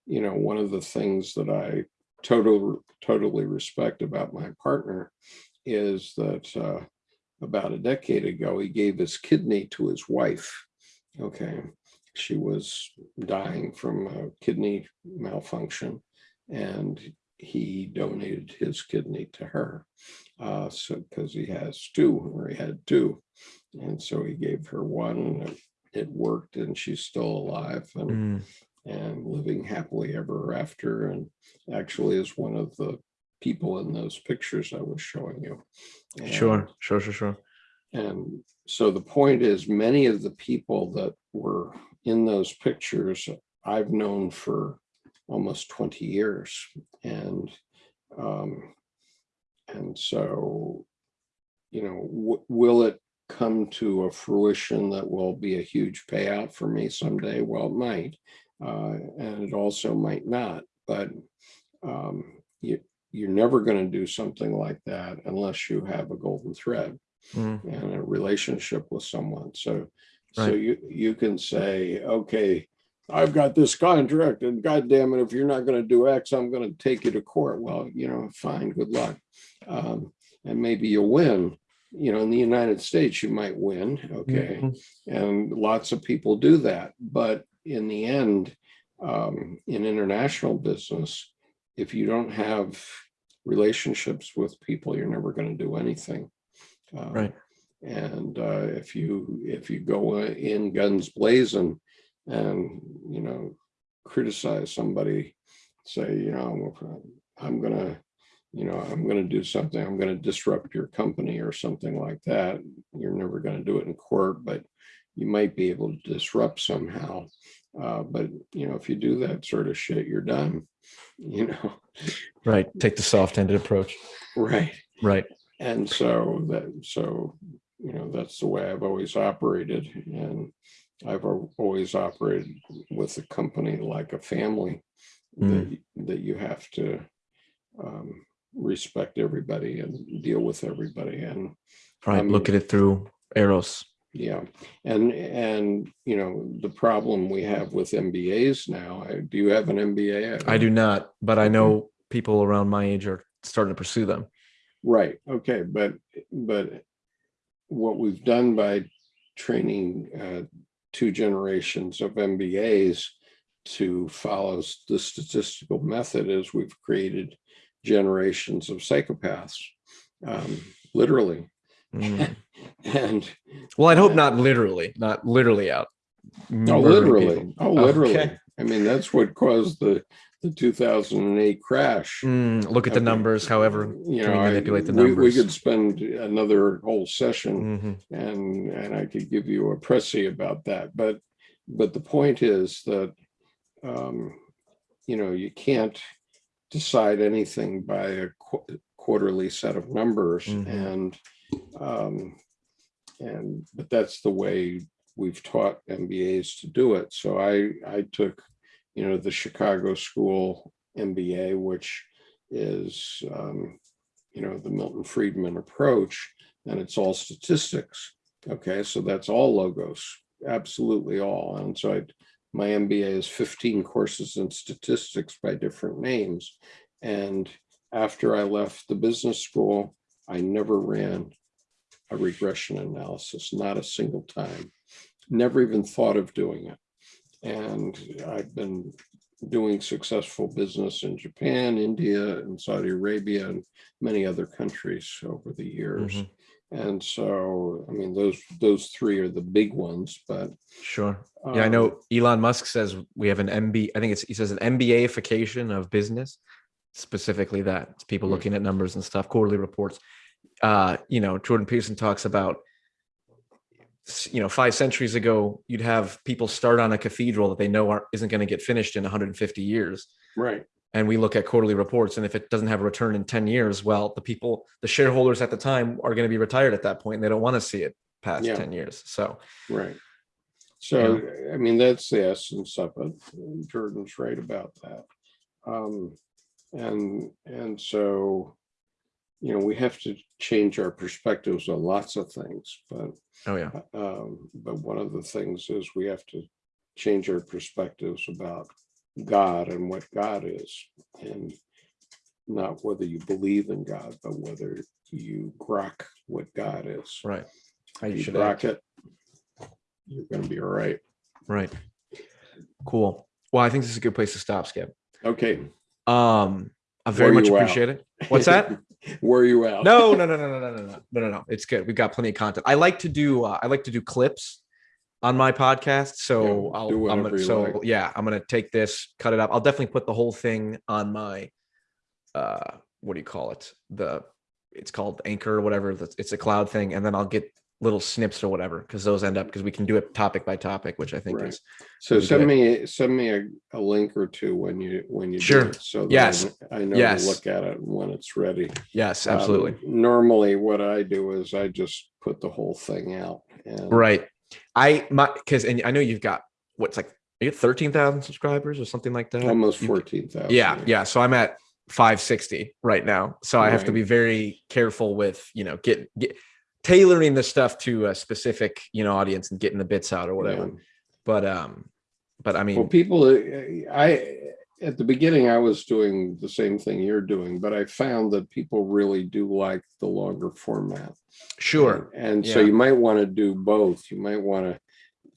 you know one of the things that i total totally respect about my partner is that uh, about a decade ago he gave his kidney to his wife okay she was dying from a kidney malfunction and he donated his kidney to her uh so because he has two or he had two and so he gave her one and it- worked and she's still alive and Mm, and living happily ever after and actually is one of the people in those pictures I was showing you. Sure. Sure. Sure. Sure. And, and so the point is many of the people that were in those pictures I've known for almost 20 years and um and so you know w- will it come to a fruition that will be a huge payout for me someday well it might uh, and it also might not. But um, you, you're never going to do something like that unless you have a golden thread Mm, and a relationship with someone. So, so you you can say, okay, I've got this contract, and God damn it, if you're not going to do X, I'm going to take you to court. Well, you know, fine, good luck, um, and maybe you'll win. You know, in the United States, you might win. Okay mhm. and lots of people do that but in the end um, in international business if you don't have relationships with people you're never going to do anything Um, Right. and uh, if you if you go uh, in guns blazing and you know criticize somebody say you know i'm, I'm gonna you know i'm gonna do something i'm gonna disrupt your company or something like that you're never gonna do it in court but you might be able to disrupt somehow uh, but you know if you do that sort of shit you're done you know Right. Take the soft-handed approach. right Right. and so that so you know that's the way i've always operated and i've always operated with a company like a family that, that you have to um, respect everybody and deal with everybody and Right. Um, Look at it through eros. yeah and and you know the problem we have with mbas now I, do you have an mba I do not, but I know people around my age are starting to pursue them. Right, okay, but, but what we've done by training uh, two generations of MBAs to follow the statistical method is we've created generations of psychopaths, um, literally. Mm. And Well, I'd hope not literally, not literally out. No, literally, people. oh, literally. Okay. I mean, that's what caused the the 2008 crash. Mm, look at the Okay. numbers, however. You know, we I- manipulate the we- We could spend another whole session Mhm. and and I could give you a pressy about that. But but the point is that um, you know you can't decide anything by a qu- quarterly set of numbers Mhm. and um, and but that's the way we've taught MBAs to do it. So I I took you know the Chicago School MBA, which is um, you know the Milton Friedman approach, and it's all statistics. Okay, so that's all logos, absolutely all. And so I, my MBA is 15 courses in statistics by different names. And after I left the business school, I never ran a regression analysis, not a single time. Never even thought of doing it. And I've been doing successful business in Japan, India, and Saudi Arabia, and many other countries over the years. Mhm. And so, I mean, those those three are the big ones, but Sure. Yeah, I um, know Elon Musk says we have an MB. I think it's he says an MBAification of business, specifically that it's people Hmm. looking at numbers and stuff, quarterly reports. Uh, you know, Jordan Peterson talks about you know, five centuries ago, you'd have people start on a cathedral that they know aren't, isn't going to get finished in 150 years. Right. And we look at quarterly reports, and if it doesn't have a return in 10 years, well, the people, the shareholders at the time are going to be retired at that point, and they don't want to see it past Yeah. 10 years. So, Right. So, I mean, that's the essence of it. and Jordan's right about that. Um, and, and so, you know, we have to change our perspectives on lots of things, but, oh yeah, um, but one of the things is we have to change our perspectives about God and what God is. And not whether you believe in God, but whether you grok what God is. right. How you you should act. it, you're gonna be all right. Right. Cool. Well, I think this is a good place to stop, Skip. Okay. Um, I very much you out. appreciate it. What's that? Were you out? no, no, no, no, no, no, no, no, no, no, no. It's good. We've got plenty of content. I like to do. Uh, I like to do clips on my podcast. So Yeah, I'll. do I'm gonna, so like. yeah, I'm gonna take this, cut it up. I'll definitely put the whole thing on my. Uh, what do you call it? The it's called Anchor or whatever. That's it's a cloud thing, and then I'll get little snips or whatever because those end up because we can do it topic by topic, which I think Right. is So send me, send me a, a link or two when you, when you do Sure. it, So Yes. I I know Yes. to look at it when it's ready. yes, Um, absolutely. Normally, what I do is I just put the whole thing out. and- Right. I my because and I know you've got what's like you get thirteen thousand subscribers or something like that. Almost You- fourteen thousand. Yeah, yeah. So I'm at 560 right now. So I have to be very careful with you know get get tailoring the stuff to a specific you know audience and getting the bits out or whatever. But um, but I mean, Well, people, uh, I, at the beginning, I was doing the same thing you're doing, but I found that people really do like the longer format. sure. And and so you might want to do both. You might want to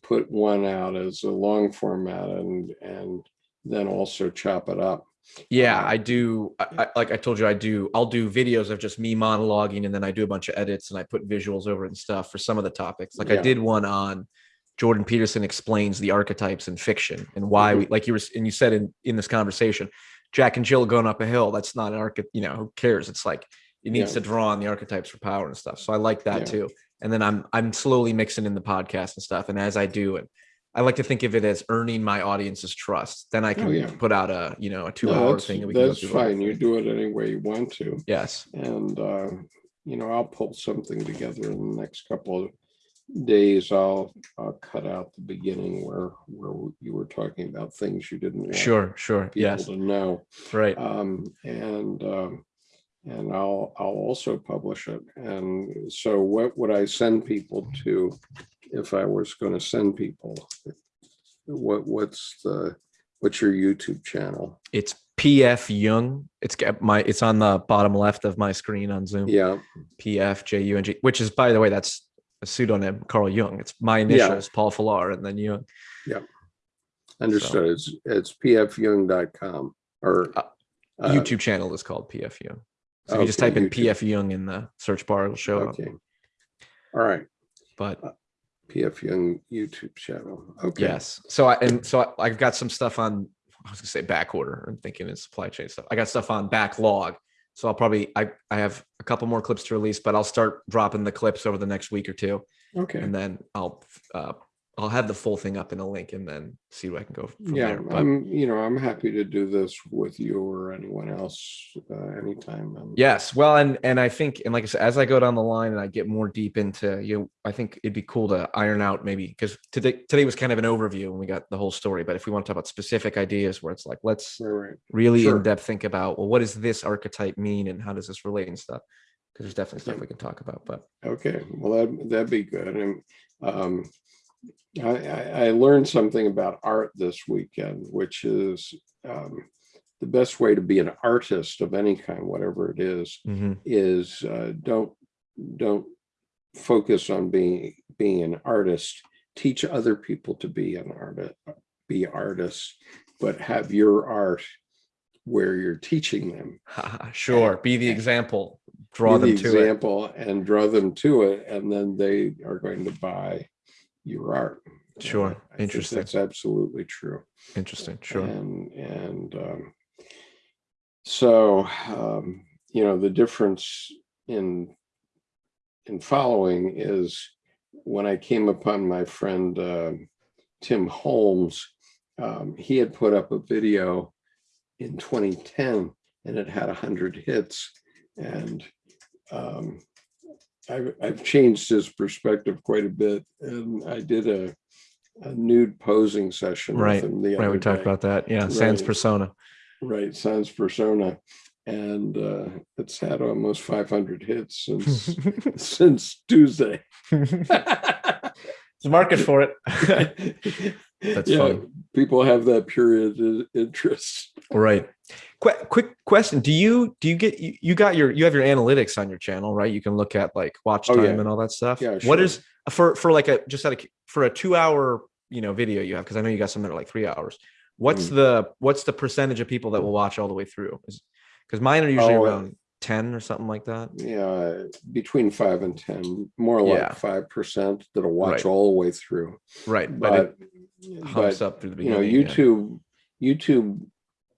put one out as a long format and, and then also chop it up. Yeah, Um, I do. I, I, like I told you, I do. I'll do videos of just me monologuing, and then I do a bunch of edits and I put visuals over it and stuff for some of the topics. Like I did one on Jordan Peterson explains the archetypes in fiction and why Mm-hmm. we like you were and you said in in this conversation, Jack and Jill going up a hill. That's not an archetype. You know, who cares? It's like it needs Yeah. to draw on the archetypes for power and stuff. So I like that Yeah. too. And then I'm I'm slowly mixing in the podcast and stuff. And as I do it. I like to think of it as earning my audience's trust. Then I can Oh, yeah. put out a you know a two No, hour thing. and we that's fine. You do it any way you want to. Yes. And, uh, you know, I'll pull something together in the next couple of days. I'll, I'll cut out the beginning where, where you were talking about things you didn't want Sure. Sure. people Yes. to know. Right. Um, and, um, and I'll, I'll also publish it. And so what would I send people to if I was going to send people? What, what's the, what's your YouTube channel? It's PF Jung. It's got my. It's on the bottom left of my screen on Zoom. Yeah, PF J U N G. Which is, by the way, that's a pseudonym, Carl Jung. It's my Yeah. initials, Paul Falar, and then Jung. Yeah. Understood. It's, it's pfyoung.com or. Uh, uh, YouTube channel is called PF Jung. So if you just okay, type in YouTube. PF Jung in the search bar, it'll show up. All right, But PF Jung YouTube channel. Okay. yes, so I and so I, I've got some stuff on. I was gonna say back order. I'm thinking in supply chain stuff. I got stuff on backlog. So I'll probably I I have a couple more clips to release, but I'll start dropping the clips over the next week or two, Okay. and then I'll uh I'll have the full thing up in a link, and then see what I can go from Yeah, there. But I'm, you know, I'm happy to do this with you or anyone else uh, anytime. I'm- Yes, well, and and I think, and like I said, as I go down the line and I get more deep into you, know, I think it'd be cool to iron out maybe because today today was kind of an overview and we got the whole story. But if we want to talk about specific ideas, where it's like let's Right, right. really Sure. in depth think about well, what does this archetype mean and how does this relate and stuff? Because there's definitely stuff Yeah. we can talk about. But Okay, well, that, that'd be good. And um, I, I, I learned something about art this weekend, which is um, the best way to be an artist of any kind, whatever it is, mhm, is uh, don't, don't focus on being, being an artist. Teach other people to be an artist, be artists, but have your art where you're teaching them. sure, be the example, draw be them the to it. example and draw them to it, and then they are going to buy your art. Sure, I interesting. That's absolutely true. Interesting, sure. And and um, so um, you know the difference in in following is when I came upon my friend uh, Tim Holmes, um, he had put up a video in 2010 and it had 100 hits. And um, I've, I've changed his perspective quite a bit. And I did a, a nude posing session Right, with him the Right, we talked day. about that. Yeah, sans persona. Right, Sans Persona. And uh, it's had almost 500 hits since since Tuesday. There's a market for it. That's yeah, people have that period of interest. Right. Quick, quick question. Do you do you get you, you got your you have your analytics on your channel, right? You can look at like watch Oh, time yeah. and all that stuff. Yeah, sure. is for for like a just out of for a two hour you know video you have because I know you got some that are like three hours. What's Mm. the what's the percentage of people that will watch all the way through? Because mine are usually Oh, around ten or something like that. Yeah, between five and 10, more like Yeah. 5% that'll watch Right. all the way through. Right, but, But, it but up through the you know, beginning. yeah. YouTube, YouTube,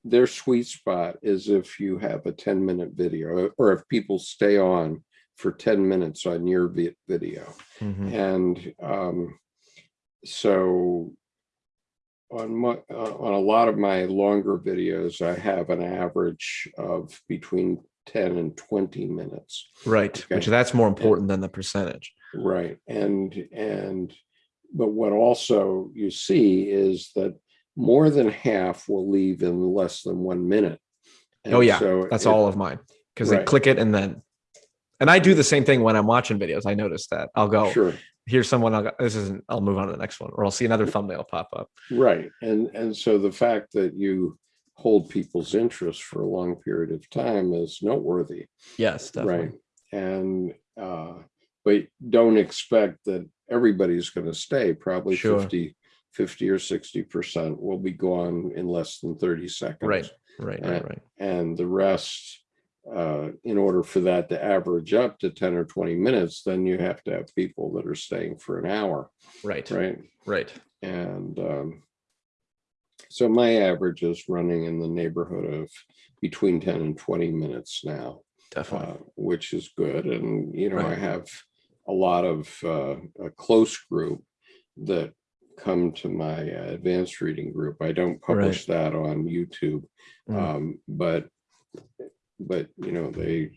their sweet spot is if you have a 10 minute video or if people stay on for 10 minutes on your vi- video. Mhm. And um, so on my, uh, on a lot of my longer videos, I have an average of between 10 and 20 minutes. Right, which that's more important than the percentage. Right. And, and, but what also you see is that more than half will leave in less than one minute. Oh, yeah, so That's it- all of mine because they click it and then, and I do the same thing when I'm watching videos. I notice that I'll go, Sure. here's someone. I'll go, this isn't. I'll move on to the next one, or I'll see another thumbnail pop up. Right. And, and so the fact that you hold people's interest for a long period of time is noteworthy. Yes, definitely. Right. And, uh, but don't expect that everybody's going to stay. Probably Sure. 50, 50 or 60% will be gone in less than 30 seconds. Right. Right. Uh, Right. Right. And the rest, uh, in order for that to average up to 10 or 20 minutes, then you have to have people that are staying for an hour. Right. Right. Right. And um, so my average is running in the neighborhood of between 10 and 20 minutes now, Definitely. uh, which is good. And, you know, I have a lot of uh, a close group that come to my uh, advanced reading group. I don't publish that on YouTube, Mm. um, but but you know they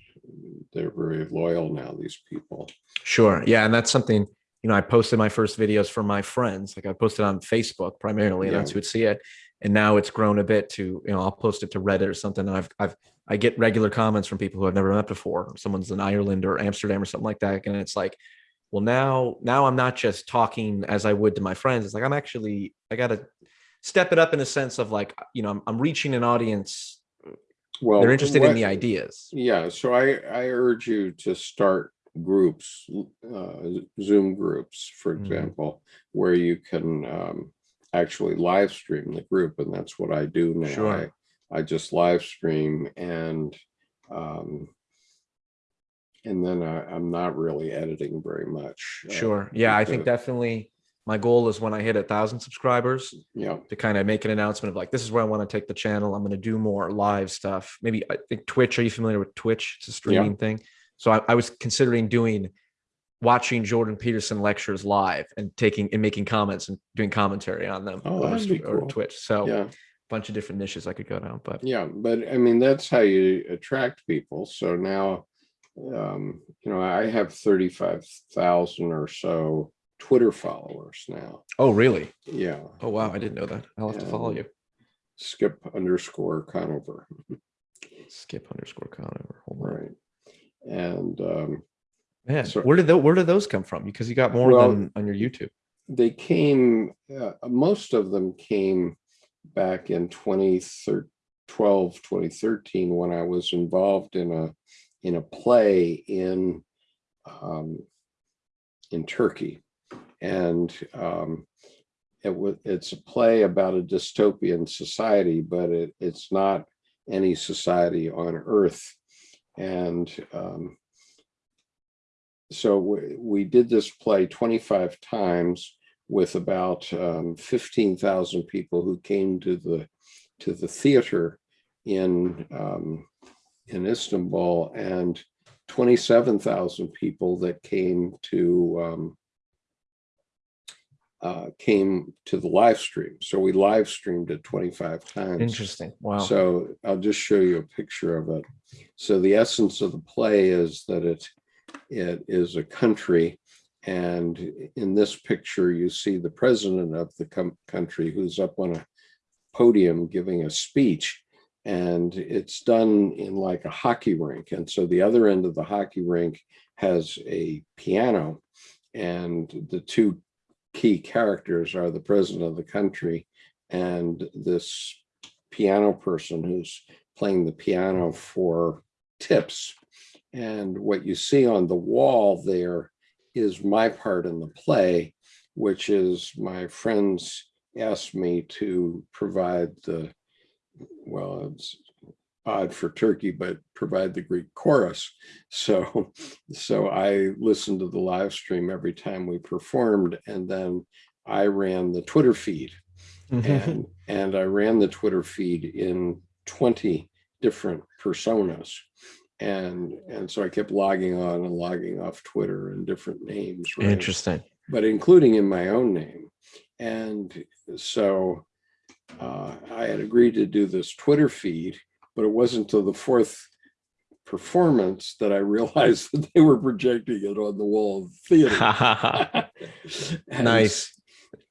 they're very loyal now. These people. Sure. Yeah, and that's something. You know, I posted my first videos for my friends. Like I posted on Facebook primarily, and that's who would see it. And now it's grown a bit to, you know, I'll post it to Reddit or something. And I've, I've, I get regular comments from people who I've never met before. Someone's in Ireland or Amsterdam or something like that, and it's like, well, now, now I'm not just talking as I would to my friends. It's like I'm actually, I got to step it up in a sense of like, you know, I'm, I'm reaching an audience. Well, They're interested in the ideas. Yeah, so I, I urge you to start groups, uh, Zoom groups, for Mhm. example, where you can um, actually live stream the group, and that's what I do now. Sure. I, I just live stream and um, and then I, I'm not really editing very much. uh, Sure. Yeah, I think definitely my goal is when I hit a thousand subscribers Yeah, to kind of make an announcement of like, this is where I want to take the channel. I'm going to do more live stuff. Maybe I think Twitch. Are you familiar with Twitch? It's a streaming thing. So I, I was considering doing watching Jordan Peterson lectures live and taking and making comments and doing commentary on them Oh, over, that'd be st- over cool. Twitch. So yeah. a bunch of different niches I could go down. But Yeah, but I mean, that's how you attract people. So now, um, you know, I have 35,000 or so Twitter followers now. oh, really? Yeah. Oh, wow. I didn't know that. I'll have to follow you. Skip underscore Conover. Skip underscore Conover. Hold on. Right. And um, Man, So- where did those where did those come from? Because you got more Well- than on your YouTube. they came, uh, most of them came back in 2012, 2013, when I was involved in a in a play in um, in Turkey, and um, it was it's a play about a dystopian society, but it, it's not any society on Earth, and um, so we, we did this play 25 times with about um, 15,000 people who came to the to the theater in um, in Istanbul and 27,000 people that came to um, uh, came to the live stream. So we live streamed it 25 times. Interesting. Wow. So I'll just show you a picture of it. So the essence of the play is that it it is a country and in this picture you see the president of the country who's up on a podium giving a speech and it's done in like a hockey rink and so the other end of the hockey rink has a piano and the two key characters are the president of the country and this piano person who's playing the piano for tips. And what you see on the wall there is my part in the play, which is my friends asked me to provide the, well, it's odd for Turkey, but provide the Greek chorus. So, so I listened to the live stream every time we performed, and then I ran the Twitter feed and and I ran the Twitter feed in 20 different personas. And and so I kept logging on and logging off Twitter in different names, right? Interesting. But including in my own name. And so uh, I had agreed to do this Twitter feed, but it wasn't until the fourth performance that I realized that they were projecting it on the wall of the theater. And nice.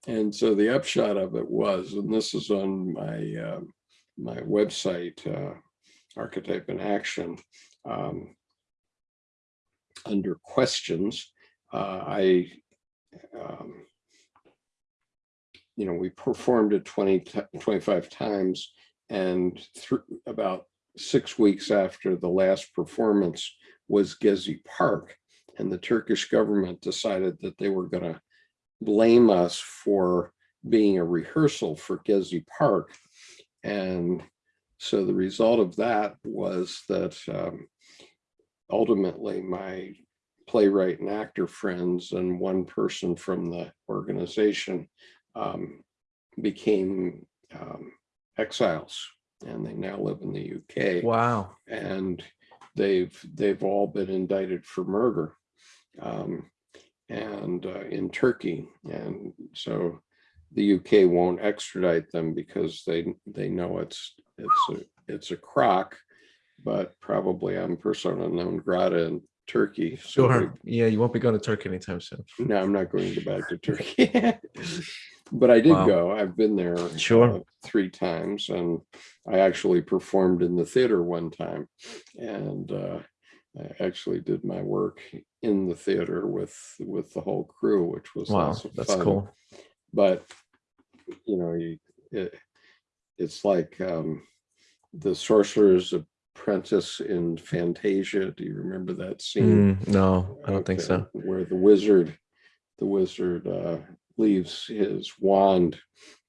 and so the upshot of it was, and this is on my um, my website, uh, Archetype in Action, um, under questions, uh, I, um, you know, we performed it 20, 25 times, and through about six weeks after the last performance was Gezi Park, and the Turkish government decided that they were going to blame us for being a rehearsal for Gezi Park. And so the result of that was that um, ultimately my playwright and actor friends and one person from the organization um, became um, exiles and they now live in the UK Wow. and they've they've all been indicted for murder um, and uh, in Turkey and so the UK won't extradite them because they they know it's it's a it's a crock but probably I'm persona non grata in Turkey so Sure. Yeah, you won't be going to Turkey anytime soon. no, I'm not going to back to Turkey. but I did Wow. go. I've been there Sure. uh, three times, and I actually performed in the theater one time, and uh, I actually did my work in the theater with with the whole crew, which was Wow, lots of that's fun. cool. But you know, you it, it's like um, the Sorcerers apprentice in Fantasia. Do you remember that scene? Mm, no, I don't think so. Where the wizard, the wizard uh, leaves his wand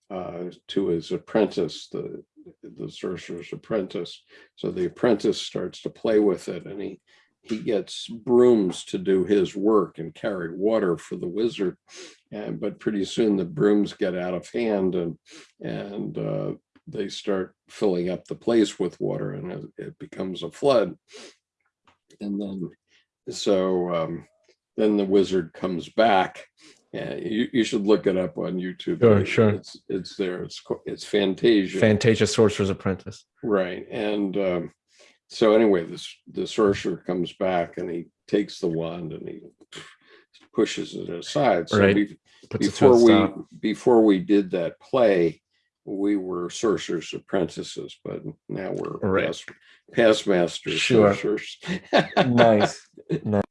uh, to his apprentice, the the sorcerer's apprentice. So the apprentice starts to play with it, and he he gets brooms to do his work and carry water for the wizard. And but pretty soon the brooms get out of hand, and and uh, they start filling up the place with water, and it, it becomes a flood. And then so um, then the wizard comes back. And you, you should look it up on YouTube. Sure, sure. It's it's there. It's it's Fantasia. Fantasia Sorcerer's Apprentice. right. And um, so anyway, this the sorcerer comes back and he takes the wand and he pushes it aside. So Right. we, Puts it to before we stop. before we did that play, we were sorcerer's apprentices, but now we're Right. past, past master Sure. sorcerers. nice. nice.